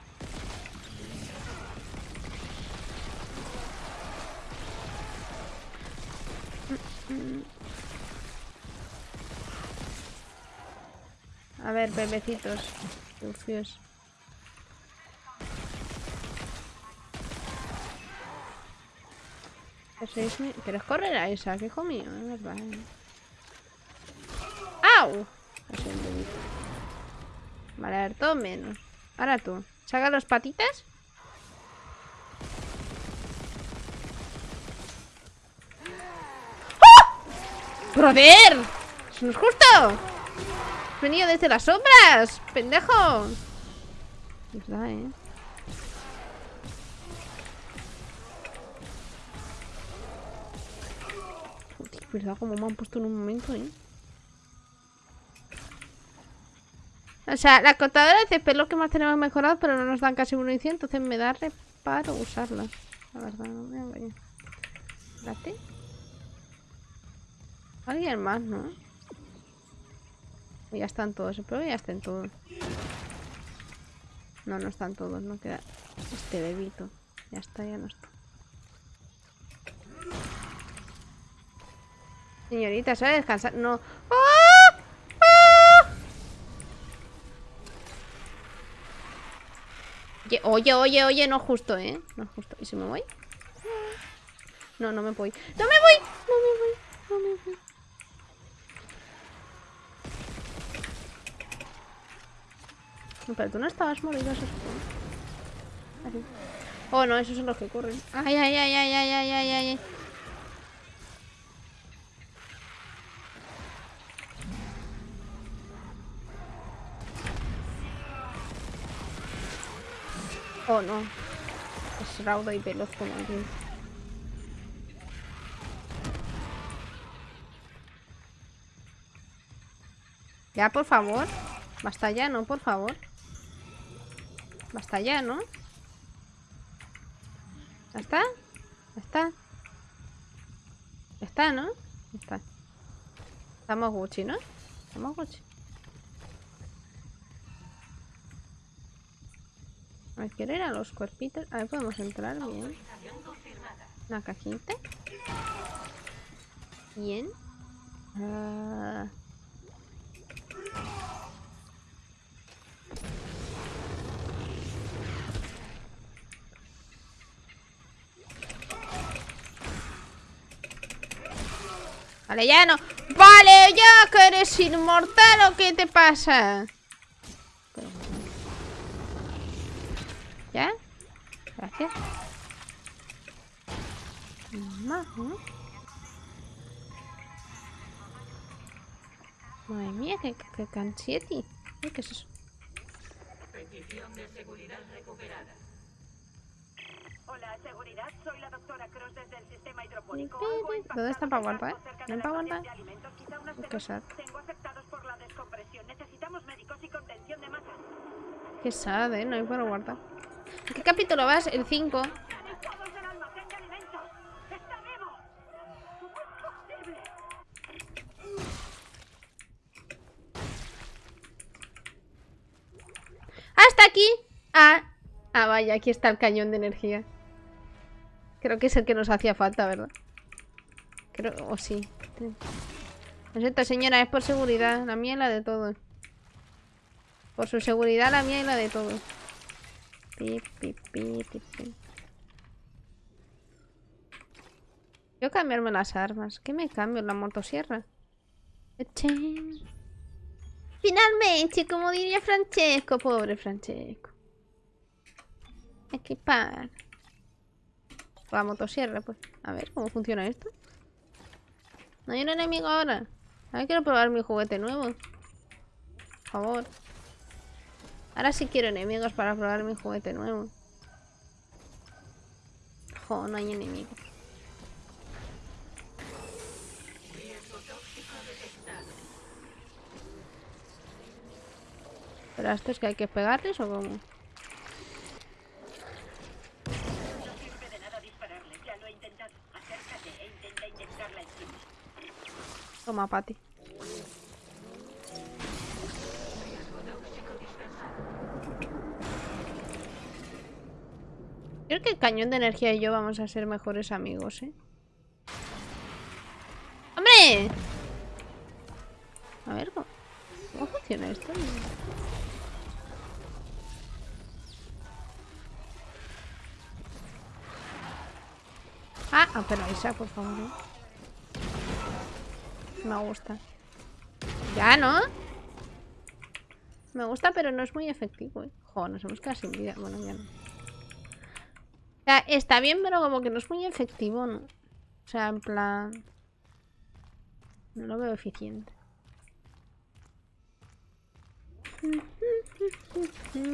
A ver, bebecitos. Sucios. ¿Quieres correr a esa? Que hijo mío, es verdad. ¿eh? ¡Au! Vale, a ver, todo menos. Ahora tú. Saca los patitas. ¡Ah! ¡Brother! ¡Eso no es justo! Venido desde las sombras, pendejo. Verdad, ¿eh? Verdad, como me han puesto en un momento, ¿eh? O sea, la cortadora de césped es lo que más tenemos mejorado, pero no nos dan casi munición, entonces me da reparo usarla. La verdad, no me engaño. Alguien más, ¿no? Ya están todos, espero que ya estén todos. No, no están todos, no queda este bebito. Ya está, ya no está. Señorita, ¿sabe descansar? No. ¡Ah! ¡Ah! Oye, oye, oye, no justo, ¿eh? No justo. ¿Y si me voy? No, no me voy. ¡No me voy! No me voy, no me voy. Pero tú no estabas morido, eso es Así. Oh, no, esos son los que corren. Ay, ay, ay, ay, ay, ay, ay, ay. Oh, no. Es raudo y veloz como viento. Ya, por favor. Basta ya, ¿no? Por favor. Basta ya, ¿no? ¿Ya está? ¿Ya está? ¿Ya está, no? Ya está. Estamos Gucci, ¿no? Estamos Gucci. A ver, quiero ir a los cuerpitos. A ver, podemos entrar bien. Una cajita. Bien. Ah. Vale, ya no. Vale, ya que eres inmortal o qué te pasa. ¿Ya? Gracias. Madre mía, qué, qué cansieti. Ay, ¿Qué es eso? Hola, seguridad. Soy la doctora Cross desde el sistema hidropónico. ¿Dónde está para aguantar? cerca ¿No del para aguantar? Qué sad. Tengo afectados por la descompresión. Necesitamos médicos y contención de masas. Qué sad, ¿eh? No hay para guardar. ¿En qué capítulo vas? El 5. ¡Todos del almacén de alimentos! ¡Está vivo! ¿Cómo es posible? ¡Hasta aquí! Ah, ah, vaya, aquí está el cañón de energía. Creo que es el que nos hacía falta, ¿verdad? Creo, o sí. Lo siento, señora, es por seguridad. La mía y la de todos. Por su seguridad, la mía y la de todos. Pi, pi, pi. Quiero cambiarme las armas. ¿Qué me cambio? ¿La motosierra? Finalmente, como diría Francesco. Pobre Francesco. Equipar. La motosierra, pues. A ver, ¿cómo funciona esto? No hay un enemigo ahora. Ahora quiero probar mi juguete nuevo. Por favor. Ahora sí quiero enemigos para probar mi juguete nuevo. Jo, no hay enemigos. ¿Pero a estos que hay que pegarles o cómo? No sirve de nada dispararles, ya lo he intentado. Acércate e intenta inyectarla encima. Toma, Patty. Creo que el cañón de energía y yo vamos a ser mejores amigos, ¿eh? ¡Hombre! A ver, ¿cómo, funciona esto? Ah, pero Isa, por favor, ¿eh? Me gusta. Ya, ¿no? Me gusta, pero no es muy efectivo, ¿eh? Joder, nos hemos quedado sin vida. Bueno, ya no. O sea, está bien, pero como que no es muy efectivo, ¿no? O sea, en plan... No lo veo eficiente. [laughs]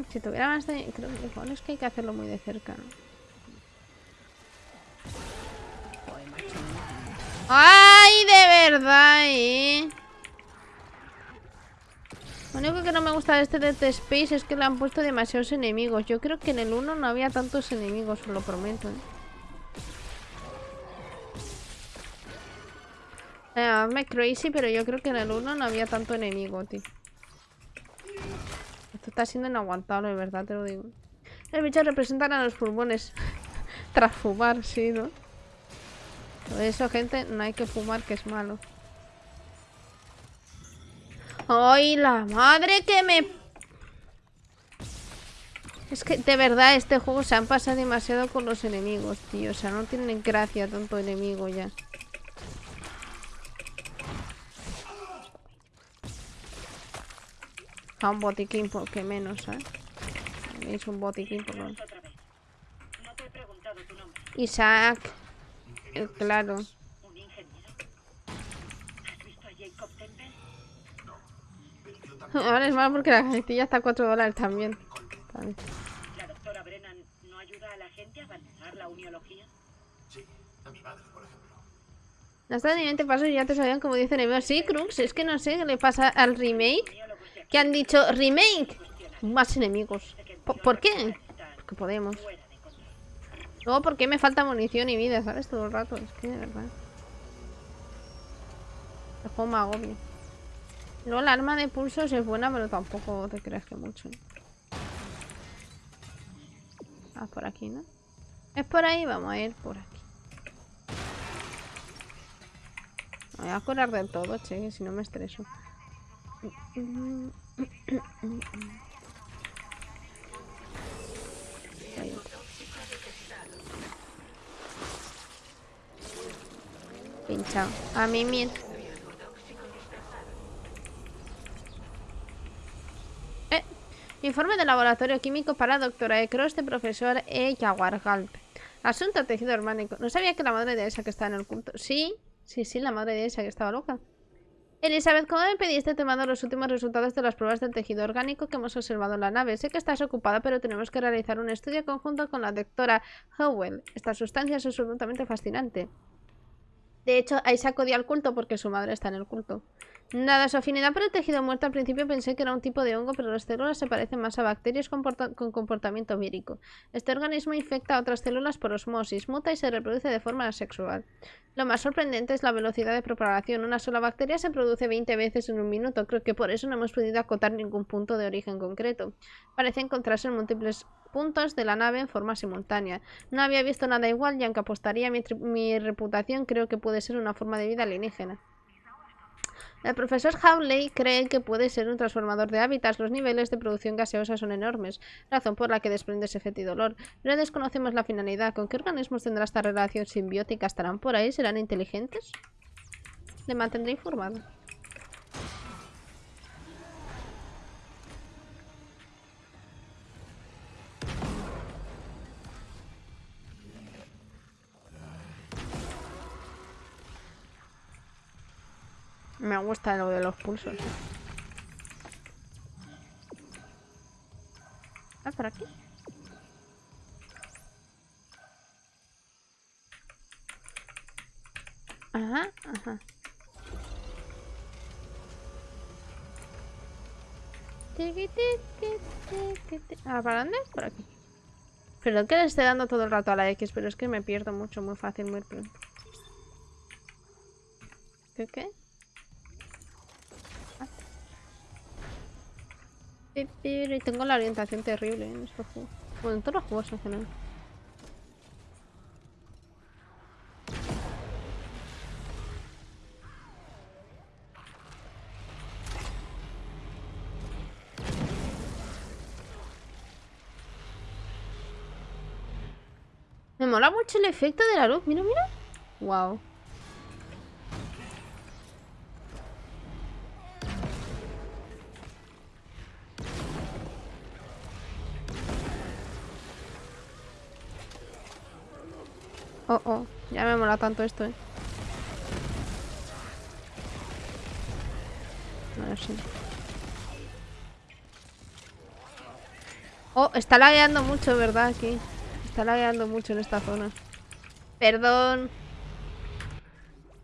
Si tuviera más de... Creo es que hay que hacerlo muy de cerca, ¿no? ¡Ay, de verdad, eh! Lo único que no me gusta de este Dead Space es que le han puesto demasiados enemigos. Yo creo que en el 1 no había tantos enemigos, os lo prometo, ¿eh? Eh, me crazy, pero yo creo que en el 1 no había tanto enemigo, tío. Esto está siendo inaguantable, de verdad, te lo digo. Los bichos representan a los pulmones. [laughs] Tras fumar, sí, ¿no? Por eso, gente, no hay que fumar, que es malo. ¡Ay, la madre que me... Es que, de verdad, este juego se han pasado demasiado con los enemigos, tío. O sea, no tienen gracia tanto enemigo ya. A un botiquín, por qué menos, ¿sabes? Es un botiquín, por lo menos. Isaac. El claro. ¿Has visto a Jacob Temple? Ahora es malo porque la cajetilla está a 4 dólares también. Vale. ¿La doctora Brennan no ayuda a la gente a abandonar la uniología? Sí, a mi madre, por ejemplo. Hasta ni 20 pasos y ya te sabían como dice enemigos. Sí, Crux, es que no sé qué le pasa al remake. Que han dicho remake. Más enemigos. ¿Por, por qué? está Porque podemos. Luego, ¿por qué me falta munición y vida? ¿Sabes? Todo el rato. Es que, de verdad. El juego me agobia. Luego, la arma de pulsos es buena, pero tampoco te creas que mucho. ¿eh? Ah, por aquí, ¿no? Es por ahí, vamos a ir por aquí. Me voy a curar del todo, che, si no me estreso. [clears throat] Ahí Pinchado. A mí mil. Eh. Informe del laboratorio químico para doctora E. Cross de profesor E. Yaguargalp. Asunto tejido orgánico. No sabía que la madre de esa que estaba en el culto. Sí, sí, sí, la madre de esa que estaba loca. Elizabeth, ¿cómo me pediste te mando los últimos resultados de las pruebas del tejido orgánico que hemos observado en la nave? Sé que estás ocupada, pero tenemos que realizar un estudio conjunto con la doctora Howell. Esta sustancia es absolutamente fascinante. De hecho, Isaac odia al culto porque su madre está en el culto. Nada, su afinidad por el tejido muerto al principio pensé que era un tipo de hongo, pero las células se parecen más a bacterias con, con comportamiento vírico. Este organismo infecta a otras células por osmosis, muta y se reproduce de forma asexual. Lo más sorprendente es la velocidad de propagación. Una sola bacteria se produce 20 veces en un minuto. Creo que por eso no hemos podido acotar ningún punto de origen concreto. Parece encontrarse en múltiples puntos de la nave en forma simultánea. No había visto nada igual y aunque apostaría mi, mi reputación, creo que puede ser una forma de vida alienígena. El profesor Howley cree que puede ser un transformador de hábitats. Los niveles de producción gaseosa son enormes, razón por la que desprende ese fetidolor. Pero desconocemos la finalidad. ¿Con qué organismos tendrá esta relación simbiótica? ¿Estarán por ahí? ¿Serán inteligentes? Le mantendré informado. Me gusta lo de los pulsos. Ah, por aquí. Ajá, ajá. Ah, ¿para dónde? Por aquí. Perdón que le esté dando todo el rato a la X, pero es que me pierdo mucho, muy fácil, muy pronto. ¿Qué qué? Y tengo la orientación terrible en estos juegos. Bueno, en todos los juegos en general. Me mola mucho el efecto de la luz. Mira, mira. Wow. Oh, oh. Ya me mola tanto esto, eh. A ver. Oh, está lagueando mucho, ¿verdad? Aquí. Está lagueando mucho en esta zona. Perdón.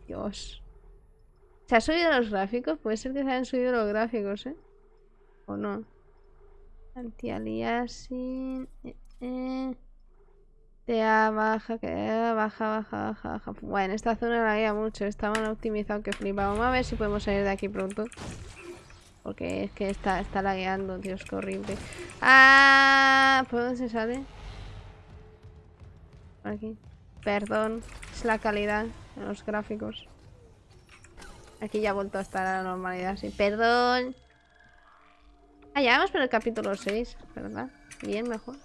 Dios. ¿Se ha subido los gráficos? Puede ser que se hayan subido los gráficos, ¿eh? ¿O no? Anti-aliasing... Eh, eh. TA baja, que baja, baja, baja, baja. Bueno, esta zona la había mucho. Estaban optimizados que flipa. Vamos a ver si podemos salir de aquí pronto. Porque es que está, está lagueando, Dios, qué horrible. ¡Ah! ¿Por dónde se sale? Por aquí. Perdón. Es la calidad de los gráficos. Aquí ya ha vuelto a estar a la normalidad, sí. Perdón. Ah, ya vamos por el capítulo 6, ¿verdad? Bien, mejor.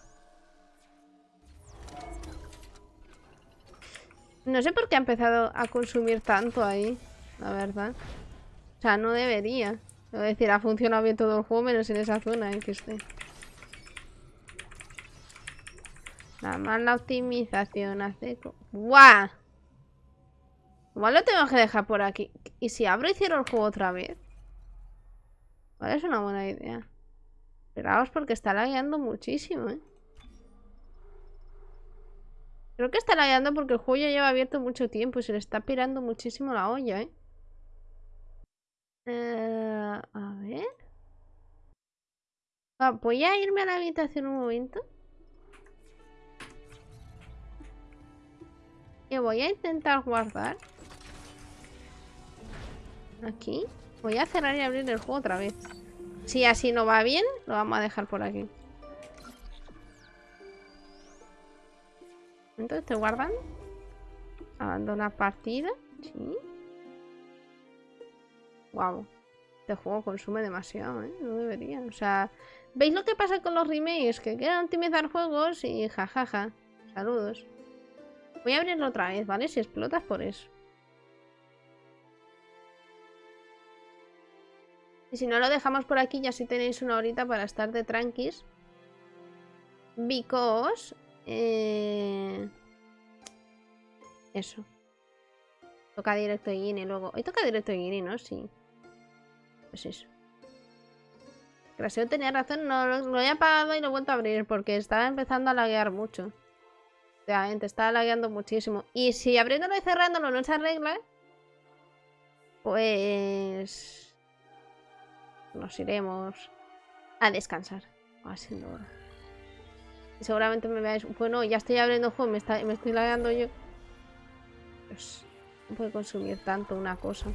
No sé por qué ha empezado a consumir tanto ahí, la verdad. O sea, no debería. Es decir, ha funcionado bien todo el juego, menos en esa zona en que esté. La optimización hace... ¡Guau! Igual lo tengo que dejar por aquí. ¿Y si abro y cierro el juego otra vez? Vale, es una buena idea. Esperaos porque está lagueando muchísimo, ¿eh? Creo que está lagueando porque el juego ya lleva abierto mucho tiempo y se le está pirando muchísimo la olla, ¿eh? eh a ver... Ah, voy a irme a la habitación un momento. Y voy a intentar guardar. Aquí. Voy a cerrar y abrir el juego otra vez. Si así no va bien, lo vamos a dejar por aquí. Entonces estoy guardando. Abandonar partida. Sí. Wow. Este juego consume demasiado, ¿eh? No debería. O sea, ¿veis lo que pasa con los remakes? Que quieren optimizar juegos y jajaja. Saludos. Voy a abrirlo otra vez, ¿vale? Si explotas por eso. Y si no lo dejamos por aquí, ya si tenéis una horita para estar de tranquis. Because eh... Eso. Toca directo Guinea luego. Hoy toca directo Guinea, ¿no? Sí. Pues eso. Craseo tenía razón, no lo, he apagado y lo vuelto a abrir porque estaba empezando a laguear mucho. Efectivamente, está lagueando muchísimo. Y si abriéndolo y cerrándolo no se arregla, pues nos iremos a descansar. Haciendo hora. Seguramente me veáis. Bueno, ya estoy abriendo juego, me, está, me estoy lagueando yo. Pues no puede consumir tanto una cosa.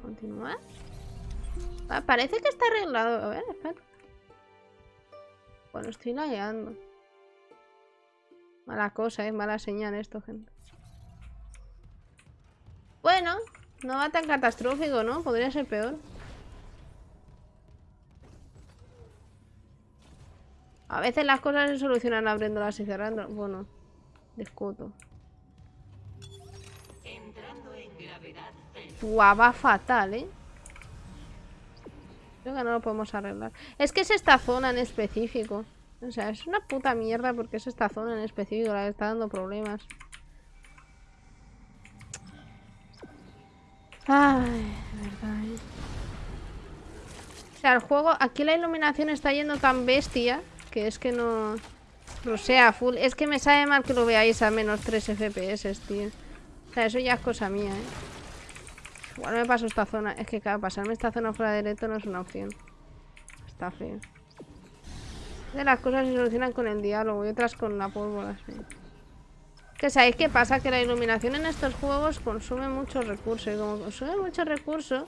Continuar. Parece que está arreglado. A ver, espera. Bueno, estoy lagueando. Mala cosa, es mala señal esto, gente. Bueno, no va tan catastrófico, ¿no? Podría ser peor. A veces las cosas se solucionan abriéndolas y cerrando. Bueno, discuto. Guau, va fatal, ¿eh? Creo que no lo podemos arreglar. Es que es esta zona en específico. O sea, es una puta mierda porque es esta zona en específico la que está dando problemas. Ay, verdad, ¿eh? O sea, el juego... Aquí la iluminación está yendo tan bestia que es que no... No sea full. Es que me sabe mal que lo veáis a menos 3 FPS, tío. O sea, eso ya es cosa mía, ¿eh? Igual me paso esta zona. Es que, claro, pasarme esta zona fuera de directo no es una opción. Está feo. De las cosas se solucionan con el diálogo y otras con la pólvora, sí. Que sabéis qué pasa, que la iluminación en estos juegos consume muchos recursos. Y como consume muchos recursos,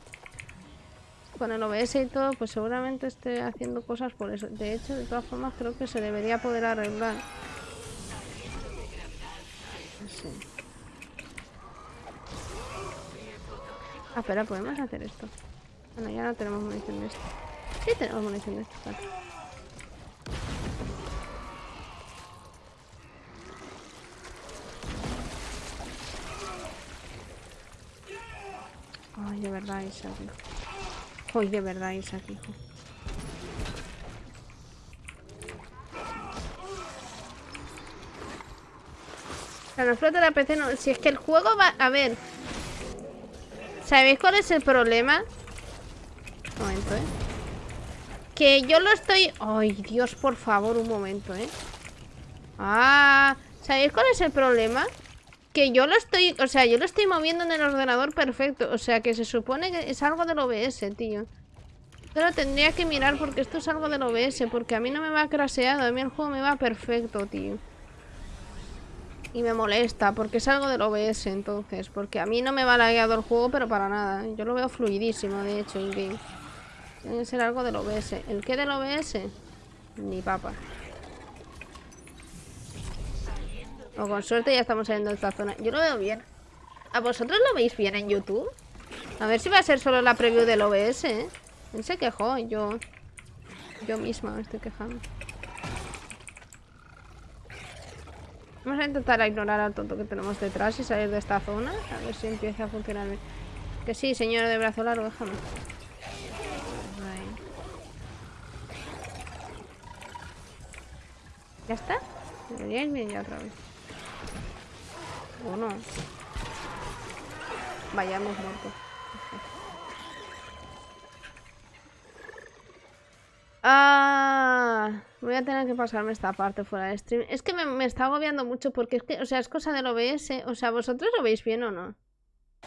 con el OBS y todo, pues seguramente esté haciendo cosas por eso. De hecho, de todas formas, creo que se debería poder arreglar. Sí. Ah, espera, podemos hacer esto. Bueno, ya no tenemos munición de esto. Sí tenemos munición de esto, vale. Ay, de verdad, Isaac, hijo. Ay, de verdad, Isaac, hijo. Sea, no flota la PC, no. Si es que el juego va... A ver. ¿Sabéis cuál es el problema? Un momento, ¿eh? Que yo lo estoy... Ay, Dios, por favor, un momento, ¿eh? Ah... ¿Sabéis cuál es el problema? Que yo lo estoy... O sea, yo lo estoy moviendo en el ordenador perfecto. O sea, que se supone que es algo del OBS, tío. Pero tendría que mirar porque esto es algo del OBS. Porque a mí no me va craseado. A mí el juego me va perfecto, tío. Y me molesta porque es algo del OBS, entonces. Porque a mí no me va lagueado el juego, pero para nada. Yo lo veo fluidísimo, de hecho, in-game. Tiene que ser algo del OBS. ¿El qué del OBS? Ni papa. O con suerte ya estamos saliendo de esta zona. Yo lo veo bien. ¿A vosotros lo veis bien en YouTube? A ver si va a ser solo la preview del OBS, ¿eh? Él se quejó, yo... Yo misma me estoy quejando. Vamos a intentar ignorar al tonto que tenemos detrás y salir de esta zona. A ver si empieza a funcionar bien. Que sí, señor de brazo largo, déjame. ¿Ya está? Debería bien ya otra vez. ¿O no? Vaya, hemos muerto. [laughs] Ah, voy a tener que pasarme esta parte fuera de stream. Es que me, me está agobiando mucho porque es que, o sea, es cosa del OBS. O sea, ¿vosotros lo veis bien o no?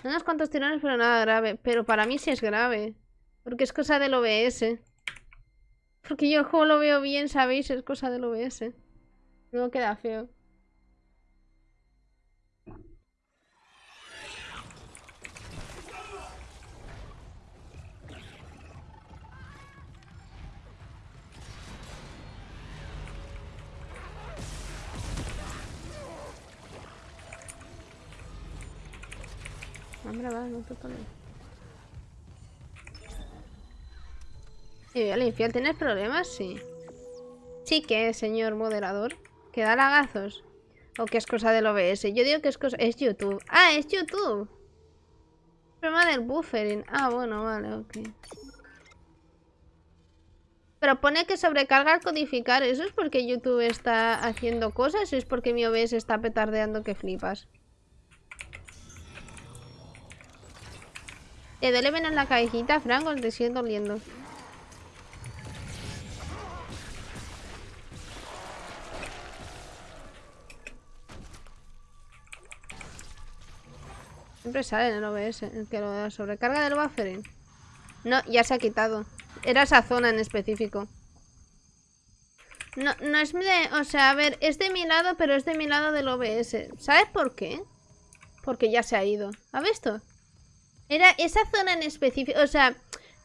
Unos cuantos tirones, pero nada grave. Pero para mí sí es grave. Porque es cosa del OBS. Porque yo el juego lo veo bien, ¿sabéis? Es cosa del OBS. No queda feo. Va, no. Y al infiel, ¿tienes problemas? Sí. Sí que, señor moderador. Que da lagazos. O que es cosa del OBS. Yo digo que es cosa... Es YouTube. ¡Ah, es YouTube! Problema del buffering. Ah, bueno, vale, ok. Pero pone que sobrecarga al codificar. ¿Eso es porque YouTube está haciendo cosas? ¿O es porque mi OBS está petardeando que flipas? Te duele menos la cabecita, Franco, te sigue doliendo. Siempre sale en el OBS, el que lo da sobrecarga del buffering. No, ya se ha quitado. Era esa zona en específico. No, no es de... O sea, a ver, es de mi lado, pero es de mi lado del OBS. ¿Sabes por qué? Porque ya se ha ido. ¿Ha visto? Era esa zona en específico. O sea,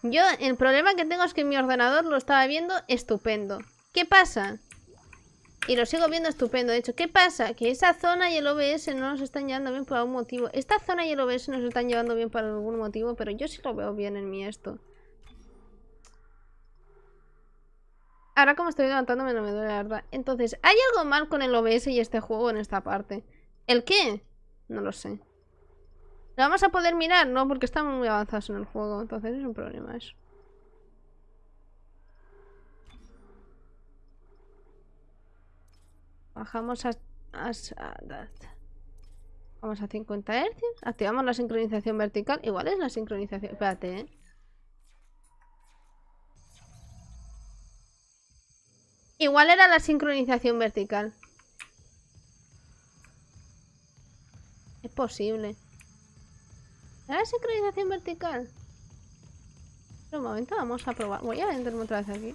yo el problema que tengo es que mi ordenador lo estaba viendo estupendo. ¿Qué pasa? Y lo sigo viendo estupendo. De hecho, ¿qué pasa? Que esa zona y el OBS no nos están llevando bien por algún motivo. Esta zona y el OBS nos están llevando bien por algún motivo, pero yo sí lo veo bien en mi esto. Ahora como estoy levantándome no me duele la verdad. Entonces, ¿hay algo mal con el OBS y este juego en esta parte? ¿El qué? No lo sé. ¿Lo vamos a poder mirar? No, porque estamos muy avanzados en el juego. Entonces es un problema eso. Bajamos a, a, Vamos a 50 Hz. Activamos la sincronización vertical. Igual es la sincronización. Espérate, ¿eh? Igual era la sincronización vertical. Es posible. ¿Era la sincronización vertical? Pero un momento, vamos a probar. Voy a meterme otra vez aquí.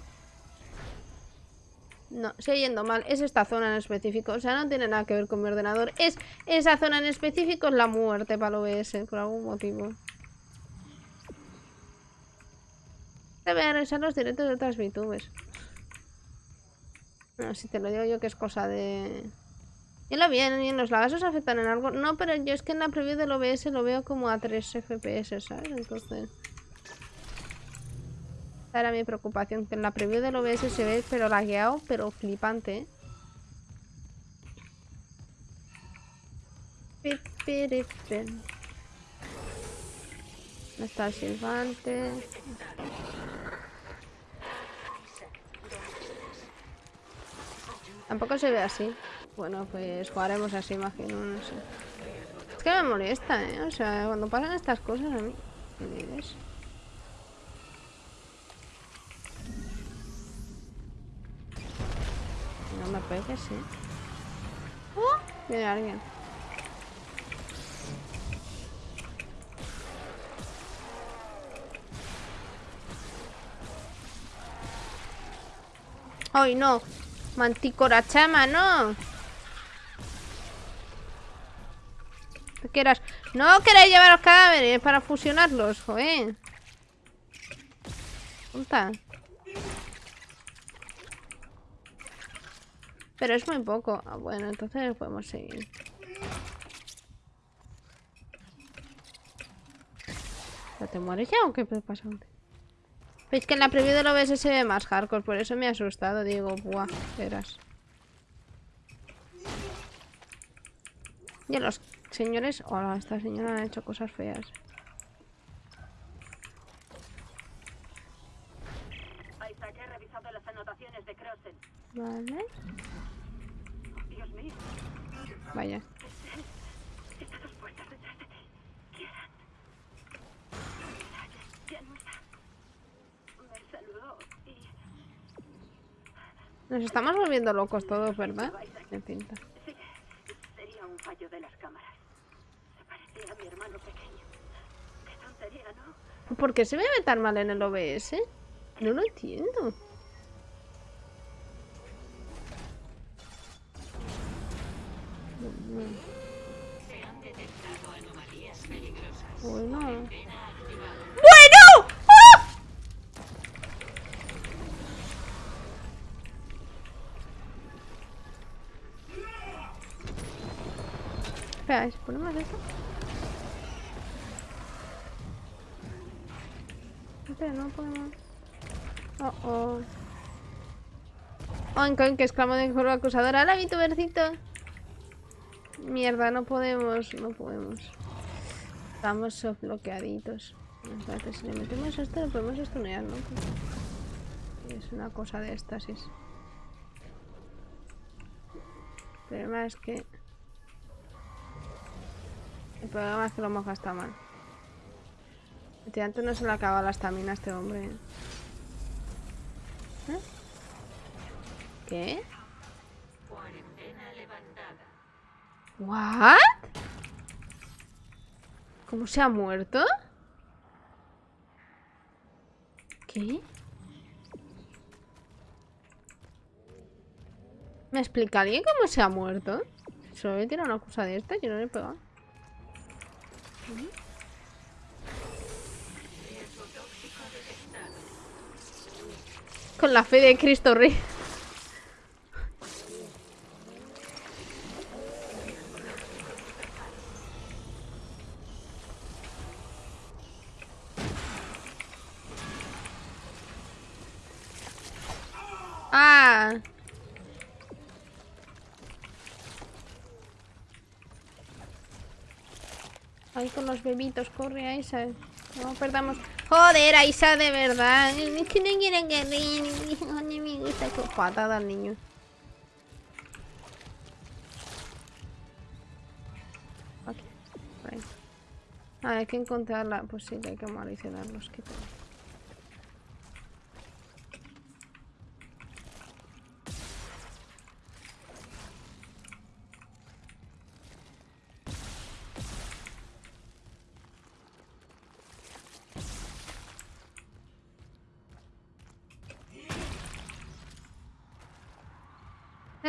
No, sigue yendo mal. Es esta zona en específico. O sea, no tiene nada que ver con mi ordenador. Es esa zona en específico es la muerte para el OBS, por algún motivo. A revisar los directos de otras VTubers. No, si te lo digo yo que es cosa de... Y lo bien, y los lagazos afectan en algo. No, pero yo es que en la preview del OBS lo veo como a 3 FPS, ¿sabes? Entonces... Esa era mi preocupación, que en la preview del OBS se ve pero lagueado, pero flipante, ¿eh? ¿Dónde está el silbante? Tampoco se ve así. Bueno, pues jugaremos así, imagino, no sé. Es que me molesta, ¿eh? O sea, cuando pasan estas cosas a mí... ¿Qué dices? No me pegues, ¿eh? ¡Oh! Viene alguien. ¡Ay, no! Manticora chama, no. ¿Qué quieras? No queréis llevar los cadáveres para fusionarlos, joder. Punta. Pero es muy poco. Ah, bueno, entonces podemos seguir. ¿Ya te mueres ya o qué pasa? Veis que en la preview del OBS se ve más hardcore, por eso me ha asustado. Digo, buah, verás. Y los señores... Hola, esta señora ha hecho cosas feas. Isaac, he revisado las anotaciones de Crossen. Vale. Dios mío, Vaya. está a dos puertas detrás de ti. Kieran. Ya, ya no está. Me saludó y Nos estamos volviendo locos todos, ¿verdad? Me pinta. sí, sería un fallo de las cámaras. Se mi hermano pequeño. ¿no? ¿Por qué se me ve tan mal en el OBS? No lo entiendo. Bueno. ¡Bueno! ¡Ah! Espera, ¿si ponemos esto? Espera, no podemos... Oh, oh. Oink, oink, exclamó de forma acusadora. ¡Hala, mi tubercito! Mierda, no podemos, no podemos. Estamos bloqueaditos. Espérate, si le metemos esto, lo podemos estunear, ¿no? Es una cosa de éxtasis. El problema es que... El problema es que lo hemos gastado mal. Este antes no se le acaba la estamina a este hombre. ¿eh? ¿Qué? ¿What? ¿Cómo se ha muerto? ¿Qué? ¿Me explica alguien cómo se ha muerto? Solo le tira una cosa de esta, yo no le he pegado. Con la fe de Cristo Rey. Ah. Ahí con los bebitos, corre Aisa. No perdamos. Joder, Aisa, de verdad. Es que no quieren que ríen. me gusta patada niño. Aquí. Ah, hay que encontrarla. Pues sí, hay que maliciarlos. Que tal.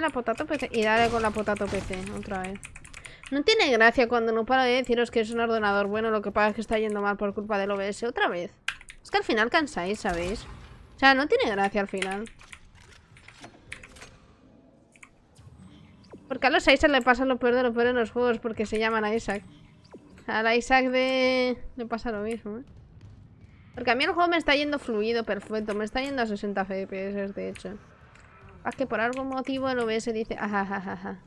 La potato PC. Y dale con la potato PC, otra vez. No tiene gracia cuando no paro de deciros que es un ordenador bueno, lo que pasa es que está yendo mal por culpa del OBS. Otra vez. Es que al final cansáis, ¿sabéis? O sea, no tiene gracia al final. Porque a los Isaac le pasa lo peor de lo peor en los juegos porque se llaman a Isaac. A la Isaac de... le pasa lo mismo, ¿eh? Porque a mí el juego me está yendo fluido, perfecto. Me está yendo a 60 FPS, de hecho. Es que por algún motivo el OBS dice... Ajajaja.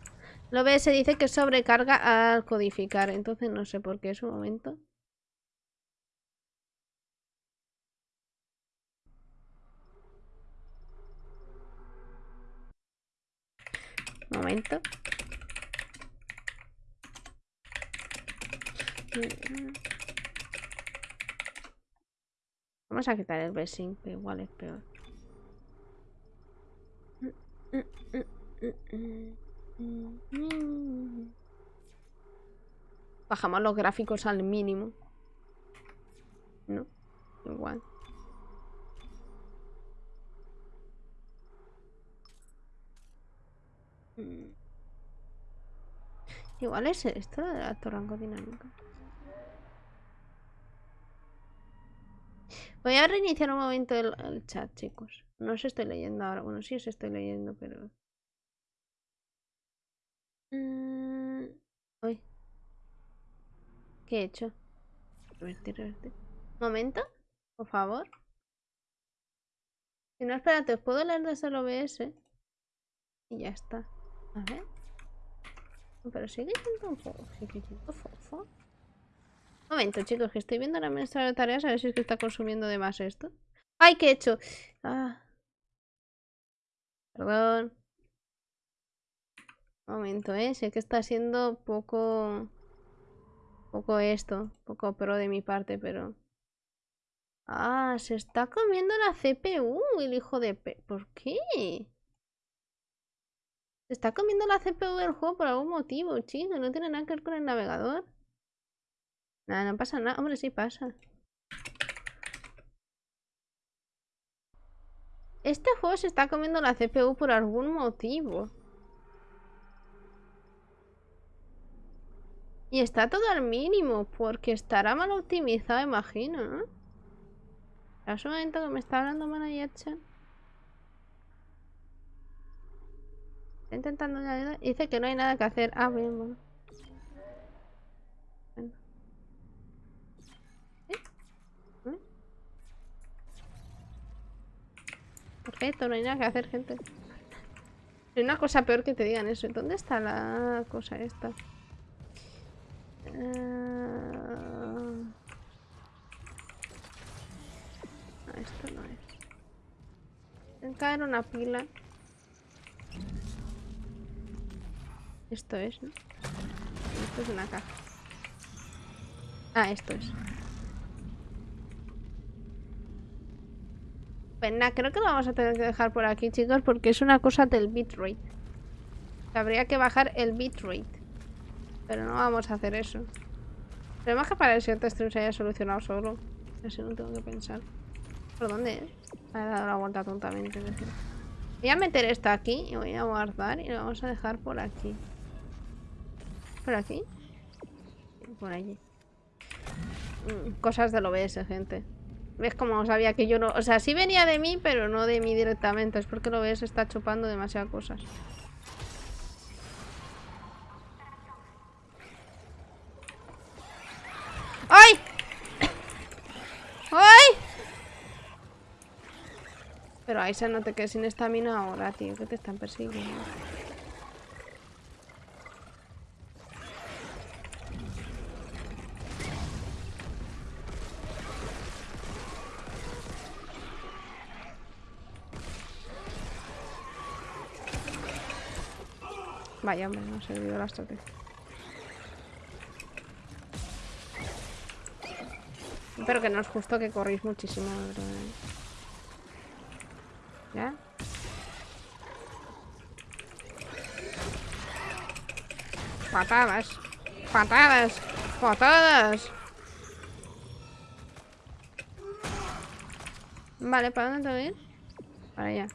El OBS dice que sobrecarga al codificar. Entonces no sé por qué es un momento. Momento. Vamos a quitar el besing, que igual es peor. Bajamos los gráficos al mínimo. No, igual. Igual es esto de alto rango dinámico. Voy a reiniciar un momento el, chat, chicos. No os estoy leyendo ahora. Bueno, sí os estoy leyendo, pero... Mm, ¿Qué he hecho? Revertir, revertir. ¿Momento? Por favor. Si no, espérate, os puedo leer desde el OBS. Y ya está. A ver. Pero sigue siendo un poco. Sigue siendo fofo. Momento, chicos, que estoy viendo la mesa de tareas a ver si es que está consumiendo de más esto. ¡Ay, qué he hecho! Ah. Perdón. momento, ¿eh? Sé que está siendo poco... Poco esto. Poco pro de mi parte, pero... Ah, se está comiendo la CPU, el hijo de pe... ¿Por qué? Se está comiendo la CPU del juego por algún motivo, chico. No tiene nada que ver con el navegador. Nada, no pasa nada. Hombre, sí pasa. Este juego se está comiendo la CPU por algún motivo. Y está todo al mínimo, porque estará mal optimizado, imagino, ¿no? Es un momento que me está hablando Manayacha. Está intentando Dice que no hay nada que hacer. Ah, bien, bueno. No hay nada que hacer, gente. Hay una cosa peor que te digan eso. ¿Dónde está la cosa esta? Uh... esto no es. Caer una pila. Esto es, ¿no? Esto es una caja. Ah, esto es. Pues creo que lo vamos a tener que dejar por aquí, chicos, porque es una cosa del bitrate. Habría que bajar el bitrate. Pero no vamos a hacer eso. Pero que para el siguiente stream se haya solucionado solo. Así no tengo que pensar. ¿Por dónde es? Ha dado la vuelta tontamente. Voy a meter esto aquí y voy a guardar y lo vamos a dejar por aquí. ¿Por aquí? Por allí. Mm, cosas del OBS, gente. ¿Ves cómo sabía que yo no...? O sea, sí venía de mí, pero no de mí directamente. Es porque el OBS está chupando demasiadas cosas. ¡Ay! ¡Ay! Pero Aisa, no te quedes sin estamina ahora, tío, que te están persiguiendo. Vaya, hombre, no ha servido la estrategia. Pero que no es justo que corréis muchísimo, ¿Ya? Patadas. Patadas. Patadas. Vale, ¿para dónde tengo que ir? Para allá.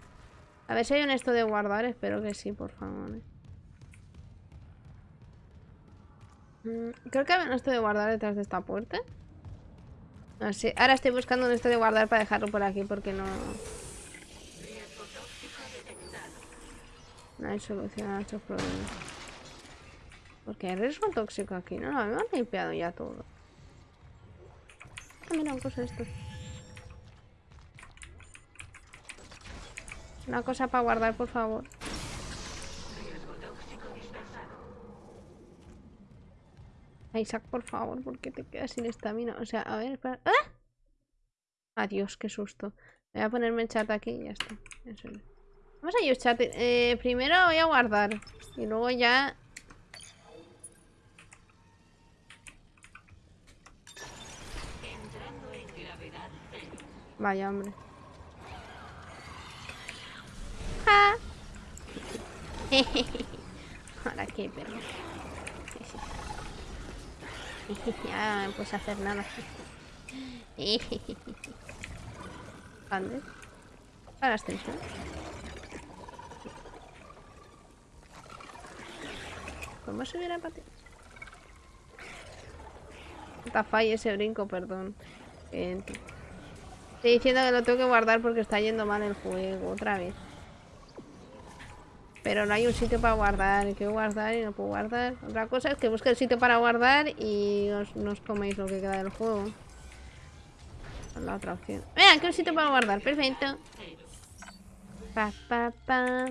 A ver si hay un esto de guardar. Espero que sí, por favor. ¿eh? Creo que hay un esto de guardar detrás de esta puerta. No sé. Ahora estoy buscando un esto de guardar para dejarlo por aquí porque no... No hay solución a estos problemas. Porque hay riesgo tóxico aquí, ¿no? Me han limpiado ya todo. Ah, mira, cosa esto. Una cosa para guardar, por favor. Isaac, por favor, porque te quedas sin estamina. O sea, a ver, espera. ¡Ah! Adiós, qué susto. Voy a ponerme el chat aquí y ya está. Vamos a ir chat. Eh, primero voy a guardar. Y luego ya... Vaya, hombre. ¡Ja! [laughs] Ahora qué perro. [laughs] ya no puedes hacer nada. [laughs] ¿Dónde? Para la extensión. ¿Cómo subir a patín? Está falla ese brinco, perdón. Estoy diciendo que lo tengo que guardar porque está yendo mal el juego, otra vez. Pero no hay un sitio para guardar. Quiero guardar y no puedo guardar. Otra cosa es que busque el sitio para guardar y os, no os coméis lo que queda del juego. La otra opción. Mira, aquí un sitio para guardar. Perfecto. Pa, pa, pa.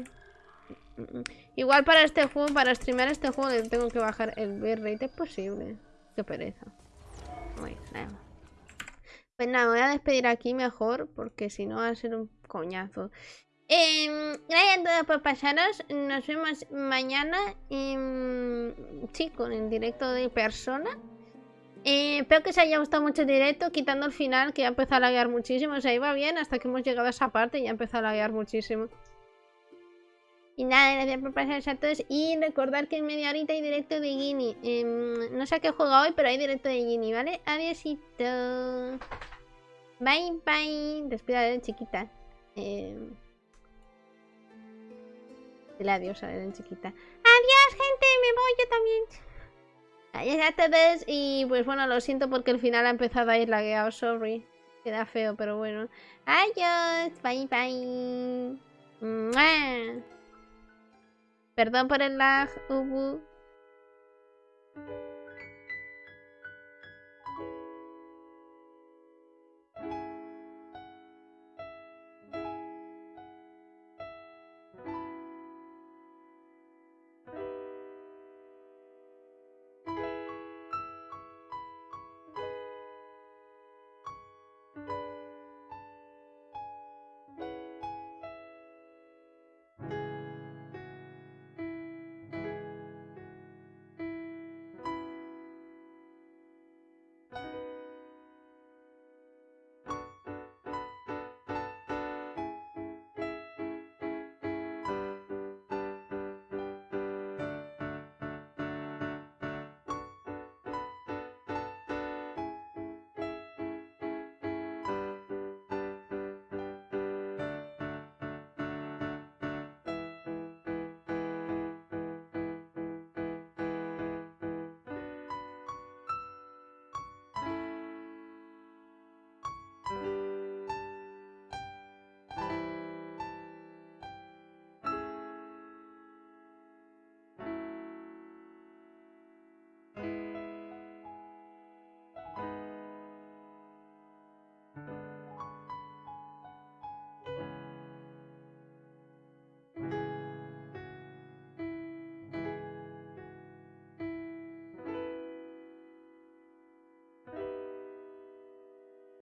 Igual para este juego, para streamear este juego, tengo que bajar el bitrate. Es posible. Qué pereza. Pues nada, me voy a despedir aquí mejor, porque si no va a ser un coñazo. Gracias a todos por pasaros. Nos vemos mañana. Eh, sí, con el directo de persona. Eh, espero que os haya gustado mucho el directo, quitando el final que ya empezó a laguear muchísimo. O sea, iba bien hasta que hemos llegado a esa parte y ya empezó a laguear muchísimo. Y nada, gracias por pasaros a todos. Y recordar que en media horita hay directo de Gini. Em, no sé a qué juega hoy, pero hay directo de Gini, ¿vale? Adiósito. Bye, bye. Despida chiquita. Eh... Dile adiós a en chiquita. Adiós, gente, me voy yo también. Adiós a todos. Y pues bueno, lo siento porque el final ha empezado a ir lagueado, sorry. Queda feo, pero bueno. Adiós, bye bye. Perdón por el lag, Ubu.